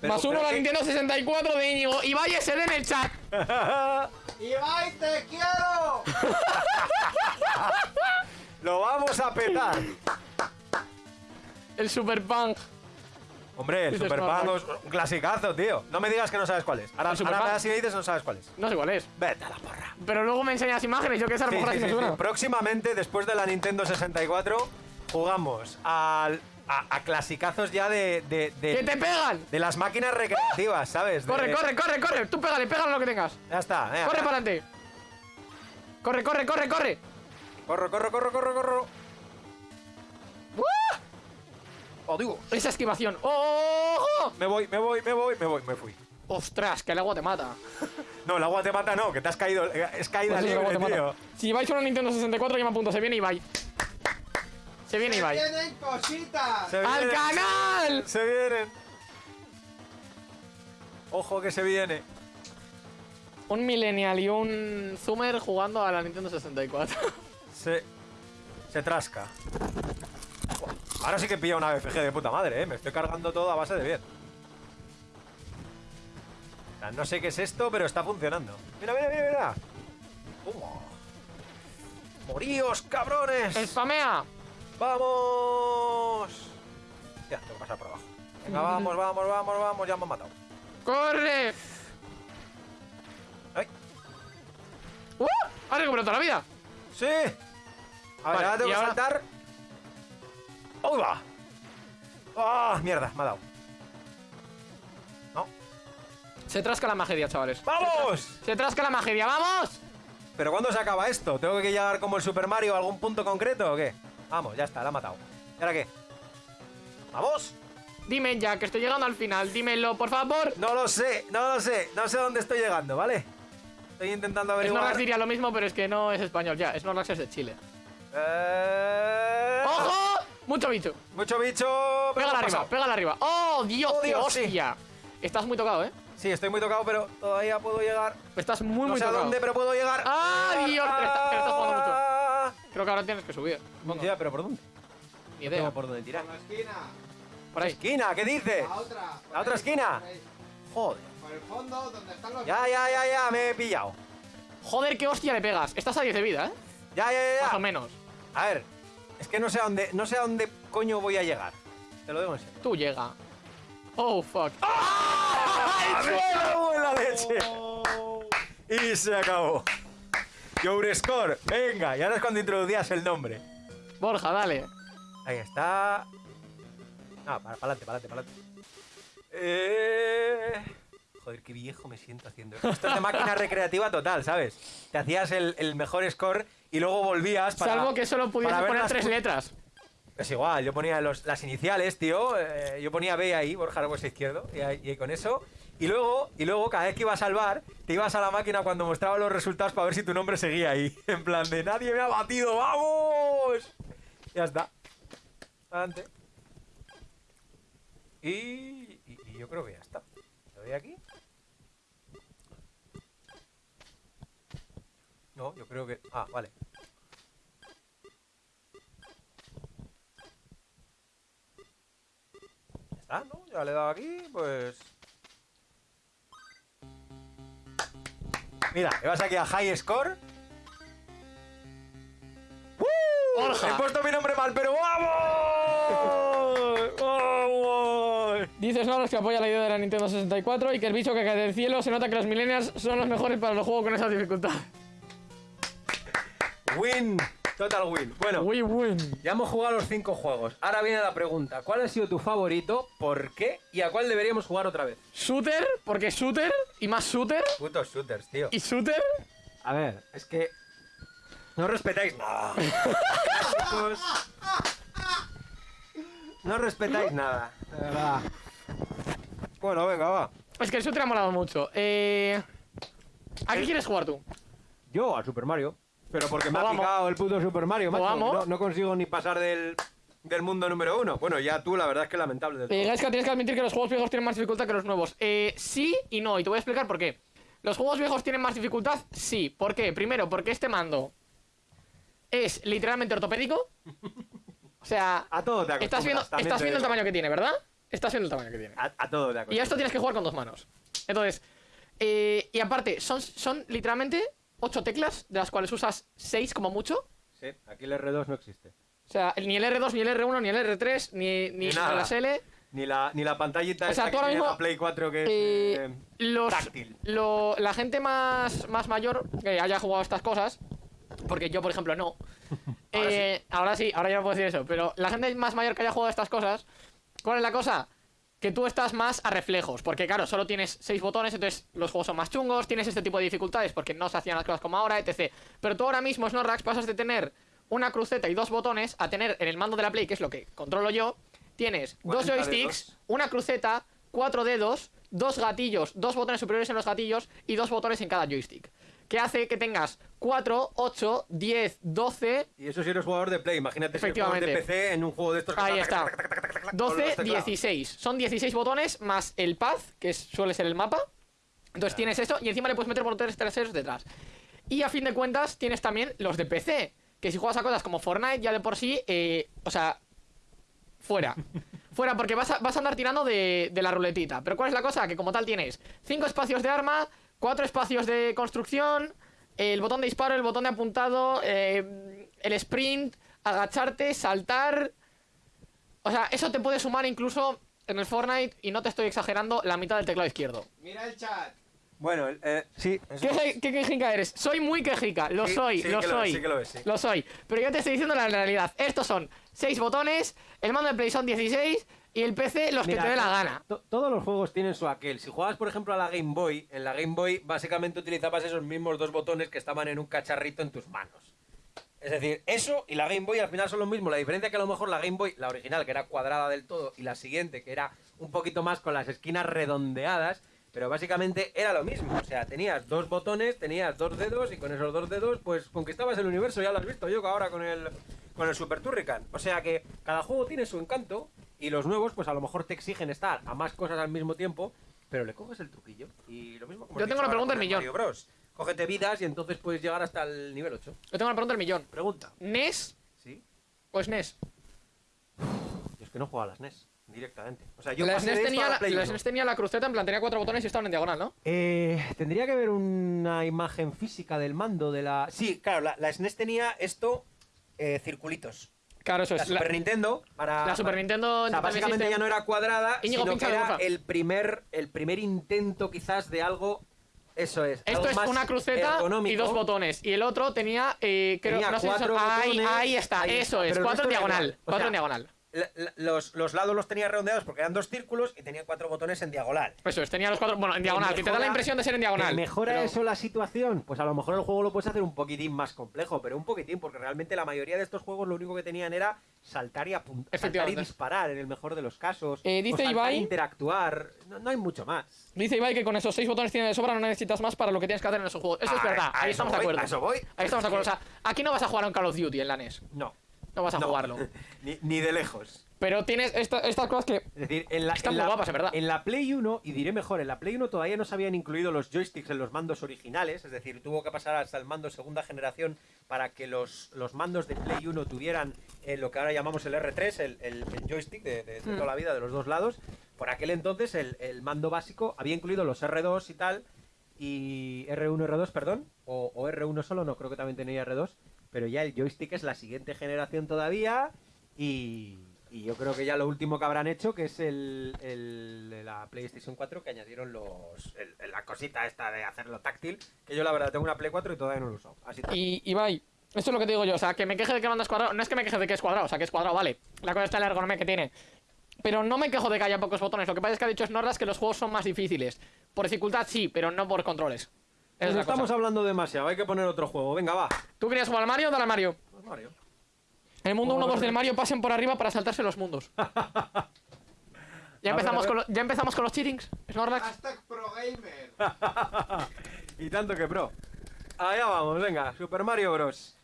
Speaker 1: Pero-
Speaker 2: Más uno
Speaker 1: pero
Speaker 2: la Nintendo 64 de Íñigo. Y vaya SD en el chat.
Speaker 3: ¡Ibai, te quiero!
Speaker 1: Lo vamos a petar.
Speaker 2: El Super Punk.
Speaker 1: Hombre, Super es un clasicazo, tío. No me digas que no sabes cuál es. Ahora,
Speaker 2: ¿El Super
Speaker 1: ahora me das y me dices no sabes cuál es.
Speaker 2: No sé cuál es.
Speaker 1: Vete a la porra.
Speaker 2: Pero luego me enseñas imágenes. Yo que sé, a lo mejor
Speaker 1: sí,
Speaker 2: así me suena.
Speaker 1: Próximamente, después de la Nintendo 64, jugamos al- a, a clasicazos ya de, de, de-
Speaker 2: ¡Que te pegan!
Speaker 1: de las máquinas recreativas, ¿sabes? De-
Speaker 2: Corre, corre, corre, corre. Tú pégale, pégale lo que tengas.
Speaker 1: Ya está. venga,
Speaker 2: Corre para adelante. Corre, corre, corre, corre.
Speaker 1: Corro, corro, corro, corro, corro.
Speaker 2: ¡Uh!
Speaker 1: Oh, digo.
Speaker 2: Esa esquivación. ¡Oh.
Speaker 1: Me voy, me voy, me voy, me voy, me fui.
Speaker 2: ¡Ostras! Que el agua te mata.
Speaker 1: No, el agua te mata, no, que te has caído. eh, Es caída
Speaker 2: Pues
Speaker 1: libre,
Speaker 2: te
Speaker 1: tío.
Speaker 2: mata. Si vais a una Nintendo 64, yo me apunto. Se viene Ibai. Se viene
Speaker 3: ¡Que
Speaker 2: Ibai.
Speaker 3: tienen cositas!
Speaker 1: Se
Speaker 2: ¡Al
Speaker 1: vienen,
Speaker 2: canal!
Speaker 1: Se vienen. Ojo que se viene.
Speaker 2: Un Millennial y un Zoomer jugando a la Nintendo 64.
Speaker 1: Se. Se trasca. Ahora sí que pilla una BFG de puta madre, eh. Me estoy cargando todo a base de bien. No sé qué es esto, pero está funcionando. Mira, mira, mira, mira. Toma. ¡Moríos, cabrones!
Speaker 2: ¡Spamea!
Speaker 1: ¡Vamos! Ya, tengo que pasar por abajo. Venga, vamos, vamos, vamos, vamos. Ya me han matado.
Speaker 2: ¡Corre!
Speaker 1: ¡Ay!
Speaker 2: ¡Uh! ¡Ha recuperado toda la vida!
Speaker 1: ¡Sí! A ver,
Speaker 2: Vale,
Speaker 1: ahora tengo que
Speaker 2: ahora-
Speaker 1: saltar. ¡Uy, va! ¡Ah! mierda! Me ha dado. No.
Speaker 2: Se trasca la magia, chavales.
Speaker 1: ¡Vamos!
Speaker 2: Se trasca la magia, ¡vamos!
Speaker 1: ¿Pero cuándo se acaba esto? ¿Tengo que llegar como el Super Mario a algún punto concreto o qué? Vamos, ya está, la ha matado. ¿Y ahora qué? ¡Vamos!
Speaker 2: Dime ya, que estoy llegando al final. Dímelo, por favor.
Speaker 1: No lo sé, no lo sé. No sé dónde estoy llegando, ¿vale? Estoy intentando averiguar.
Speaker 2: Snorlax diría lo mismo, pero es que no es español ya. Snorlax es de Chile.
Speaker 1: Eh...
Speaker 2: ¡Ojo! Mucho bicho.
Speaker 1: Mucho bicho.
Speaker 2: Pégala arriba, pégala arriba. ¡Oh, Dios!
Speaker 1: Oh, Dios, sí.
Speaker 2: hostia! Estás muy tocado, ¿eh?
Speaker 1: Sí, estoy muy tocado, pero todavía puedo llegar.
Speaker 2: Estás muy,
Speaker 1: no
Speaker 2: muy
Speaker 1: sé a
Speaker 2: tocado.
Speaker 1: dónde, pero puedo llegar.
Speaker 2: ¡Ah, Dios! Pero está- pero estás jugando mucho.
Speaker 1: Ah.
Speaker 2: Creo que ahora tienes que subir. Supongo.
Speaker 1: Ya, pero ¿por dónde?
Speaker 2: Ni idea.
Speaker 1: por dónde tirar.
Speaker 3: Por la esquina.
Speaker 2: Por ahí.
Speaker 1: Esquina, ¿qué dices?
Speaker 3: La otra. por
Speaker 1: ¿La otra esquina? Joder.
Speaker 3: Por el fondo, donde están los...
Speaker 1: Ya, ya, ya, ya, me he pillado.
Speaker 2: Joder, qué hostia le pegas. Estás a 10 de vida, ¿eh?
Speaker 1: Ya, ya, ya,
Speaker 2: Más o menos.
Speaker 1: A ver, es que no sé a dónde, no sé a dónde coño voy a llegar. Te lo digo en serio.
Speaker 2: Tú llega. Oh, fuck.
Speaker 1: ¡Ah! ¡Me cago en la leche! Y se acabó. Your score. Venga, y ahora es cuando introducías el nombre.
Speaker 2: Borja, dale.
Speaker 1: Ahí está. No, para adelante, para adelante, para adelante. Eh... Joder, qué viejo me siento haciendo esto. Esto es de máquina recreativa total, ¿sabes? Te hacías el, el mejor score y luego volvías para...
Speaker 2: Salvo que solo pudiese poner
Speaker 1: las
Speaker 2: tres letras.
Speaker 1: Es igual, yo ponía los- las iniciales, tío. eh, yo ponía B ahí, Borja Argües izquierdo, y, ahí- y con eso. Y luego, y luego, cada vez que ibas a salvar, te ibas a la máquina cuando mostraba los resultados para ver si tu nombre seguía ahí. En plan de nadie me ha batido, ¡vamos! Ya está. Adelante. Y, y- y yo creo que ya está. ¿Le doy aquí? No, yo creo que... Ah, vale. Ya está, ¿no? Ya le he dado aquí, pues... Mira, vas aquí a High Score. ¡Uh! He puesto mi nombre mal, pero ¡vamos! ¡Vamos!
Speaker 2: Dices Noros que apoya la idea de la Nintendo 64 y que el bicho que cae del cielo se nota que los millennials son los mejores para los juegos con esa dificultad.
Speaker 1: Win. Total win. Bueno,
Speaker 2: We win.
Speaker 1: ya hemos jugado los cinco juegos. Ahora viene la pregunta. ¿Cuál ha sido tu favorito? ¿Por qué? ¿Y a cuál deberíamos jugar otra vez?
Speaker 2: Shooter, porque shooter y más shooter
Speaker 1: Putos shooters, tío.
Speaker 2: y shooter.
Speaker 1: A ver, es que... No respetáis nada. No respetáis nada. De verdad. Bueno, venga, va.
Speaker 2: Es que el shooter ha molado mucho. Eh... ¿A qué quieres jugar tú?
Speaker 1: Yo a Super Mario. Pero porque me ha
Speaker 2: Vamos.
Speaker 1: picado el puto Super Mario, macho.
Speaker 2: Vamos.
Speaker 1: No, no consigo ni pasar del, del mundo número uno. Bueno, ya tú, la verdad es que lamentable del
Speaker 2: Eh,
Speaker 1: todo.
Speaker 2: Gaiska, tienes que admitir que los juegos viejos tienen más dificultad que los nuevos. Eh, sí y no, y te voy a explicar por qué. ¿Los juegos viejos tienen más dificultad? Sí. ¿Por qué? Primero, porque este mando es literalmente ortopédico. O sea,
Speaker 1: A todo te acostumbras.
Speaker 2: estás viendo,
Speaker 1: también
Speaker 2: estás
Speaker 1: te
Speaker 2: viendo el
Speaker 1: digo.
Speaker 2: tamaño que tiene, ¿verdad? Estás viendo el tamaño que tiene.
Speaker 1: A, a todo te
Speaker 2: Y a
Speaker 1: acostumbras.
Speaker 2: esto tienes que jugar con dos manos. Entonces, eh, y aparte, son, son literalmente ocho teclas, de las cuales usas seis como mucho.
Speaker 1: Sí, aquí el R2 no existe.
Speaker 2: O sea, ni el R2, ni el R1, ni el R3, ni, ni,
Speaker 1: Ni
Speaker 2: las L.
Speaker 1: Ni la, ni la pantallita
Speaker 2: O sea,
Speaker 1: esta
Speaker 2: tú
Speaker 1: que
Speaker 2: ahora
Speaker 1: tiene
Speaker 2: mismo,
Speaker 1: la Play 4 que es...
Speaker 2: Eh,
Speaker 1: eh,
Speaker 2: los,
Speaker 1: táctil.
Speaker 2: lo- la gente más, más mayor que haya jugado estas cosas, porque yo, por ejemplo, no.
Speaker 1: Ahora
Speaker 2: eh, ahora sí, ahora ya no puedo decir eso. Pero la gente más mayor que haya jugado estas cosas, ¿cuál es la cosa? Que tú estás más a reflejos, porque claro, solo tienes seis botones, entonces los juegos son más chungos, tienes este tipo de dificultades porque no se hacían las cosas como ahora, etc. Pero tú ahora mismo, Snorrax, pasas de tener una cruceta y dos botones a tener en el mando de la Play, que es lo que controlo yo, tienes dos
Speaker 1: 40
Speaker 2: joysticks,
Speaker 1: dedos.
Speaker 2: una cruceta, cuatro dedos, dos gatillos, dos botones superiores en los gatillos y dos botones en cada joystick. Que hace que tengas 4, 8, 10, 12,
Speaker 1: Y eso si eres jugador de Play. Imagínate si eres jugador de
Speaker 2: Efectivamente.
Speaker 1: PC en un juego de estos
Speaker 2: Ahí
Speaker 1: está...
Speaker 2: está.
Speaker 1: con los
Speaker 2: 12,
Speaker 1: teclados.
Speaker 2: 16. Son 16 botones más el path, que suele ser el mapa. Entonces tienes esto y encima le puedes meter botones traseros detrás. Y a fin de cuentas tienes también los de PC. Que si juegas a cosas como Fortnite ya de por sí, eh, o sea, fuera. Fuera, porque vas a, vas a andar tirando de, de la ruletita. Pero ¿cuál es la cosa? Que como tal tienes 5 espacios de arma, 4 espacios de construcción, el botón de disparo, el botón de apuntado, eh, el sprint, agacharte, saltar. O sea, eso te puede sumar incluso en el Fortnite, y no te estoy exagerando, la mitad del teclado izquierdo.
Speaker 3: Mira el chat.
Speaker 1: Bueno, eh, sí.
Speaker 2: ¿Qué, qué quejica eres? Soy muy quejica, lo
Speaker 1: Sí,
Speaker 2: soy,
Speaker 1: sí
Speaker 2: lo
Speaker 1: lo
Speaker 2: soy.
Speaker 1: es, sí que lo es, sí.
Speaker 2: Lo soy. Pero yo te estoy diciendo la realidad. Estos son 6 botones, el mando de Play son 16 y el PC los
Speaker 1: Mira,
Speaker 2: que te dé la gana.
Speaker 1: to- todos los juegos tienen su aquel. Si jugabas, por ejemplo, a la Game Boy, en la Game Boy básicamente utilizabas esos mismos dos botones que estaban en un cacharrito en tus manos. Es decir, eso y la Game Boy al final son lo mismo. La diferencia es que a lo mejor la Game Boy, la original, que era cuadrada del todo, y la siguiente, que era un poquito más con las esquinas redondeadas, pero básicamente era lo mismo. O sea, tenías dos botones, tenías dos dedos, y con esos dos dedos, pues conquistabas el universo. Ya lo has visto yo ahora con el, con el Super Turrican. O sea que cada juego tiene su encanto, y los nuevos, pues a lo mejor te exigen estar a más cosas al mismo tiempo, pero le coges el truquillo. Y lo mismo como
Speaker 2: Yo tengo una pregunta del millón.
Speaker 1: Mario Bros. Cógete vidas y entonces puedes llegar hasta el nivel 8.
Speaker 2: Yo tengo una pregunta del millón.
Speaker 1: Pregunta.
Speaker 2: ¿NES
Speaker 1: ¿Sí?
Speaker 2: o SNES?
Speaker 1: Yo es que no juego a las NES directamente. O sea, yo
Speaker 2: La SNES, tenía
Speaker 1: la
Speaker 2: la,
Speaker 1: Play
Speaker 2: la
Speaker 1: 1.
Speaker 2: SNES tenía la cruceta, en plan tenía cuatro botones y estaban en diagonal, ¿no?
Speaker 1: Eh, tendría que ver una imagen física del mando de la... Sí, claro, la, la SNES tenía esto, eh, circulitos.
Speaker 2: Claro, eso
Speaker 1: La
Speaker 2: es.
Speaker 1: Super
Speaker 2: La,
Speaker 1: Nintendo para...
Speaker 2: la Super Nintendo
Speaker 1: O sea,
Speaker 2: Entertainment
Speaker 1: básicamente ya no era cuadrada,
Speaker 2: Íñigo,
Speaker 1: sino que era
Speaker 2: porfa.
Speaker 1: el primer, el primer intento quizás de algo... Eso es.
Speaker 2: Esto es una cruceta y dos botones. Y el otro tenía, eh, creo,
Speaker 1: Tenía
Speaker 2: no sé ahí,
Speaker 1: botones,
Speaker 2: ahí está,
Speaker 1: ahí
Speaker 2: eso
Speaker 1: está,
Speaker 2: es. Cuatro en diagonal. Cuatro
Speaker 1: sea,
Speaker 2: en diagonal.
Speaker 1: Los, los lados los tenía redondeados porque eran dos círculos y tenía cuatro botones en diagonal.
Speaker 2: Eso es, tenía los cuatro. Bueno, en diagonal, que te da la impresión de ser en diagonal.
Speaker 1: ¿Que ¿Mejora
Speaker 2: pero-
Speaker 1: eso la situación? Pues a lo mejor el juego lo puedes hacer un poquitín más complejo, pero un poquitín, porque realmente la mayoría de estos juegos lo único que tenían era saltar y apuntar, saltar y disparar en el mejor de los casos.
Speaker 2: Eh, dice
Speaker 1: o e
Speaker 2: Ibai-
Speaker 1: interactuar. No, no hay mucho más.
Speaker 2: Dice Ibai que con esos seis botones tiene de sobra, no necesitas más para lo que tienes que hacer en esos juegos. Eso es
Speaker 1: Ah,
Speaker 2: verdad, ahí estamos de acuerdo.
Speaker 1: a eso voy.
Speaker 2: Ahí estamos de acuerdo. O sea, aquí no vas a jugar a un Call of Duty en la NES.
Speaker 1: No.
Speaker 2: No vas a
Speaker 1: No.
Speaker 2: jugarlo.
Speaker 1: Ni, ni de lejos.
Speaker 2: Pero tienes esta- estas cosas que
Speaker 1: Es decir, en la,
Speaker 2: Están
Speaker 1: en
Speaker 2: muy
Speaker 1: la-
Speaker 2: guapas, en verdad.
Speaker 1: En la Play 1, y diré mejor, en la Play 1 todavía no se habían incluido los joysticks en los mandos originales, es decir, tuvo que pasar hasta el mando segunda generación para que los, los mandos de Play 1 tuvieran eh, lo que ahora llamamos el R3, el, el- el joystick de, de- de
Speaker 2: Mm.
Speaker 1: toda la vida de los dos lados. Por aquel entonces el, el mando básico había incluido los R2 y tal, y R1, R2, perdón, o, o R1 solo, no creo que también tenía R2, pero ya el joystick es la siguiente generación todavía y, y yo creo que ya lo último que habrán hecho que es el, la PlayStation 4 que añadieron los el- la cosita esta de hacerlo táctil, que yo la verdad tengo una Play 4 y todavía no lo uso. Así que-
Speaker 2: Y Ibai, esto es lo que te digo yo, o sea, que me queje de que mando es cuadrado, no es que me queje de que es cuadrado, o sea, que es cuadrado, vale. La cosa está en la ergonomía que tiene. Pero no me quejo de que haya pocos botones, lo que pasa es que ha dicho Snorras que los juegos son más difíciles. Por dificultad sí, pero no por controles. Es
Speaker 1: estamos
Speaker 2: cosa.
Speaker 1: hablando demasiado, hay que poner otro juego. Venga, va.
Speaker 2: ¿Tú querías jugar al Mario? Dale al Mario.
Speaker 1: Pues Mario.
Speaker 2: En el mundo
Speaker 1: Vamos a
Speaker 2: 1-2
Speaker 1: ver.
Speaker 2: del Mario pasen por arriba para saltarse los mundos. Ya empezamos,
Speaker 1: ver.
Speaker 2: con lo- ya empezamos con los cheatings, Snorlax.
Speaker 3: Hashtag ProGamer.
Speaker 1: y tanto que pro. Allá vamos, venga, Super Mario Bros.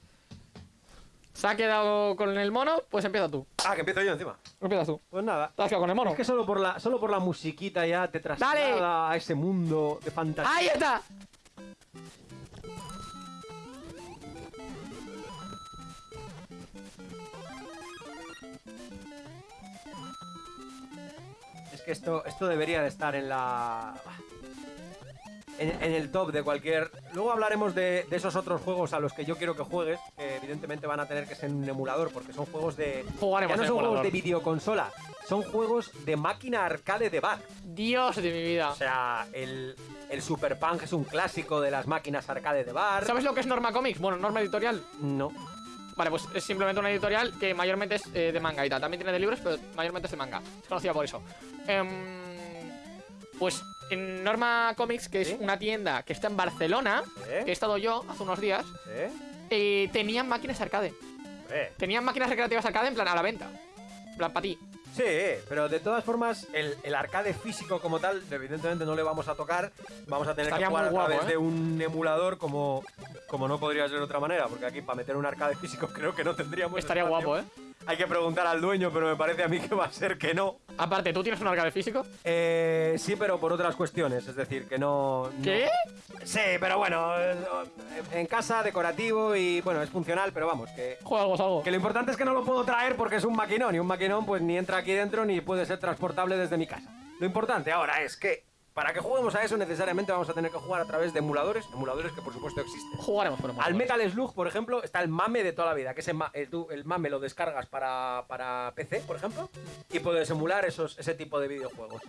Speaker 2: Se ha quedado con el mono, pues empieza tú.
Speaker 1: Ah, que empiezo yo encima.
Speaker 2: Empiezas tú.
Speaker 1: Pues nada.
Speaker 2: Te has quedado con el mono.
Speaker 1: Es que solo por la, solo por la musiquita ya te traslada a ese mundo de fantasía.
Speaker 2: ¡Ahí está!
Speaker 1: Es que esto, esto debería de estar en la. En, en el top de cualquier. Luego hablaremos de, de esos otros juegos a los que yo quiero que juegues, que evidentemente van a tener que ser en un emulador, porque son juegos de.
Speaker 2: Jugaremos
Speaker 1: ya no son
Speaker 2: emulador.
Speaker 1: juegos de videoconsola, son juegos de máquina arcade de bar.
Speaker 2: Dios de mi vida.
Speaker 1: O sea, el, el Super Punk es un clásico de las máquinas arcade de bar.
Speaker 2: ¿Sabes lo que es Norma Comics? Bueno, Norma Editorial.
Speaker 1: No.
Speaker 2: Vale, pues es simplemente una editorial que mayormente es eh, de manga y tal. También tiene de libros, pero mayormente es de manga. Es conocida por eso. Em, pues en Norma Comics, que es una tienda que está en Barcelona,
Speaker 1: ¿Eh?
Speaker 2: que he estado yo hace unos días,
Speaker 1: ¿Eh?
Speaker 2: tenían máquinas arcade. Tenían máquinas recreativas arcade en plan a la venta. En plan, para ti.
Speaker 1: Sí, pero de todas formas, el, el arcade físico como tal, evidentemente no le vamos a tocar. Vamos a tener
Speaker 2: Estaría
Speaker 1: que jugar
Speaker 2: guapo,
Speaker 1: a través
Speaker 2: ¿eh?
Speaker 1: de un emulador como, como no podría ser de otra manera, porque aquí para meter un arcade físico creo que no tendríamos.
Speaker 2: Estaría
Speaker 1: espacio.
Speaker 2: guapo, ¿eh?
Speaker 1: Hay que preguntar al dueño, pero me parece a mí que va a ser que no.
Speaker 2: Aparte, ¿tú tienes un arcade físico?
Speaker 1: Eh, sí, pero por otras cuestiones, es decir, que no. no-
Speaker 2: ¿Qué?
Speaker 1: Sí, pero bueno, eh, en casa, decorativo y bueno, es funcional, pero vamos, que,
Speaker 2: Juega algo, algo.
Speaker 1: que lo importante es que no lo puedo traer porque es un maquinón y un maquinón pues ni entra aquí dentro ni puede ser transportable desde mi casa. Lo importante ahora es que para que juguemos a eso necesariamente vamos a tener que jugar a través de emuladores, emuladores que por supuesto existen.
Speaker 2: Jugaremos por
Speaker 1: Al Metal Slug, por ejemplo, está el mame de toda la vida, que es el, ma- el, mame lo descargas para, para PC, por ejemplo, y puedes emular esos, ese tipo de videojuegos.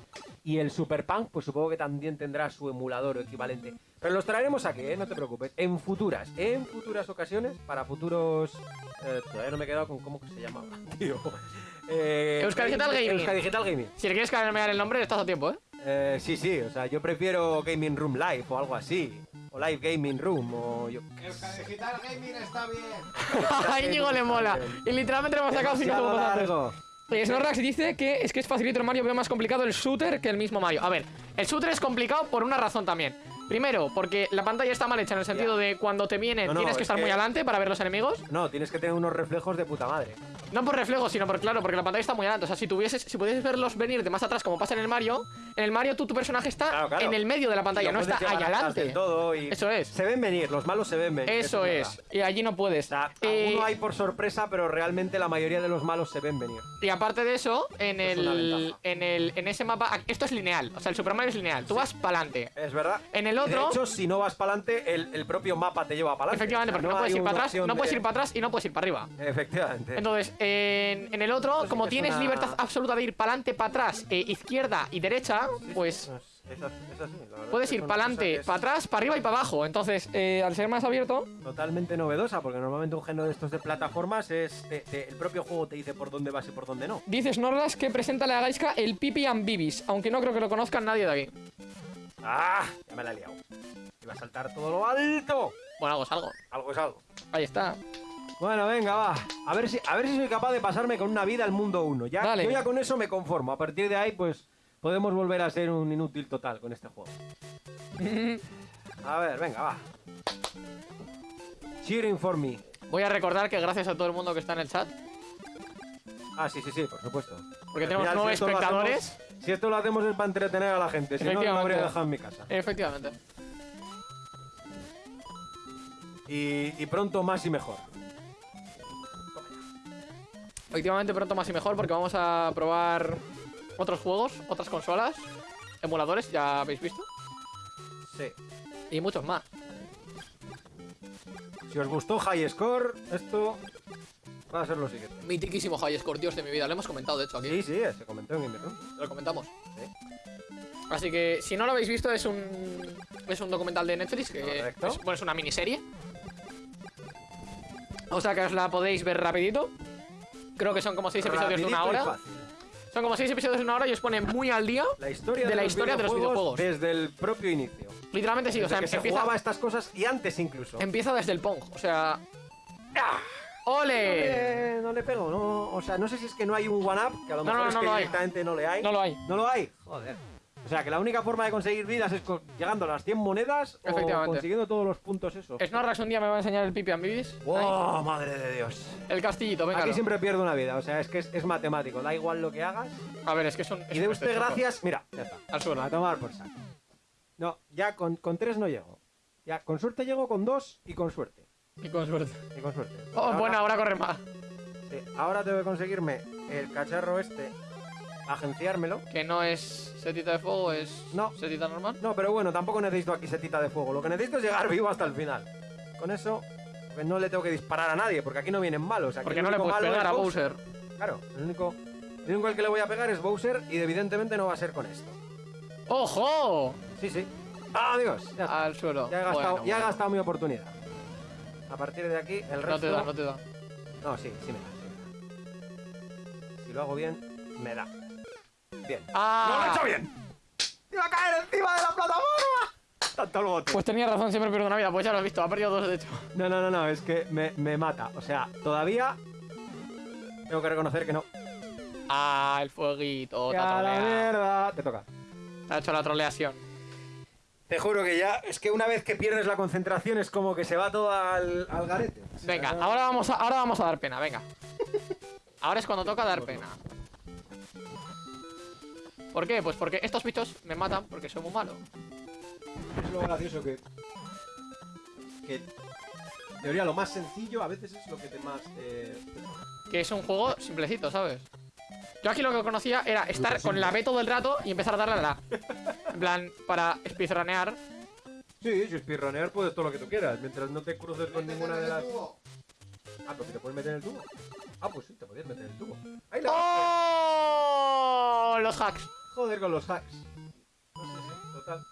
Speaker 1: Y el Super Punk, pues supongo que también tendrá su emulador o equivalente. Pero los traeremos aquí, ¿eh? no te preocupes. En futuras, en futuras ocasiones, para futuros... eh, todavía no me he quedado con cómo que se llamaba, tío. Eh,
Speaker 2: Euskadi Digital Gaming.
Speaker 1: Euskadi Digital Gaming.
Speaker 2: Si le quieres cambiar el nombre, estás a tiempo, ¿eh?
Speaker 1: Eh, sí, sí, o sea, yo prefiero Gaming Room Live o algo así. O Live Gaming Room o yo...
Speaker 3: El Digital Gaming está bien.
Speaker 2: A Íñigo le mola. Y literalmente le hemos sacado 5
Speaker 1: Demasiado
Speaker 2: segundos antes.
Speaker 1: largo.
Speaker 2: Oye, Snorlax dice que es que es facilito el Mario, veo más complicado el shooter que el mismo Mario. A ver, el shooter es complicado por una razón también. Primero, porque la pantalla está mal hecha en el sentido de cuando te vienen
Speaker 1: No, no,
Speaker 2: tienes que
Speaker 1: es
Speaker 2: estar
Speaker 1: que-
Speaker 2: muy adelante para ver los enemigos.
Speaker 1: No, tienes que tener unos reflejos de puta madre.
Speaker 2: No por reflejos, sino por claro, porque la pantalla está muy adelante. O sea, si tuvieses, si pudieses verlos venir de más atrás, como pasa en el Mario, en el Mario tú, tu personaje está
Speaker 1: Claro, claro.
Speaker 2: en el medio de la pantalla, no está
Speaker 1: atrás
Speaker 2: adelante.
Speaker 1: del todo y
Speaker 2: Eso es.
Speaker 1: Se ven venir, los malos se ven venir.
Speaker 2: Eso es. Y allí no puedes.
Speaker 1: O sea,
Speaker 2: Eh,
Speaker 1: alguno hay por sorpresa, pero realmente la mayoría de los malos se ven venir.
Speaker 2: Y aparte de eso, en
Speaker 1: Es
Speaker 2: el, en el en ese mapa, esto es lineal, o sea, el Super Mario es lineal, tú vas para adelante.
Speaker 1: Es verdad.
Speaker 2: En el Otro-
Speaker 1: De hecho, si no vas para adelante, el, el propio mapa te lleva para adelante.
Speaker 2: Efectivamente, porque no, puedes ir para atrás, no puedes ir para atrás y no puedes ir para arriba.
Speaker 1: Efectivamente.
Speaker 2: Entonces, en, en el otro,
Speaker 1: sí
Speaker 2: como tienes
Speaker 1: una-
Speaker 2: libertad absoluta de ir para adelante, para atrás, eh, izquierda y derecha, pues
Speaker 1: Es, es así, es así, la
Speaker 2: puedes ir para adelante, para atrás, para arriba y para abajo. Entonces, eh, al ser más abierto,
Speaker 1: Totalmente novedosa, porque normalmente un género de estos de plataformas es. te- te- el propio juego te dice por dónde vas y por dónde no.
Speaker 2: dice Snorlax que presenta a la Gaiska el Pipi and Bibis, aunque no creo que lo conozcan nadie de aquí.
Speaker 1: ¡Ah! Ya me la he liado. Iba a saltar todo lo alto.
Speaker 2: Bueno, algo es algo.
Speaker 1: Algo es algo.
Speaker 2: Ahí está.
Speaker 1: Bueno, venga, va. A ver si, a ver si soy capaz de pasarme con una vida al mundo 1. Ya,
Speaker 2: Dale.
Speaker 1: Yo ya con eso me conformo. A partir de ahí, pues, podemos volver a ser un inútil total con este juego. A ver, venga, va. Cheering for me.
Speaker 2: Voy a recordar que gracias a todo el mundo que está en el chat,
Speaker 1: Ah, sí, sí, sí, por supuesto.
Speaker 2: Porque tenemos nueve
Speaker 1: si
Speaker 2: espectadores.
Speaker 1: hacemos- si esto lo hacemos es para entretener a la gente, si no, no habría dejado en mi casa.
Speaker 2: Efectivamente.
Speaker 1: Y, y pronto más y mejor.
Speaker 2: Efectivamente, pronto más y mejor porque vamos a probar otros juegos, otras consolas, emuladores, ya habéis visto,
Speaker 1: Sí.
Speaker 2: y muchos más.
Speaker 1: Si os gustó High Score, esto va a ser lo siguiente.
Speaker 2: Mitiquísimo High Score, Dios de mi vida. Lo hemos comentado, de hecho, aquí.
Speaker 1: Sí, sí, se comentó en Game Room.
Speaker 2: Lo comentamos.
Speaker 1: Sí.
Speaker 2: Así que, si no lo habéis visto, es un, es un documental de Netflix que es, bueno, es una miniserie. O sea que os la podéis ver rapidito. Creo que son como seis episodios de una hora. Son como seis episodios de una hora y os pone muy al día.
Speaker 1: La historia
Speaker 2: De la historia de los videojuegos.
Speaker 1: desde el propio inicio.
Speaker 2: Literalmente sí, o sea,
Speaker 1: que se
Speaker 2: empieza,
Speaker 1: jugaba a estas cosas y antes incluso.
Speaker 2: empieza desde el Pong. O sea. ¡ah! ¡Ole!
Speaker 1: No le pego, no, o sea, no sé si es que no hay un one-up, que a lo
Speaker 2: No,
Speaker 1: mejor
Speaker 2: no,
Speaker 1: es
Speaker 2: no
Speaker 1: que
Speaker 2: lo hay.
Speaker 1: directamente no le hay.
Speaker 2: No lo hay.
Speaker 1: ¿No lo hay? Joder. O sea, que la única forma de conseguir vidas es llegando a las 100 monedas o consiguiendo todos los puntos esos.
Speaker 2: Snorrax un día me va a enseñar el Pipi Ambibis.
Speaker 1: ¡Oh, madre de Dios!
Speaker 2: El castillito, venga.
Speaker 1: Aquí siempre pierdo una vida, o sea, es que es, es matemático, da igual lo que hagas.
Speaker 2: A ver, es que son.
Speaker 1: Y de usted gracias, mira, ya está.
Speaker 2: Al suelo.
Speaker 1: A tomar por saco. No, ya con, con tres no llego. Ya, con suerte llego con dos y con suerte.
Speaker 2: Y con suerte.
Speaker 1: Y con suerte.
Speaker 2: Oh,
Speaker 1: Ahora-
Speaker 2: bueno, ahora corre más.
Speaker 1: sí, ahora tengo que conseguirme el cacharro este, agenciármelo.
Speaker 2: Que no es setita de fuego, es
Speaker 1: No.
Speaker 2: setita normal.
Speaker 1: No, pero bueno, tampoco necesito aquí setita de fuego. Lo que necesito es llegar vivo hasta el final. Con eso, pues no le tengo que disparar a nadie, porque aquí no vienen malos. Aquí
Speaker 2: Porque no le puedes pegar a Bowser.
Speaker 1: Claro, el único, el único al que le voy a pegar es Bowser y evidentemente no va a ser con esto.
Speaker 2: ¡Ojo!
Speaker 1: Sí, sí. ¡Adiós! Ya.
Speaker 2: Al suelo.
Speaker 1: Ya he gastado,
Speaker 2: Bueno,
Speaker 1: ya he gastado mi oportunidad. A partir de aquí, el resto...
Speaker 2: No te da, no te da.
Speaker 1: No, sí, sí me da, sí me da. Si lo hago bien, me da. Bien.
Speaker 2: ¡Ah!
Speaker 1: ¡No lo he hecho bien! ¡Iba a caer encima de la plataforma! Tanto el bote.
Speaker 2: Pues tenía razón, siempre pierdo una vida. Pues ya lo has visto, ha perdido dos de hecho.
Speaker 1: No, no, no, no, es que me, me mata. O sea, todavía tengo que reconocer que no.
Speaker 2: Ah, el fueguito. Te
Speaker 1: ¡Ya
Speaker 2: ha
Speaker 1: la mierda! Te toca.
Speaker 2: Te ha hecho la troleación.
Speaker 1: Te juro que ya, es que una vez que pierdes la concentración es como que se va todo al, al garete.
Speaker 2: Venga, ahora vamos, a, ahora vamos a dar pena, venga. Ahora es cuando toca dar pena. ¿Por qué? Pues porque estos bichos me matan porque soy muy malo.
Speaker 1: Es lo gracioso que. que. En teoría, lo más sencillo a veces es lo que te más. eh,
Speaker 2: Que es un juego simplecito, ¿sabes? Yo aquí lo que conocía era estar con la B todo el rato y empezar a darle a la A. En plan, para speedrunear.
Speaker 1: Sí, si speedrunner puedes todo lo que tú quieras, mientras no te cruces con ninguna de las. Ah, pues si te puedes meter en el tubo. Ah, pues sí, te podías meter en el tubo. ¡Ahí la
Speaker 2: ¡Oh! Los hacks.
Speaker 1: Joder con los hacks. No sé, sí, total.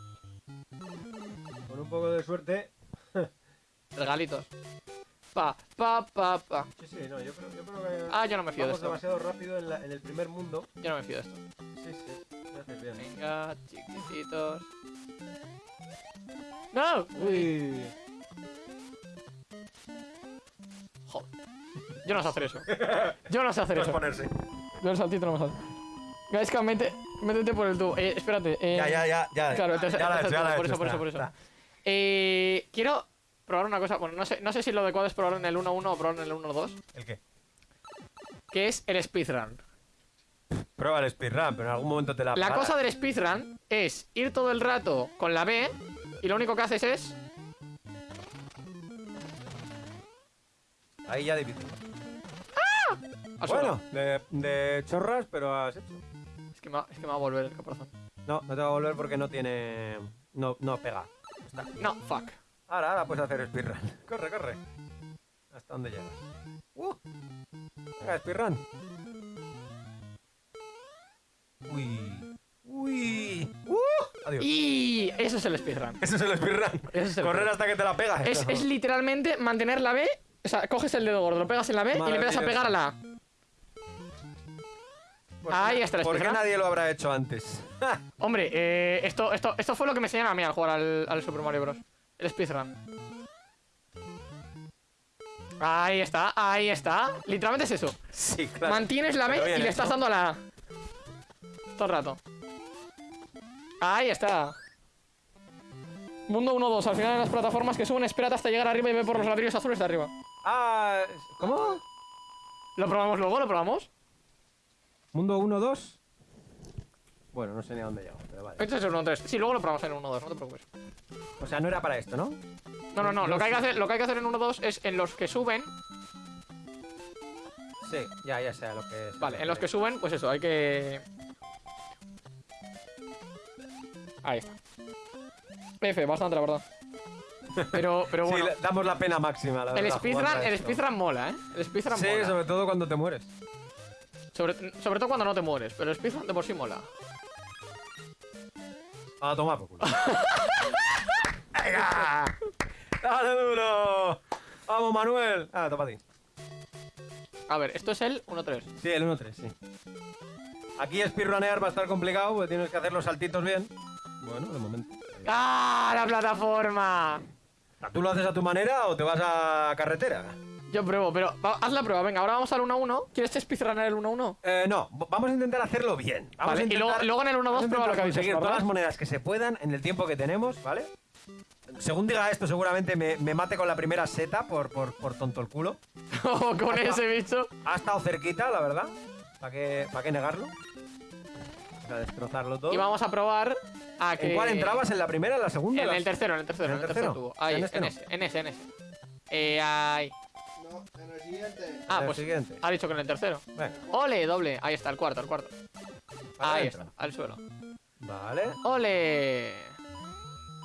Speaker 1: Con un poco de suerte.
Speaker 2: Regalitos. Pa, pa, pa, pa.
Speaker 1: Sí, sí, no, yo creo, yo creo que.
Speaker 2: Ah, yo no me fío de
Speaker 1: Vamos
Speaker 2: esto.
Speaker 1: demasiado rápido en, la- en el primer mundo.
Speaker 2: Yo no me fío de esto.
Speaker 1: Sí, sí, bien.
Speaker 2: Venga, chiquititos. ¡No!
Speaker 1: Uy.
Speaker 2: Joder. Yo no sé hacer eso. Yo no sé hacer eso.
Speaker 1: ponerse.
Speaker 2: Yo el saltito no me sale. Gaisca, mete, métete por el tubo. Eh, espérate. Eh,
Speaker 1: Ya, ya, ya, ya.
Speaker 2: Claro, entonces,
Speaker 1: ya ya he
Speaker 2: por eso, por eso, por eso. Eh, quiero probar una cosa. Bueno, no sé, no sé si lo adecuado es probar en el 1-1 o probar en el 1-2.
Speaker 1: ¿El qué?
Speaker 2: Que es el speedrun.
Speaker 1: Prueba el speedrun, pero en algún momento te la
Speaker 2: La cosa del speedrun es ir todo el rato con la B y lo único que haces es.
Speaker 1: Ahí ya difícil.
Speaker 2: suelo.
Speaker 1: Bueno, de, de chorras, pero has hecho.
Speaker 2: Es que, me va, es que me va a volver el caparazón.
Speaker 1: No, no te va a volver porque no tiene... No, no pega.
Speaker 2: No, fuck.
Speaker 1: Ahora, ahora puedes hacer speedrun. Corre, corre. ¿Hasta dónde llegas? Uh. Venga, speedrun. Uy. Uy. Uh. Adiós.
Speaker 2: Y eso es el speedrun.
Speaker 1: Eso es el speedrun.
Speaker 2: Ese es el
Speaker 1: Correr
Speaker 2: speedrun.
Speaker 1: hasta que te la pegas.
Speaker 2: Es, es literalmente mantener la B. O sea, coges el dedo gordo, lo pegas en la B y le empiezas a pegar a la A. Ahí está el
Speaker 1: ¿Por qué nadie lo habrá hecho antes?
Speaker 2: Hombre, eh, esto, esto, esto fue lo que me enseñaron a mí al jugar al, al Super Mario Bros. El speedrun. Ahí está, ahí está. Literalmente es eso.
Speaker 1: sí, claro.
Speaker 2: Mantienes la B y le estás dando a la A. Todo el rato. Ahí está. Mundo 1-2. Al final de las plataformas que suben, espérate hasta llegar arriba y ve por los ladrillos azules de arriba.
Speaker 1: Ah, ¿cómo?
Speaker 2: ¿Lo probamos luego? ¿Lo probamos?
Speaker 1: Mundo 1, 2. Bueno, no sé ni a dónde llego, pero vale.
Speaker 2: Este es el 1-3. Sí, luego lo probamos en el 1-2, no te preocupes.
Speaker 1: O sea, no era para esto, ¿no?
Speaker 2: No, no, no. Lo que hay que hacer, lo que hay que hacer en 1-2 es en los que suben.
Speaker 1: Sí, ya, ya sé lo que es.
Speaker 2: Vale, en los que suben, pues eso, hay que. Ahí está. F, bastante, la verdad. Pero, pero
Speaker 1: Sí,
Speaker 2: bueno.
Speaker 1: le damos la pena máxima, la
Speaker 2: el
Speaker 1: verdad,
Speaker 2: speedrun,
Speaker 1: jugando a
Speaker 2: el speedrun mola, ¿eh? El speedrun
Speaker 1: Sí,
Speaker 2: mola.
Speaker 1: sobre todo cuando te mueres.
Speaker 2: Sobre, sobre todo cuando no te mueres, pero el speedrun de por sí mola.
Speaker 1: A tomar por culo. ¡Venga! ¡Dale duro! ¡Vamos, Manuel! Ah, toma a ti.
Speaker 2: A ver, esto es el 1-3.
Speaker 1: Sí, el 1-3, sí. Aquí speedrunear va a estar complicado porque tienes que hacer los saltitos bien. Bueno, de momento.
Speaker 2: ¡Ah, la plataforma!
Speaker 1: ¿Tú lo haces a tu manera o te vas a carretera?
Speaker 2: Yo pruebo, pero va- haz la prueba. Venga, ahora vamos al 1-1. ¿Quieres speedrunner el 1-1?
Speaker 1: Eh, no, vamos a intentar hacerlo bien. Vamos
Speaker 2: Vale,
Speaker 1: a
Speaker 2: y
Speaker 1: intentar,
Speaker 2: luego- luego en el 1-2
Speaker 1: vamos a
Speaker 2: prueba lo que habéis
Speaker 1: conseguir
Speaker 2: hecho,
Speaker 1: todas las monedas que se puedan en el tiempo que tenemos, ¿vale? Según diga esto, seguramente me, me mate con la primera seta por, por, por tonto el culo.
Speaker 2: Oh, con ese bicho.
Speaker 1: Ha estado cerquita, la verdad. ¿Para qué, ¿Para qué negarlo? Para destrozarlo todo.
Speaker 2: Y vamos a probar a que...
Speaker 1: ¿En cuál entrabas? ¿En la primera, en la segunda?
Speaker 2: En
Speaker 1: la-
Speaker 2: el tercero, en el tercero, en el tercero tubo. Ahí,
Speaker 1: ¿En
Speaker 2: en,
Speaker 1: este no?
Speaker 2: ese, en ese, en ese. Eh, ahí.
Speaker 3: En el siguiente.
Speaker 2: Ah,
Speaker 1: el
Speaker 2: pues
Speaker 1: siguiente.
Speaker 2: ha dicho que en el tercero.
Speaker 1: Venga,
Speaker 2: ¡Ole! Doble. Ahí está, el cuarto, el cuarto.
Speaker 1: para
Speaker 2: Ahí
Speaker 1: adentro.
Speaker 2: está, al suelo.
Speaker 1: Vale.
Speaker 2: ¡Ole!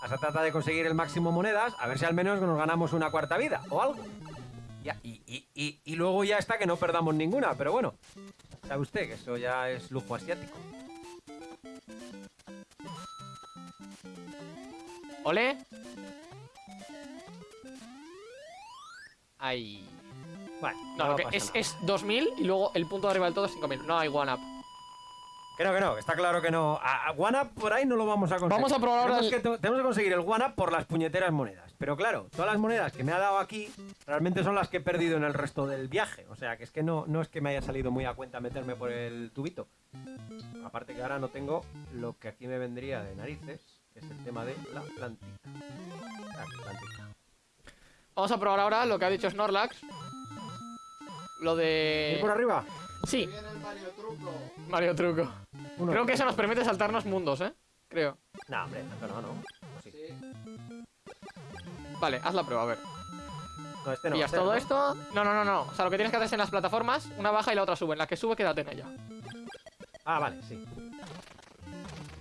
Speaker 1: Se trata de conseguir el máximo monedas, a ver si al menos nos ganamos una cuarta vida o algo. Ya, y, y, y, y luego ya está que no perdamos ninguna, pero bueno. Sabe usted que eso ya es lujo asiático.
Speaker 2: ¿Ole? Ahí.
Speaker 1: Bueno,
Speaker 2: No, lo que
Speaker 1: pasa
Speaker 2: es, es 2000 y luego el punto de arriba del todo es 5000. No hay one up.
Speaker 1: Que no, que no, está claro que no. A, a One Up por ahí no lo vamos a conseguir.
Speaker 2: Vamos a probar ahora
Speaker 1: tenemos
Speaker 2: el-
Speaker 1: que, tenemos que conseguir el One Up por las puñeteras monedas. Pero claro, todas las monedas que me ha dado aquí realmente son las que he perdido en el resto del viaje. O sea, que es que no, no es que me haya salido muy a cuenta meterme por el tubito. Aparte que ahora no tengo lo que aquí me vendría de narices, que es el tema de la plantita. Plantita.
Speaker 2: Vamos a probar ahora lo que ha dicho Snorlax. Lo de.
Speaker 1: ¿Ir por arriba?
Speaker 2: Sí,
Speaker 3: Viene el Mario Truco.
Speaker 2: Mario Truco.
Speaker 1: Uno.
Speaker 2: Creo que eso nos permite saltarnos mundos, ¿eh? Creo.
Speaker 1: No, hombre, no, no, no. ¿O sí?
Speaker 3: Sí.
Speaker 2: Vale, haz la prueba, a ver.
Speaker 1: No, este no.
Speaker 2: Pillas
Speaker 1: este
Speaker 2: todo
Speaker 1: no.
Speaker 2: esto. No, no, no, no. O sea, lo que tienes que hacer es en las plataformas, una baja y la otra sube. En la que sube, quédate en ella.
Speaker 1: Ah, vale, sí.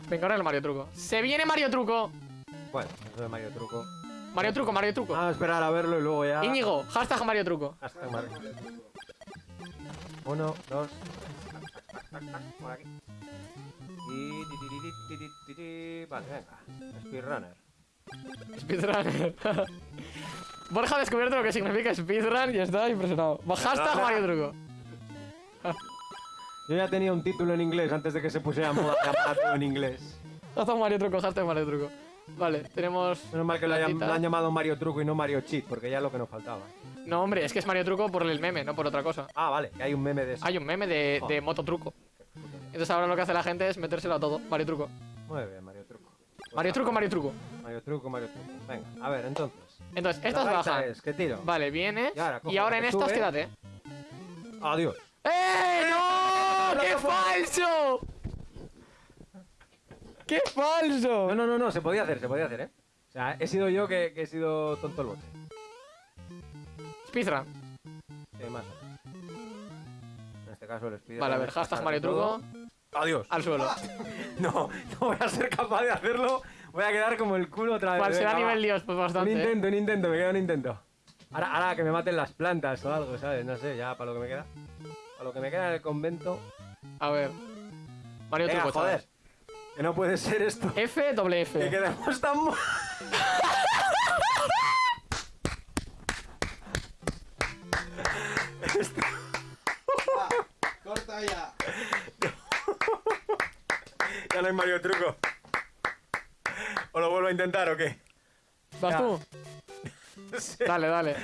Speaker 2: Venga, ahora el Mario Truco. ¡Se viene Mario Truco!
Speaker 1: Bueno, eso de Mario Truco.
Speaker 2: Mario Truco, Mario Truco.
Speaker 1: Vamos a esperar a verlo y luego ya.
Speaker 2: Íñigo, hashtag Mario Truco.
Speaker 1: Hashtag Mario. Uno, dos. Por aquí. Y. Vale, venga. Speedrunner.
Speaker 2: Speedrunner. Borja ha descubierto lo que significa speedrun y está impresionado. Hashtag Mario Truco.
Speaker 1: Yo ya tenía un título en inglés antes de que se pusiera moda en inglés.
Speaker 2: Hashtag Mario Truco, hashtag Mario Truco. Vale, tenemos.
Speaker 1: Menos mal que lo, hayan-
Speaker 2: platita.
Speaker 1: lo han llamado Mario Truco y no Mario Cheat, porque ya es lo que nos faltaba.
Speaker 2: No, hombre, es que es Mario Truco por el meme, no por otra cosa.
Speaker 1: Ah, vale, que hay un meme de eso.
Speaker 2: Hay un meme de, de moto truco. Entonces ahora lo que hace la gente es metérselo a todo. Mario Truco.
Speaker 1: Muy bien, Mario Truco. Pues
Speaker 2: Mario
Speaker 1: nada,
Speaker 2: Truco, Mario Truco.
Speaker 1: Mario Truco, Mario Truco. Venga, a ver, entonces.
Speaker 2: Entonces, estas
Speaker 1: gaita
Speaker 2: bajan.
Speaker 1: es, ¿Qué tiro?
Speaker 2: Vale, viene.
Speaker 1: Y ahora
Speaker 2: Y en estas, quédate.
Speaker 1: Adiós.
Speaker 2: ¡Eh! ¡No! ¡Qué falso! ¡Qué
Speaker 1: No,
Speaker 2: falso!
Speaker 1: no, no, no, se podía hacer, se podía hacer, ¿eh? O sea, he sido yo que, que he sido tonto el bote.
Speaker 2: Speedrun.
Speaker 1: Sí, más. En este caso el speedrun
Speaker 2: Vale, a ver, hashtag Mario. Truco.
Speaker 1: Adiós.
Speaker 2: Al suelo.
Speaker 1: No, no voy a ser capaz de hacerlo. Voy a quedar como el culo otra vez.
Speaker 2: ¿Cuál será
Speaker 1: Venga, va.
Speaker 2: nivel Dios? Pues
Speaker 1: Un
Speaker 2: bastante. ¿eh?
Speaker 1: intento, un intento, me queda un intento. Ahora, ahora que me maten las plantas o algo, ¿sabes? No sé, ya para lo que me queda. Para lo que me queda en el convento.
Speaker 2: A ver. Mario
Speaker 1: Venga,
Speaker 2: Truco,
Speaker 1: joder.
Speaker 2: chavales.
Speaker 1: Que no puede ser esto.
Speaker 2: F, doble
Speaker 1: Que
Speaker 2: F.
Speaker 1: quedemos tan... mo-
Speaker 3: Va, corta ya.
Speaker 1: Ya no hay Mario Truco. ¿O lo vuelvo a intentar o qué?
Speaker 2: ¿Vas
Speaker 1: Ya.
Speaker 2: tú? Dale, dale.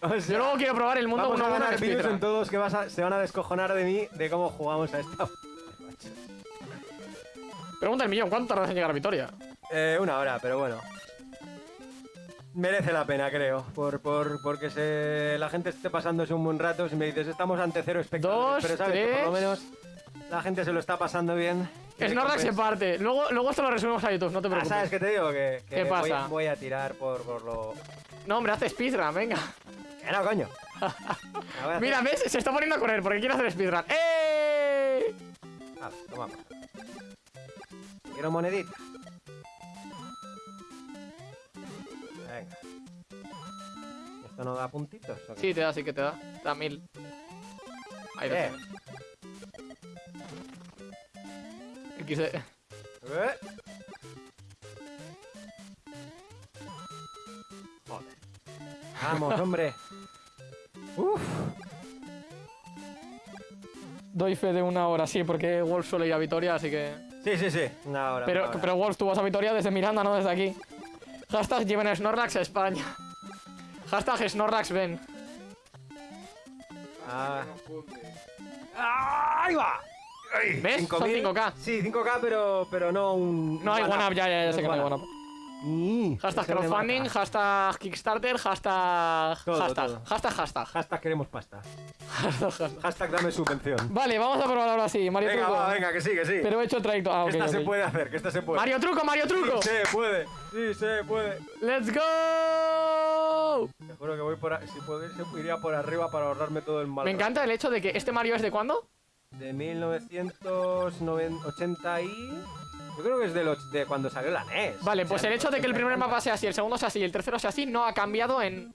Speaker 1: O sea,
Speaker 2: Yo luego quiero probar el mundo
Speaker 1: Vamos a
Speaker 2: 1
Speaker 1: ganar
Speaker 2: en
Speaker 1: todos que vas a- se van a descojonar de mí de cómo jugamos a esta.
Speaker 2: Pregunta el millón, ¿cuánto tardas en llegar a Vitoria?
Speaker 1: Eh, una hora, pero bueno. Merece la pena, creo. Por, por, porque se, la gente esté pasándose un buen rato. Si me dices, estamos ante cero espectadores.
Speaker 2: Dos,
Speaker 1: pero sabes que por lo menos La gente se lo está pasando bien.
Speaker 2: Snorlax se parte. Luego, luego esto lo resumimos a YouTube, no te
Speaker 1: Ah,
Speaker 2: preocupes.
Speaker 1: ¿sabes qué te digo? Que, que
Speaker 2: ¿Qué
Speaker 1: voy-
Speaker 2: pasa?
Speaker 1: Voy, a tirar por, por lo...
Speaker 2: No, hombre, hace speedrun, venga.
Speaker 1: No, coño.
Speaker 2: Mira, ¿ves? Se está poniendo a correr porque quiere hacer speedrun. ¡Eh!
Speaker 1: Ah, toma. Quiero monedita. Venga. ¿Esto no da puntitos? o qué?
Speaker 2: Sí, te da, sí que te da. Te da mil. Ahí lo
Speaker 1: Eh.
Speaker 2: tienes. XD.
Speaker 1: Eh. Joder. Vamos, hombre. Uf.
Speaker 2: Doy fe de una hora, sí, porque Wolf suele ir a Vitoria, así que.
Speaker 1: Sí, sí, sí. Una hora.
Speaker 2: Pero,
Speaker 1: una hora.
Speaker 2: pero Wolf, tú vas a Vitoria desde Miranda, no desde aquí. Hashtag lleven a Snorlax a España. Hashtag Snorlax ven.
Speaker 1: Ah. ¡Ah, ¡Ahí va! Ay,
Speaker 2: ¿Ves? Son
Speaker 1: 5.000.
Speaker 2: 5K.
Speaker 1: Sí, 5K, pero, pero no un.
Speaker 2: No hay
Speaker 1: one-up.
Speaker 2: ya, ya, ya
Speaker 1: No
Speaker 2: sé que no hay
Speaker 1: one-up. Ni,
Speaker 2: Hashtag crowdfunding, hashtag Kickstarter, hashtag.
Speaker 1: Todo,
Speaker 2: hashtag,
Speaker 1: todo.
Speaker 2: hashtag, hashtag.
Speaker 1: Hashtag queremos pasta.
Speaker 2: Hashtag, hashtag.
Speaker 1: Hashtag dame subvención.
Speaker 2: Vale, vamos a probar ahora sí, Mario
Speaker 1: Venga,
Speaker 2: Truco.
Speaker 1: va, venga, que sí, que sí.
Speaker 2: Pero he hecho trayecto. Ah, ok,
Speaker 1: que esta se puede hacer, que esta se puede.
Speaker 2: Mario Truco, Mario Truco.
Speaker 1: Sí, se puede. Sí, se puede.
Speaker 2: ¡Let's go!
Speaker 1: Te juro que voy por a- si puedo ir, iría por arriba para ahorrarme todo el mal.
Speaker 2: Me encanta el hecho de que este Mario es de cuándo?
Speaker 1: De 1980 y... Yo creo que es de, los, de cuando salió la NES.
Speaker 2: Vale, pues el hecho de que el primer
Speaker 1: 80.
Speaker 2: mapa sea así, el segundo sea así y el tercero sea así no ha cambiado en...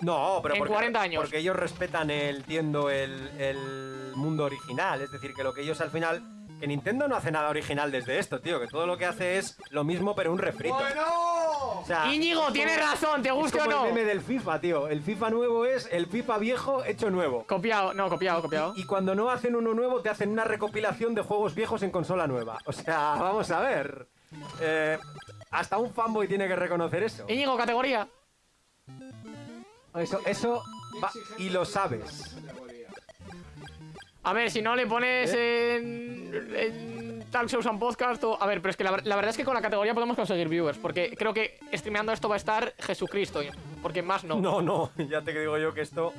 Speaker 1: No, pero
Speaker 2: en
Speaker 1: porque,
Speaker 2: 40 años.
Speaker 1: porque ellos respetan, el, entiendo, el, el mundo original. Es decir, que lo que ellos al final... Que Nintendo no hace nada original desde esto, tío. Que todo lo que hace es lo mismo, pero un refrito.
Speaker 3: ¡Bueno!
Speaker 1: O sea,
Speaker 2: Íñigo,
Speaker 1: es
Speaker 2: tienes razón, ¿te
Speaker 1: es
Speaker 2: guste o no?
Speaker 1: el meme del FIFA, tío. El FIFA nuevo es el FIFA viejo hecho nuevo.
Speaker 2: Copiado, no, copiado, copiado.
Speaker 1: Y cuando no hacen uno nuevo, te hacen una recopilación de juegos viejos en consola nueva. O sea, vamos a ver. Eh, hasta un fanboy tiene que reconocer eso.
Speaker 2: Íñigo, categoría.
Speaker 1: Eso, eso va- y lo sabes.
Speaker 2: A ver, si no le pones
Speaker 1: ¿Eh?
Speaker 2: en... en Talk Shows and Podcast o... A ver, pero es que la, la verdad es que con la categoría podemos conseguir viewers, porque creo que streameando esto va a estar Jesucristo, porque más no.
Speaker 1: No, no, ya te digo yo que esto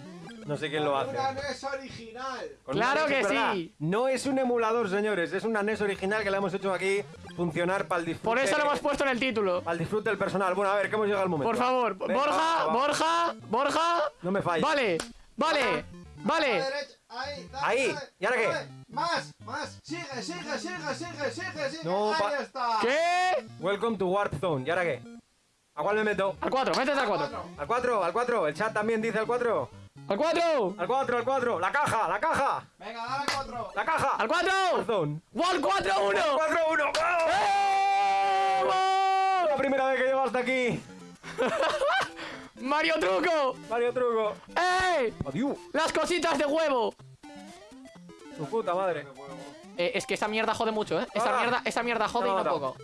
Speaker 1: no sé quién lo hace.
Speaker 3: Una NES original.
Speaker 1: Con
Speaker 2: ¡Claro
Speaker 1: NES,
Speaker 2: que
Speaker 1: verdad.
Speaker 2: sí!
Speaker 1: No es un emulador, señores, es una NES original que la hemos hecho aquí funcionar para el disfrute.
Speaker 2: Por eso lo hemos puesto en el título.
Speaker 1: Para el disfrute del personal. Bueno, a ver, que hemos llegado al momento.
Speaker 2: Por favor,
Speaker 1: Venga,
Speaker 2: Borja,
Speaker 1: va, va.
Speaker 2: Borja, Borja.
Speaker 1: No me falles.
Speaker 2: Vale, vale,
Speaker 3: A la
Speaker 2: vale.
Speaker 3: Ahí, dale,
Speaker 1: Ahí.
Speaker 3: dale,
Speaker 1: ¿Y ahora qué?
Speaker 3: dale. Más, más. Sigue, sigue, sigue, sigue, sigue, sigue.
Speaker 1: No,
Speaker 3: Ahí está.
Speaker 2: ¿Qué?
Speaker 1: Welcome to Warp Zone. ¿Y ahora qué? ¿A cuál me meto?
Speaker 2: Al 4, métete al 4.
Speaker 1: ¿Al 4? ¿Al 4? El chat también dice al 4.
Speaker 2: Al 4.
Speaker 1: Al 4, al 4. La caja, la caja.
Speaker 3: Venga, dale cuatro.
Speaker 1: La caja.
Speaker 2: Al 4.
Speaker 1: Warp Zone.
Speaker 2: Wall 4 1.
Speaker 1: 4, 1.
Speaker 2: ¡Eh!
Speaker 1: La primera vez que llego hasta aquí.
Speaker 2: Mario Truco.
Speaker 1: Mario Truco.
Speaker 2: ¡Eh!
Speaker 1: Adiós.
Speaker 2: Las cositas de huevo.
Speaker 1: Tu puta madre.
Speaker 2: Eh, es que esa mierda jode mucho, ¿eh? Esa
Speaker 1: Ah.
Speaker 2: mierda, esa mierda jode y no poco.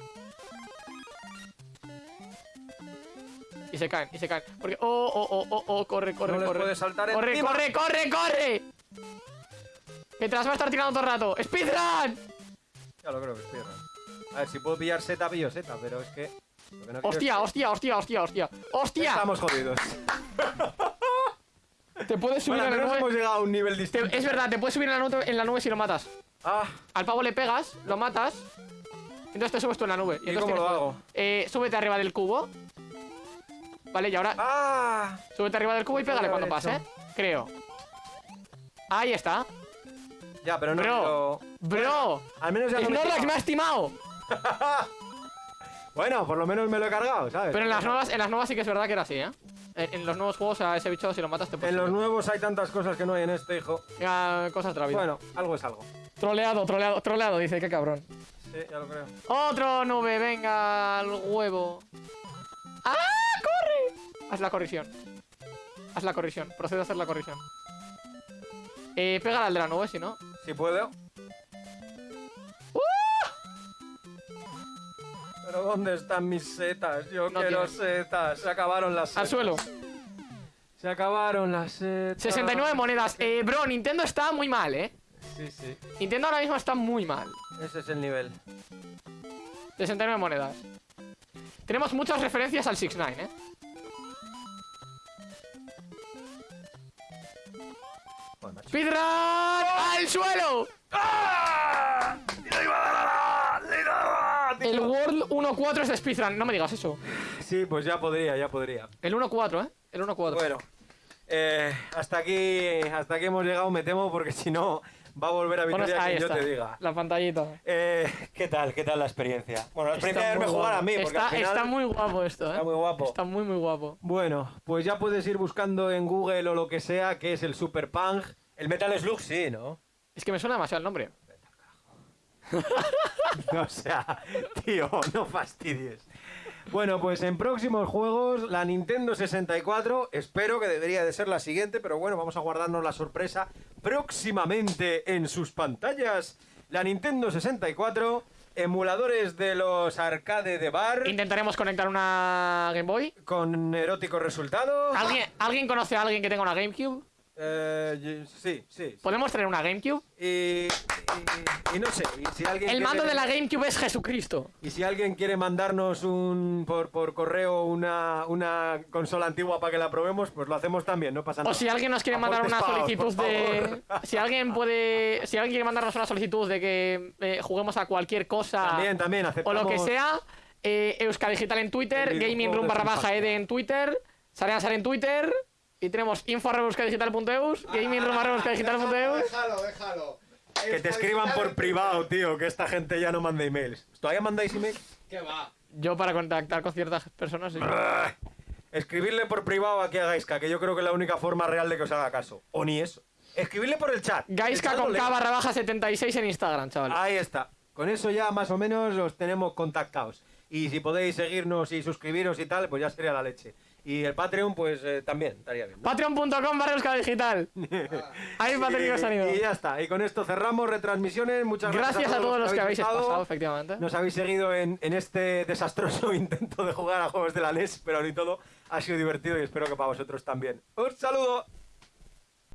Speaker 2: Y se caen, y se caen. Porque. Oh, oh, oh, oh, oh, corre, corre,
Speaker 1: No
Speaker 2: corre.
Speaker 1: saltar
Speaker 2: corre,
Speaker 1: encima.
Speaker 2: corre, corre, corre. Que te las va a estar tirando todo el rato. ¡Speedrun!
Speaker 1: Ya lo creo que errando. A ver, si puedo pillar seta, pillo seta, pero es que. No
Speaker 2: Hostia, hostia, hostia, hostia, hostia. ¡Hostia!
Speaker 1: Estamos jodidos.
Speaker 2: Te puedes subir
Speaker 1: Bueno,
Speaker 2: en
Speaker 1: al
Speaker 2: la
Speaker 1: menos hemos
Speaker 2: nube.
Speaker 1: llegado a un nivel
Speaker 2: Te-
Speaker 1: distinto.
Speaker 2: es verdad, te puedes subir en la, nube, en la nube si lo matas.
Speaker 1: Ah,
Speaker 2: Al pavo le pegas, lo matas. Entonces te subes tú en la nube.
Speaker 1: ¿Y
Speaker 2: entonces
Speaker 1: cómo lo hago?
Speaker 2: Eh, súbete arriba del cubo. Vale, y ahora
Speaker 1: ah.
Speaker 2: súbete arriba del cubo y pégale cuando pase. Creo. Ahí está.
Speaker 1: Ya, pero no
Speaker 2: Bro.
Speaker 1: quiero-
Speaker 2: Bro.
Speaker 1: Al menos ya no me
Speaker 2: me ha estimado.
Speaker 1: Bueno, por lo menos me lo he cargado, ¿sabes?
Speaker 2: Pero en las nuevas, en las nuevas sí que es verdad que era así, ¿eh? En, en los nuevos juegos a ese bicho si lo matas te puedes
Speaker 1: En los nuevos hay tantas cosas que no hay en este, hijo.
Speaker 2: Venga, cosas de la vida.
Speaker 1: Bueno, algo es algo.
Speaker 2: Troleado, troleado, troleado, dice, qué cabrón.
Speaker 1: Sí, ya lo creo.
Speaker 2: Otro nube, venga, al huevo. ¡Ah! ¡Corre! Haz la corrección. Haz la corrección. Procede a hacer la corrección. Eh, pégale al de la nube, si no.
Speaker 1: Si puedo. Pero ¿dónde están mis setas? Yo
Speaker 2: No
Speaker 1: quiero setas. Se acabaron las setas.
Speaker 2: Al suelo.
Speaker 1: Se acabaron las setas.
Speaker 2: 69 monedas. Eh, bro, Nintendo está muy mal, ¿eh?
Speaker 1: Sí, sí.
Speaker 2: Nintendo ahora mismo está muy mal.
Speaker 1: Ese es el nivel.
Speaker 2: 69 monedas. Tenemos muchas referencias al 6ix9ine, ¿eh? ¡Speedrun! ¡Al suelo!
Speaker 1: ¡Ah!
Speaker 2: 1-4 es de speedrun, no me digas eso.
Speaker 1: Sí, pues ya podría, ya podría.
Speaker 2: El 1-4, ¿eh? El 1-4.
Speaker 1: Bueno, eh, hasta aquí hasta aquí hemos llegado, me temo, porque si no va a volver a Vitoria
Speaker 2: ahí
Speaker 1: que yo te diga.
Speaker 2: la pantallita.
Speaker 1: Eh, ¿Qué tal? ¿Qué tal la experiencia? Bueno, la experiencia de verme jugar a mí, porque
Speaker 2: está,
Speaker 1: al final...
Speaker 2: está muy guapo esto, ¿eh?
Speaker 1: Está muy guapo.
Speaker 2: Está muy, muy guapo.
Speaker 1: Bueno, pues ya puedes ir buscando en Google o lo que sea qué es el Super Punk. El Metal Slug sí, ¿no?
Speaker 2: Es que me suena demasiado el nombre.
Speaker 1: o sea, tío, no fastidies. Bueno, pues en próximos juegos, la Nintendo 64, espero que debería de ser la siguiente, pero bueno, vamos a guardarnos la sorpresa próximamente en sus pantallas. La Nintendo 64, emuladores de los arcade de bar,
Speaker 2: Intentaremos conectar una Game Boy.
Speaker 1: con eróticos resultados.
Speaker 2: ¿Alguien, ¿Alguien conoce a alguien que tenga una GameCube?
Speaker 1: Eh, sí, sí.
Speaker 2: ¿Podemos tener una GameCube?
Speaker 1: Y, y- y no sé, y si alguien
Speaker 2: El mando
Speaker 1: quiere-
Speaker 2: de la GameCube es Jesucristo.
Speaker 1: Y si alguien quiere mandarnos un por, por correo una, una consola antigua para que la probemos, pues lo hacemos también, no pasa nada.
Speaker 2: O si alguien nos quiere mandar
Speaker 1: Aportes
Speaker 2: una solicitud de. Si alguien puede. Si alguien quiere mandarnos una solicitud de que eh, juguemos a cualquier cosa.
Speaker 1: También, también,
Speaker 2: o
Speaker 1: aceptamos...
Speaker 2: lo que sea. Eh, Euska Digital en Twitter, Gaming Room barra baja. ED en Twitter, Sarean Sare en Twitter. Y tenemos info euskadigital.eus.
Speaker 3: Déjalo, déjalo.
Speaker 1: Que te escriban por privado, tío, que esta gente ya no manda emails. ¿Todavía mandáis emails?
Speaker 3: ¿Qué va?
Speaker 2: Yo para contactar con ciertas personas. sí.
Speaker 1: Ah, Escribirle por privado aquí a Gaiska, que yo creo que es la única forma real de que os haga caso. O ni eso. Escribirle por el chat. El
Speaker 2: Gaiska
Speaker 1: chat
Speaker 2: con
Speaker 1: lee.
Speaker 2: K barra baja 76 en Instagram, chaval.
Speaker 1: Ahí está. Con eso ya más o menos los tenemos contactados. Y si podéis seguirnos y suscribiros y tal, pues ya sería la leche. Y el Patreon, pues eh, también estaría bien. ¿no?
Speaker 2: Patreon.com barra euskadigital. Ahí.
Speaker 1: Y ya está. Y con esto cerramos retransmisiones. Muchas gracias,
Speaker 2: Gracias a todos los que habéis
Speaker 1: estado.
Speaker 2: pasado, efectivamente.
Speaker 1: Nos habéis seguido en, en este desastroso intento de jugar a juegos de la NES, pero ni todo ha sido divertido y espero que para vosotros también. ¡Un saludo!